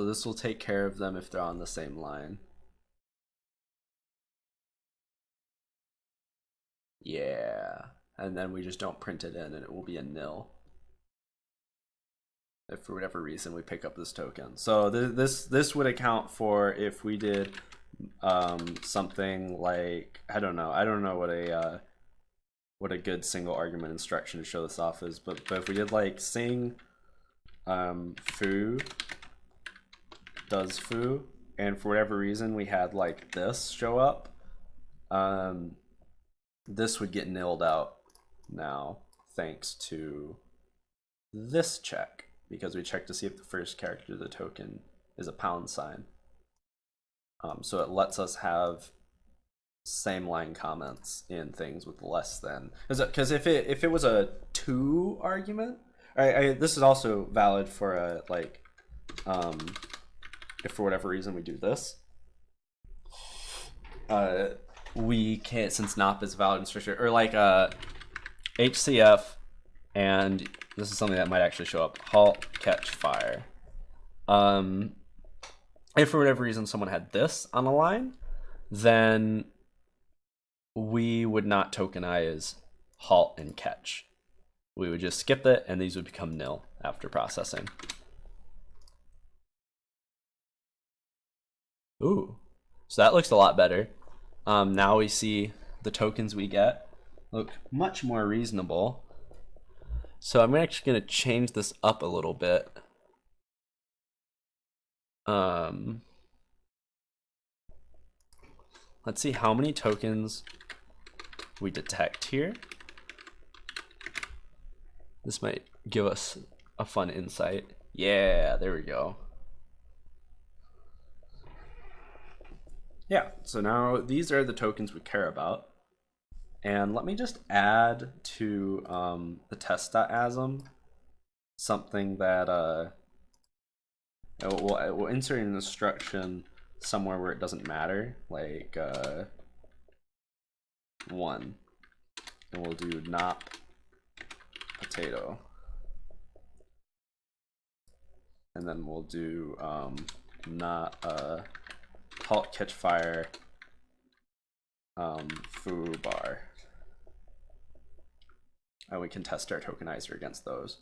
So this will take care of them if they're on the same line. Yeah, and then we just don't print it in and it will be a nil. if for whatever reason we pick up this token. So th- this this would account for if we did um, something like I don't know I don't know what a uh, what a good single argument instruction to show this off is, but but if we did like sing um, foo does foo, and for whatever reason we had like this show up, um, this would get nilled out now thanks to this check because we check to see if the first character of the token is a pound sign. Um, so it lets us have same line comments in things with less than because if it if it was a two argument, I, I this is also valid for a like um, if for whatever reason we do this. Uh, we can't since NOP is valid instruction or like uh HCF and this is something that might actually show up. Halt catch fire. Um if for whatever reason someone had this on a line then we would not tokenize halt and catch. We would just skip it and these would become nil after processing ooh so that looks a lot better um, now we see the tokens we get look much more reasonable. So I'm actually going to change this up a little bit. Um, let's see how many tokens we detect here. This might give us a fun insight. Yeah, there we go. Yeah, so now these are the tokens we care about. And let me just add to um, the test.asm something that uh, we'll, we'll insert an instruction somewhere where it doesn't matter, like uh, one. And we'll do not potato. And then we'll do um, not uh, halt catch fire um, foo bar. And we can test our tokenizer against those.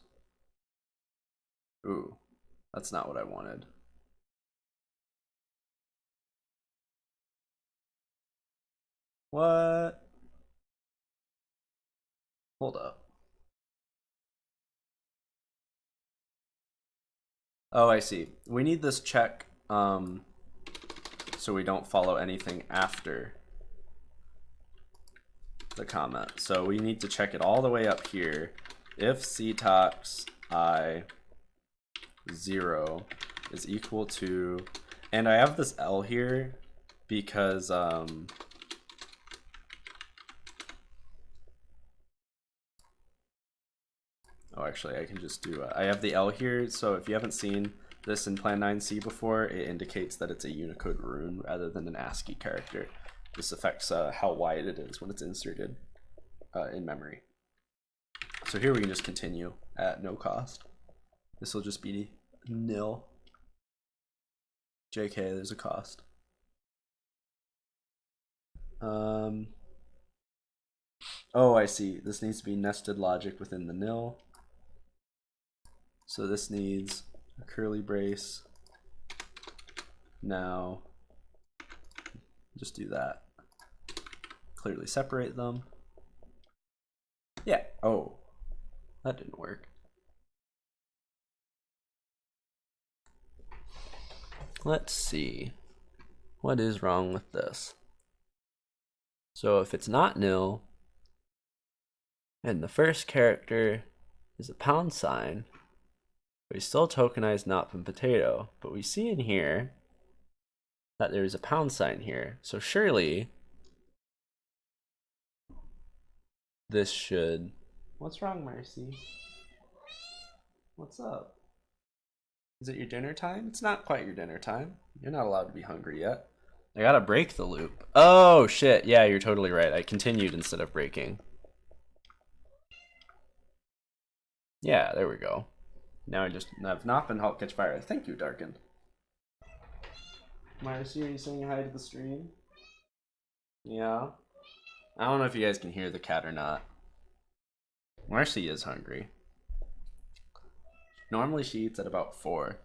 Ooh that's not what I wanted. What? Hold up. Oh I see. We need this check um, so we don't follow anything after the comment. So we need to check it all the way up here. If ctox i 0 is equal to, and I have this L here because um, oh actually I can just do, uh, I have the L here, so if you haven't seen this in Plan 9C before, it indicates that it's a Unicode rune rather than an ASCII character. This affects uh, how wide it is when it's inserted uh, in memory. So here we can just continue at no cost. This will just be nil. JK, there's a cost. Um, oh, I see. This needs to be nested logic within the nil. So this needs a curly brace. Now, just do that. Clearly separate them. Yeah. Oh, that didn't work. Let's see. What is wrong with this? So if it's not nil, and the first character is a pound sign, we still tokenize not from potato, but we see in here that there is a pound sign here. So surely this should. What's wrong, Marcy? What's up? Is it your dinner time? It's not quite your dinner time. You're not allowed to be hungry yet. I gotta break the loop. Oh shit, yeah, you're totally right. I continued instead of breaking. Yeah, there we go. Now I just have not been halt catch fire. Thank you, Darken. Marcy, are you saying hi to the stream? Yeah. I don't know if you guys can hear the cat or not. Marcy is hungry. Normally she eats at about four,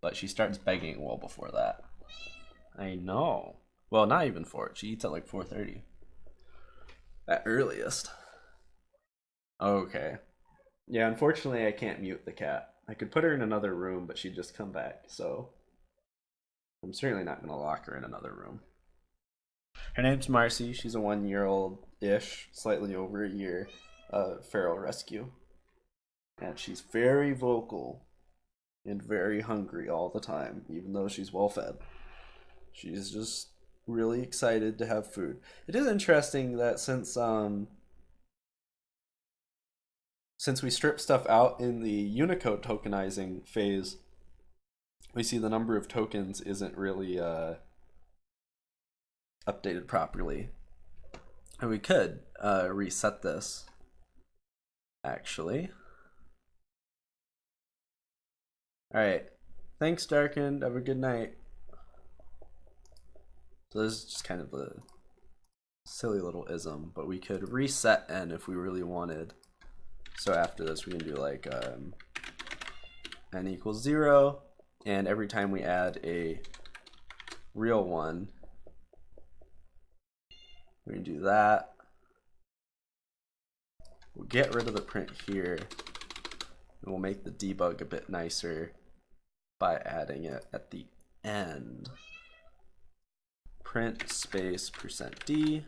but she starts begging well before that. I know. Well, not even four. She eats at like four thirty. At earliest. Okay. Yeah, unfortunately I can't mute the cat. I could put her in another room, but she'd just come back, so I'm certainly not gonna lock her in another room. Her name's Marcy. She's a one year old ish, slightly over a year, uh, feral rescue. And she's very vocal and very hungry all the time, even though she's well fed. She's just really excited to have food. It is interesting that since um since we strip stuff out in the Unicode tokenizing phase, we see the number of tokens isn't really uh updated properly. And we could uh, reset this, actually. Alright, thanks Darkened, have a good night. So this is just kind of a silly little ism, but we could reset n if we really wanted. So after this we can do like um, n equals 0, and every time we add a real one, we can do that. We'll get rid of the print here. And we'll make the debug a bit nicer by adding it at the end. Print space percent %d.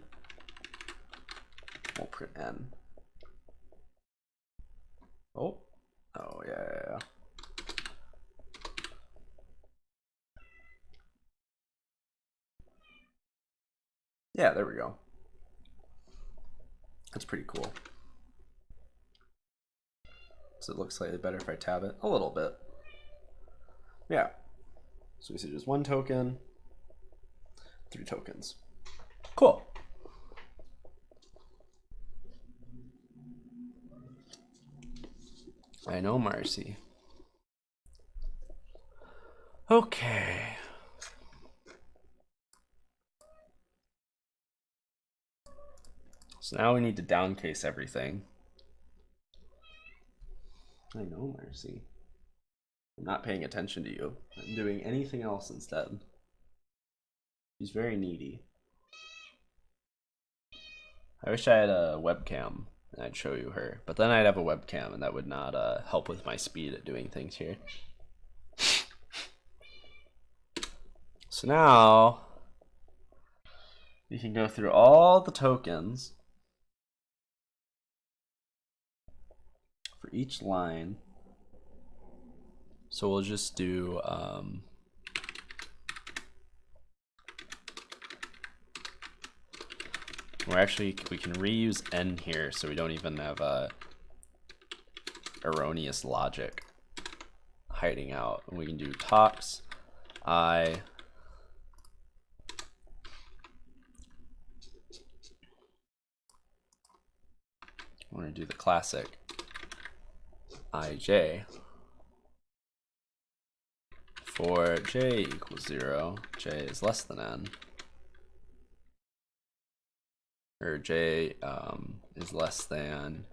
We'll print n. Oh, oh yeah, yeah, yeah. Yeah, there we go. That's pretty cool. Does it look slightly better if I tab it? A little bit. Yeah. So we see just one token, three tokens. Cool. I know, Marcy. Okay. So now we need to downcase everything. I know, Marcy. I'm not paying attention to you. I'm doing anything else instead. She's very needy. I wish I had a webcam and I'd show you her, but then I'd have a webcam and that would not uh, help with my speed at doing things here. So now you can go through all the tokens for each line. So we'll just do um, we're actually we can reuse n here so we don't even have a erroneous logic hiding out. We can do tox i We're going to do the classic ij for j equals 0, j is less than n, or j um, is less than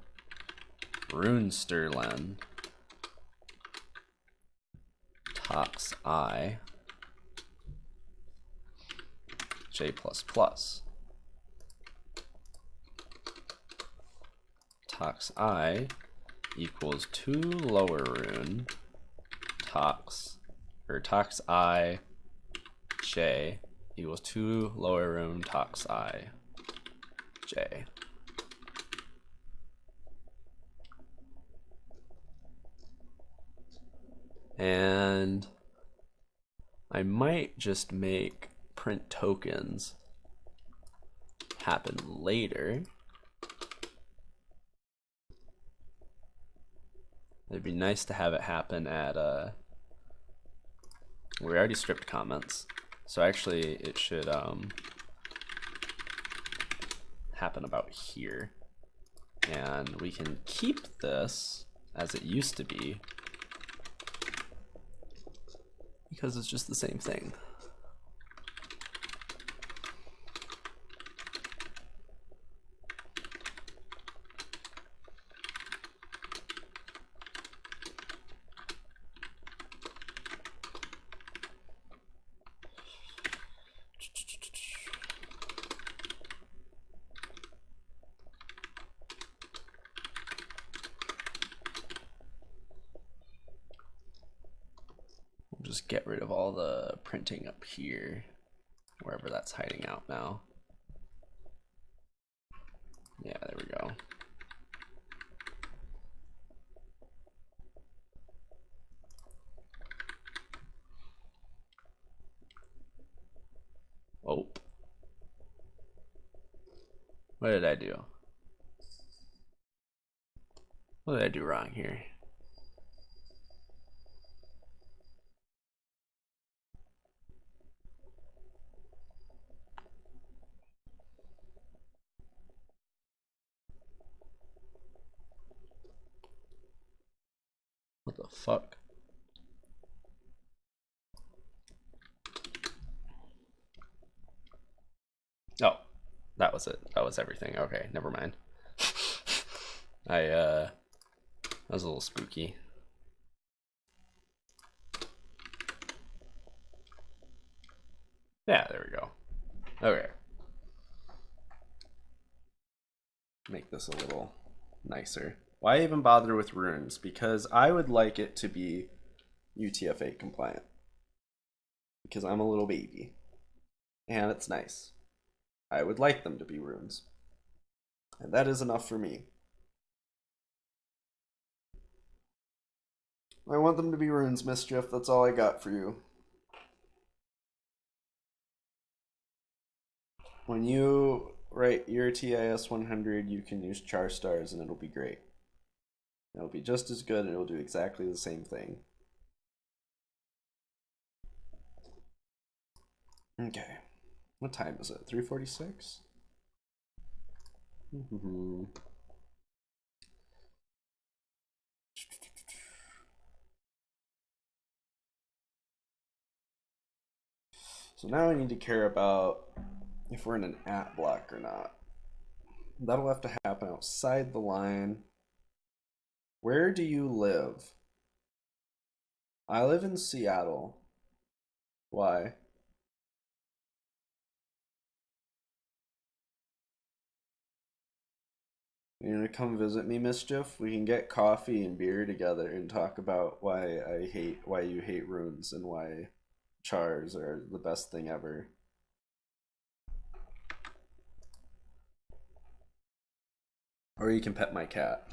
runestrlen tox i. J plus plus tox i equals tolowerrune tox or tox i j equals tolowerrune tox i j and I might just make print tokens happen later It'd be nice to have it happen at, uh, we already stripped comments. So actually it should um, happen about here. And we can keep this as it used to be because it's just the same thing. just get rid of all the printing up here, wherever that's hiding out now. Yeah, there we go. Oh. What did I do? What did I do wrong here? What the fuck? Oh, that was everything. Okay, never mind. I, uh, that was a little spooky. Yeah, there we go. Okay. Make this a little nicer. Why even bother with runes? Because I would like it to be UTF-8 compliant. Because I'm a little baby. And it's nice. I would like them to be runes. And that is enough for me. I want them to be runes, Mischief. That's all I got for you. When you write your TIS 100, you can use char stars and it'll be great. It'll be just as good and it'll do exactly the same thing. Okay. What time is it? 346? Mm-hmm. So now I need to care about if we're in an at block or not. That'll have to happen outside the line. Where do you live? I live in Seattle. Why? You gonna come visit me, Mischief? We can get coffee and beer together and talk about why I hate why you hate runes and why chars are the best thing ever. Or you can pet my cat.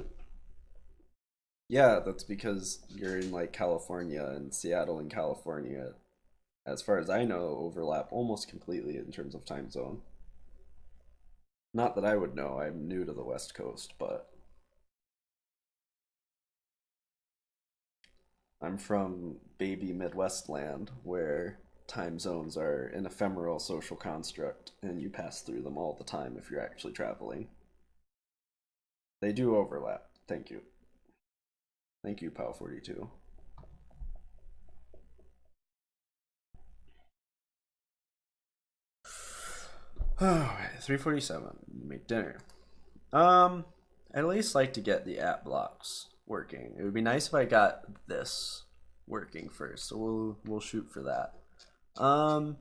Yeah, that's because you're in like California and Seattle and California, as far as I know, overlap almost completely in terms of time zone. Not that I would know, I'm new to the West Coast, but I'm from baby Midwest land where time zones are an ephemeral social construct and you pass through them all the time if you're actually traveling. They do overlap. Thank you. Thank you, POW42. Oh, 347. Make dinner. Um, I'd at least like to get the at blocks working. It would be nice if I got this working first. So we'll we'll shoot for that. Um,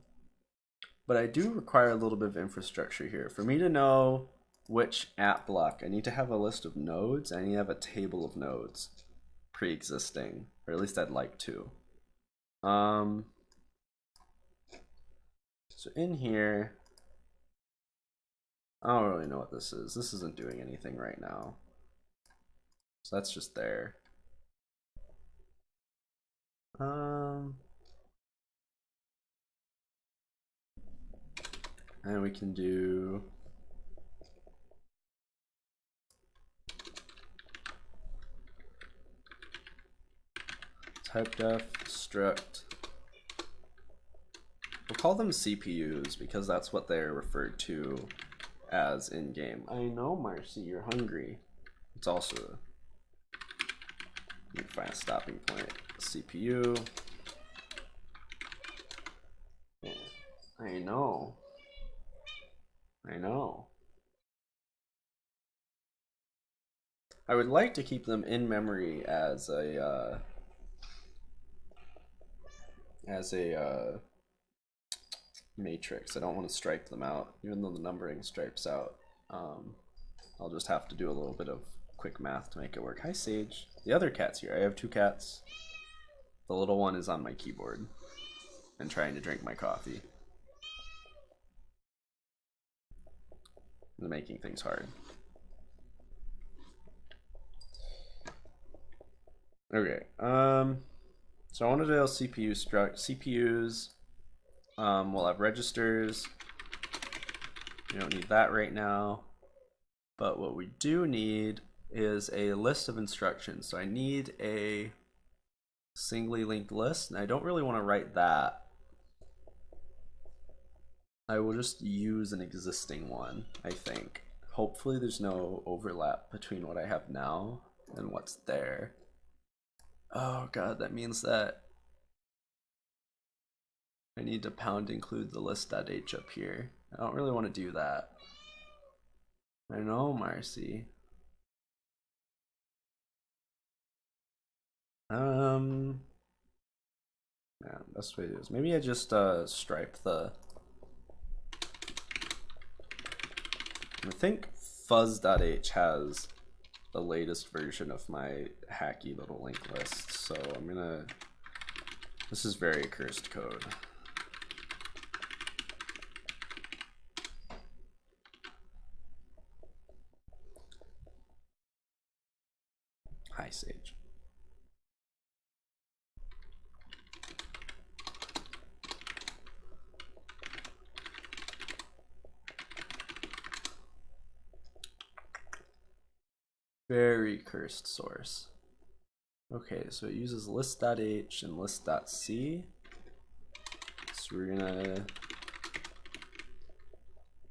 but I do require a little bit of infrastructure here. For me to know which at block, I need to have a list of nodes. I need to have a table of nodes pre-existing, or at least I'd like to. Um, so in here, I don't really know what this is. This isn't doing anything right now. So that's just there. Um, and we can do type def struct. We'll call them CPUs because that's what they're referred to as in game. I know, Marcy, you're hungry. It's also me find a stopping point. CPU. Yeah, I know. I know. I would like to keep them in memory as a uh, as a uh, matrix. I don't want to stripe them out, even though the numbering stripes out. Um, I'll just have to do a little bit of quick math to make it work. Hi, Sage. The other cat's here. I have two cats. The little one is on my keyboard. and trying to drink my coffee. making things hard. Okay. Um. So I want to do CPU struct CPUs. Um, we'll have registers. We don't need that right now. But what we do need is a list of instructions. So I need a singly linked list, and I don't really want to write that. I will just use an existing one, I think. Hopefully there's no overlap between what I have now and what's there. Oh god, that means that I need to pound include the list.h up here. I don't really want to do that. I know, Marcy. Um, yeah, best way to do is maybe I just uh, stripe the. I think fuzz.h has the latest version of my hacky little linked list, so I'm gonna. This is very cursed code. Hi, Sage. Very cursed source. Okay, so it uses list.h and list.c. So we're gonna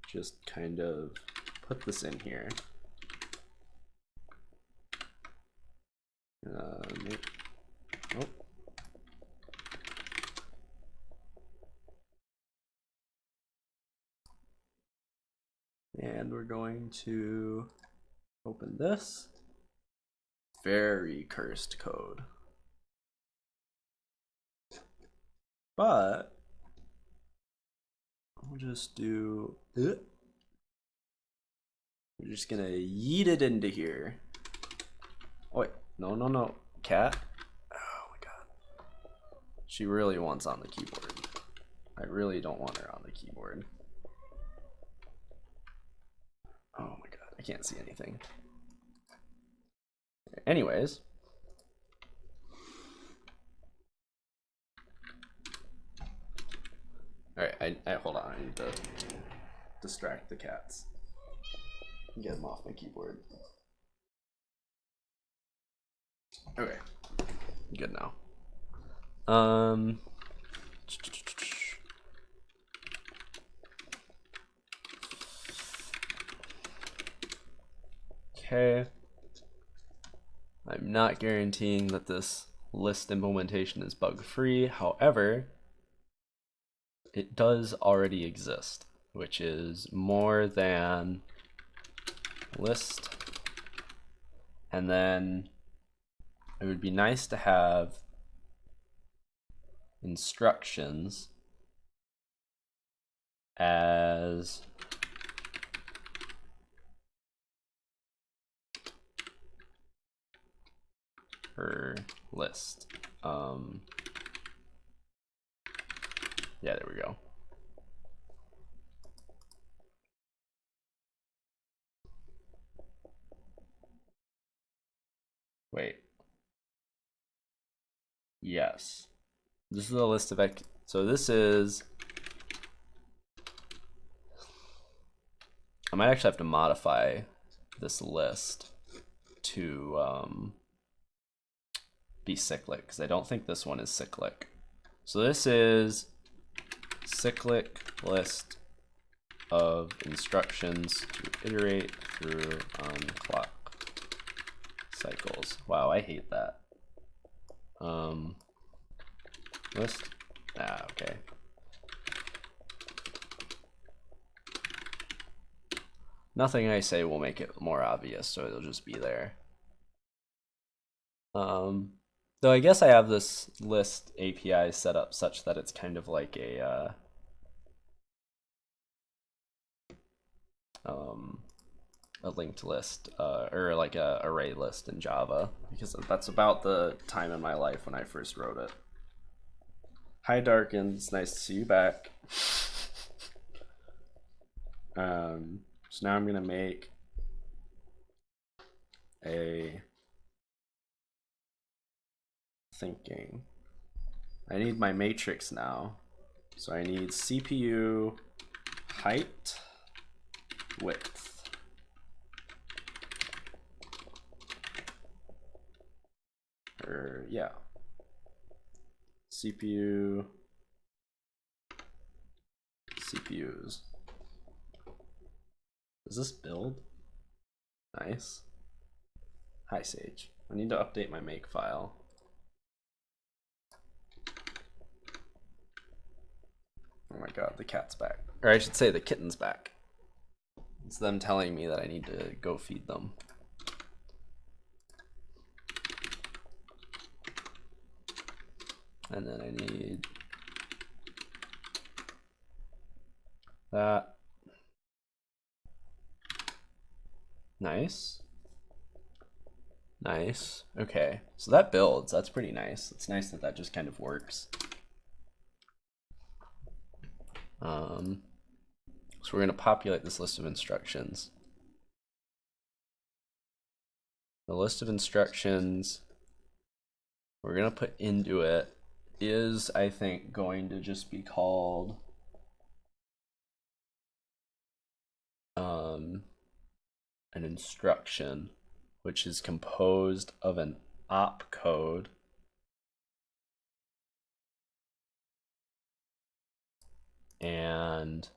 just kind of put this in here. Uh, oh. And we're going to Open this. Very cursed code. But we'll just do uh, we're just gonna yeet it into here. Oh wait, no no no. Cat. Oh my god. She really wants on the keyboard. I really don't want her on the keyboard. Oh my god, I can't see anything. Anyways. Alright, I, I hold on, I need to distract the cats. Get them off my keyboard. Okay. Good now. Um Okay. I'm not guaranteeing that this list implementation is bug free. However, it does already exist, which is more than list. And then it would be nice to have instructions as her list. Um, yeah, there we go. Wait. Yes. This is a list of, so this is, I might actually have to modify this list to, um, be cyclic because I don't think this one is cyclic. So this is cyclic list of instructions to iterate through on clock cycles. Wow, I hate that. Um, list, ah, okay. Nothing I say will make it more obvious, so it'll just be there. Um, Though I guess I have this list API set up such that it's kind of like a uh, um, a linked list uh, or like a array list in Java because that's about the time in my life when I first wrote it. Hi, Darkins. Nice to see you back. Um, so now I'm gonna make a thinking. I need my matrix now. So I need CPU height width. Or yeah. CPU CPUs. Does this build? Nice. Hi Sage. I need to update my make file. Oh my god, the cat's back. Or I should say the kitten's back. It's them telling me that I need to go feed them. And then I need that. Nice. Nice. Okay. So that builds. That's pretty nice. It's nice that that just kind of works. Um, so we're going to populate this list of instructions. The list of instructions we're going to put into it is, I think, going to just be called um, an instruction, which is composed of an opcode and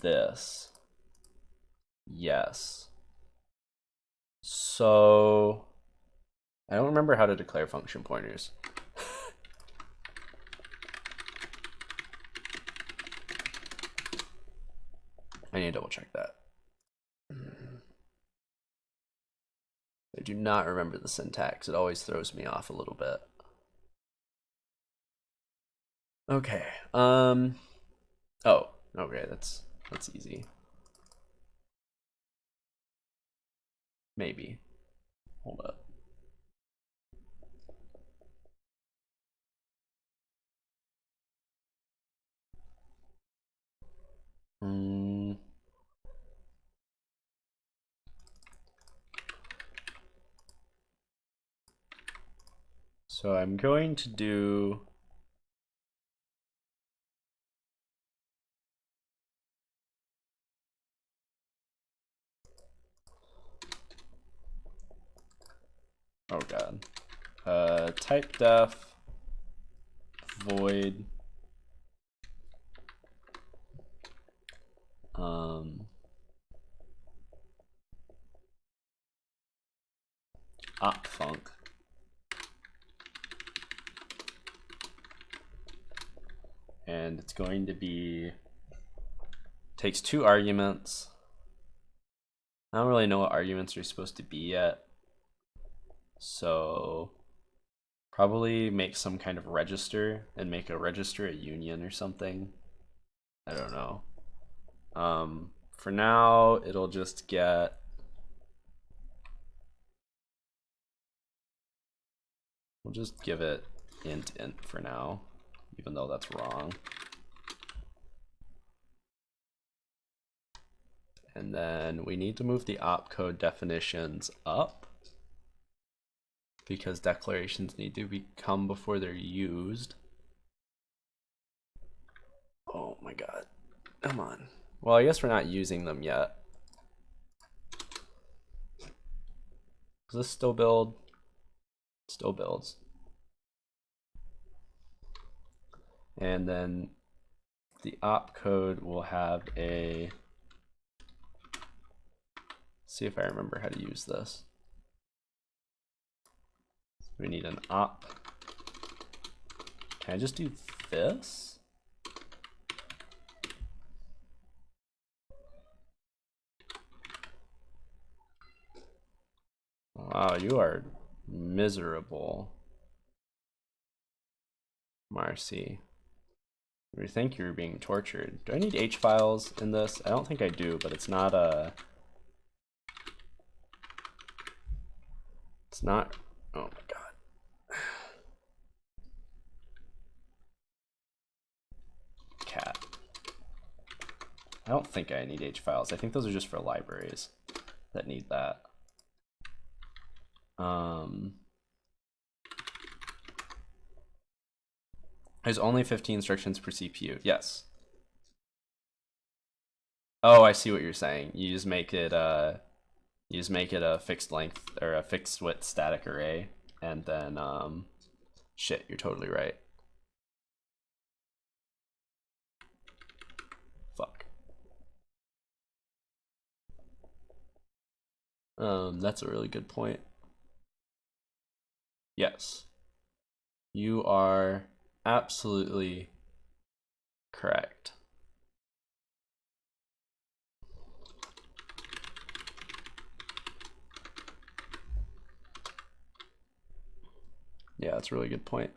this. Yes. So I don't remember how to declare function pointers. I need to double check that. I do not remember the syntax. It always throws me off a little bit. Okay. Um Oh, okay, that's that's easy. Maybe. Hold up. Mm. So I'm going to do Oh god. Uh, type def void. Um opfunc and it's going to be takes two arguments. I don't really know what arguments are supposed to be yet so probably make some kind of register and make a register a union or something. I don't know. Um, for now, it'll just get We'll just give it int int for now, even though that's wrong. And then we need to move the opcode definitions up because declarations need to become before they're used. Oh my god. Come on. Well, I guess we're not using them yet. Does this still build? Still builds. And then the opcode will have a, see if I remember how to use this. We need an op. Can I just do this? Wow, you are miserable. Marcy. We think you're being tortured. Do I need H files in this? I don't think I do, but it's not a... It's not... Oh my god. I don't think I need H files. I think those are just for libraries that need that. Um, there's only 15 instructions per CPU. Yes. Oh, I see what you're saying. You just make it uh you just make it a fixed length or a fixed width static array and then um shit, you're totally right. Fuck. Um that's a really good point. Yes. You are absolutely correct. Yeah, that's a really good point.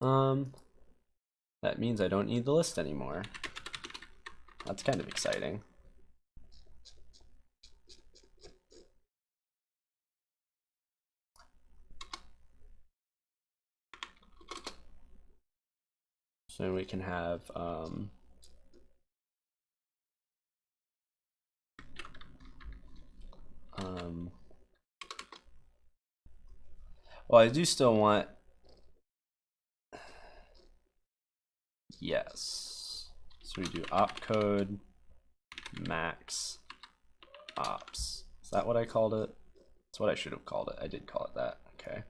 Um, that means I don't need the list anymore. That's kind of exciting. So we can have um, um, well, I do still want yes. So we do opcode max ops. Is that what I called it? That's what I should have called it. I did call it that. Okay.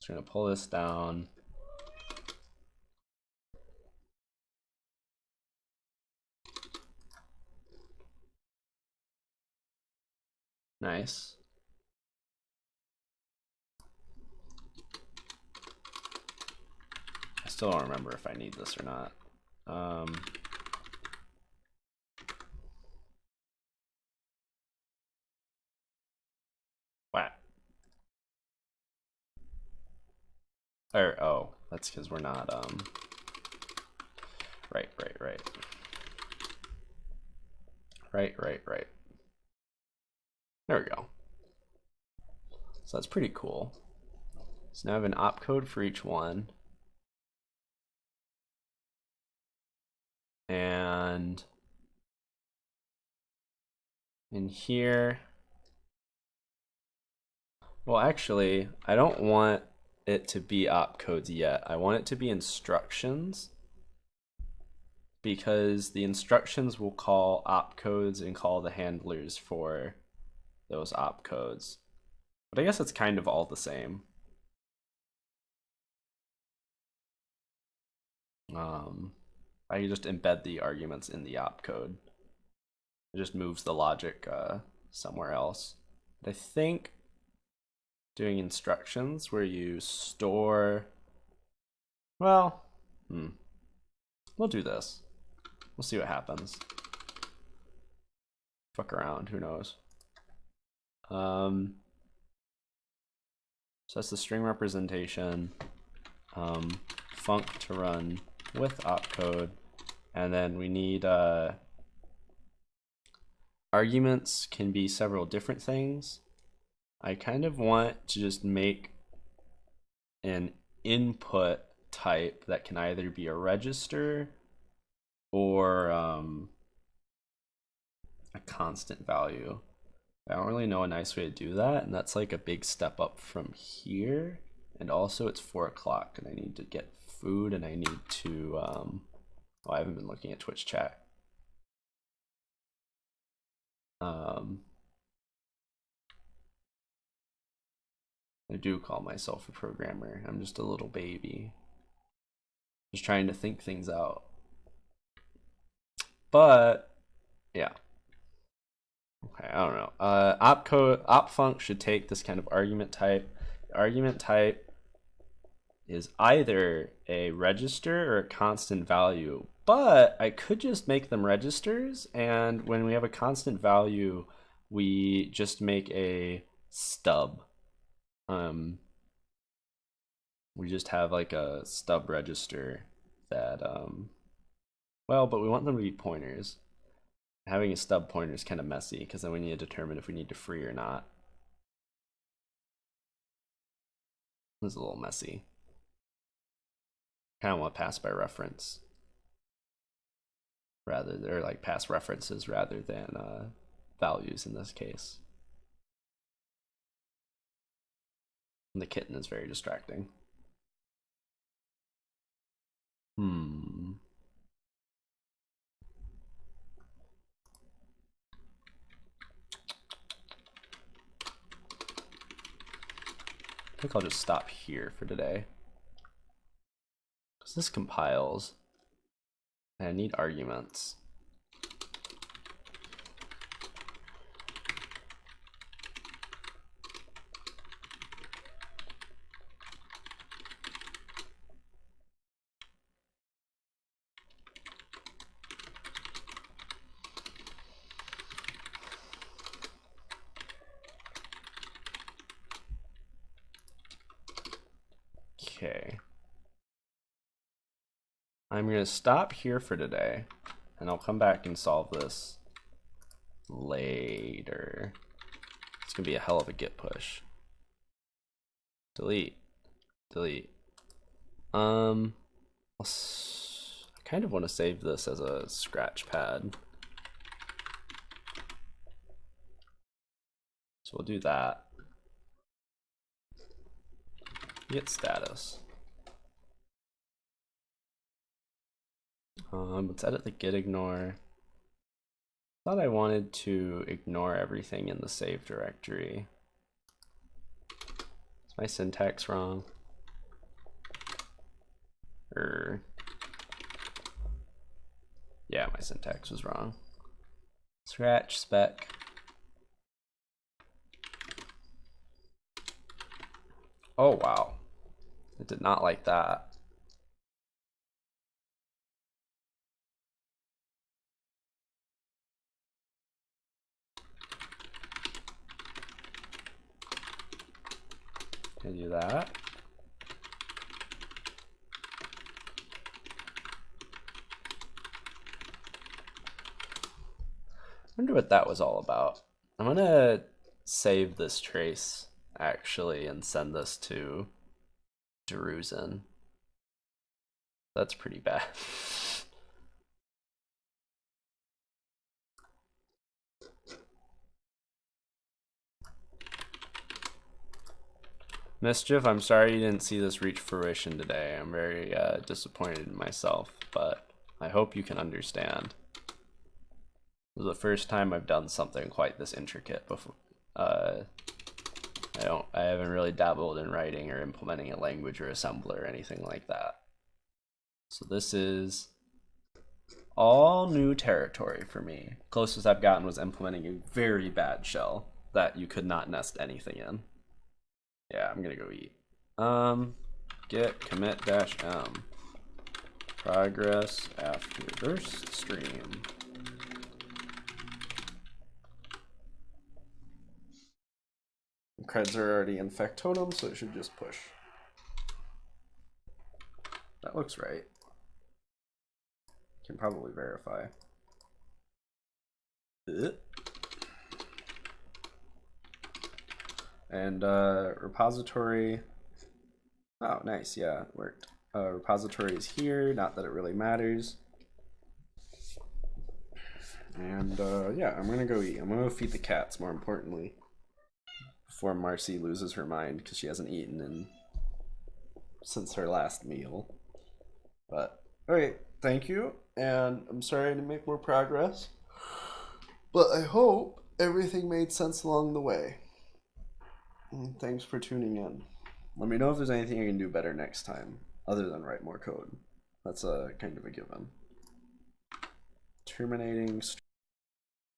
So we're gonna pull this down. Nice. I still don't remember if I need this or not. Um? Or, oh, that's because we're not, um, right, right, right. Right, right, right. There we go. So that's pretty cool. So now I have an opcode for each one. And in here, well, actually, I don't want it to be opcodes yet. I want it to be instructions because the instructions will call opcodes and call the handlers for those opcodes. But I guess it's kind of all the same. Um, I can just embed the arguments in the opcode. It just moves the logic uh, somewhere else. But I think doing instructions where you store, well, hmm, we'll do this. We'll see what happens. Fuck around, who knows. Um, so that's the string representation. Um, func to run with opcode. And then we need uh, arguments can be several different things. I kind of want to just make an input type that can either be a register or um, a constant value. I don't really know a nice way to do that, and that's like a big step up from here. And also it's four o'clock and I need to get food and I need to, um, oh, I haven't been looking at Twitch chat. Um, I do call myself a programmer. I'm just a little baby. Just trying to think things out. But, yeah. Okay, I don't know. Uh, opcode opfunc should take this kind of argument type. The argument type is either a register or a constant value, but I could just make them registers, and when we have a constant value, we just make a stub. Um, we just have like a stub register that, um, well, but we want them to be pointers having a stub pointer is kind of messy because then we need to determine if we need to free or not. It's a little messy. Kind of want pass by reference. rather they're like past references rather than uh, values in this case. And the kitten is very distracting. Hmm. I think I'll just stop here for today. Because this compiles. And I need arguments. Okay. I'm going to stop here for today, and I'll come back and solve this later. It's going to be a hell of a git push. Delete. Delete. Um, i kind of want to save this as a scratch pad. So we'll do that. Git status. Um, let's edit the git ignore. Thought I wanted to ignore everything in the save directory. Is my syntax wrong? Or yeah, my syntax was wrong. Scratch spec. Oh, wow. it did not like that. Can do that. wonder what that was all about. I'm gonna save this trace actually and send this to Drusen. That's pretty bad. Mischief, I'm sorry you didn't see this reach fruition today. I'm very uh, disappointed in myself, but I hope you can understand. This is the first time I've done something quite this intricate before. Uh, I don't I haven't really dabbled in writing or implementing a language or assembler or anything like that. So this is all new territory for me. Closest I've gotten was implementing a very bad shell that you could not nest anything in. Yeah, I'm gonna go eat. Um, git commit dash m progress after burst stream. Creds are already in Factotum, so it should just push. That looks right. Can probably verify. And uh, repository. Oh, nice. Yeah, it worked. Uh, repository is here. Not that it really matters. And uh, yeah, I'm gonna go eat. I'm gonna go feed the cats. More importantly before Marcy loses her mind because she hasn't eaten in since her last meal. But all right, thank you, and I'm sorry to make more progress, but I hope everything made sense along the way. And thanks for tuning in. Let me know if there's anything I can do better next time, other than write more code. That's a kind of a given. Terminating.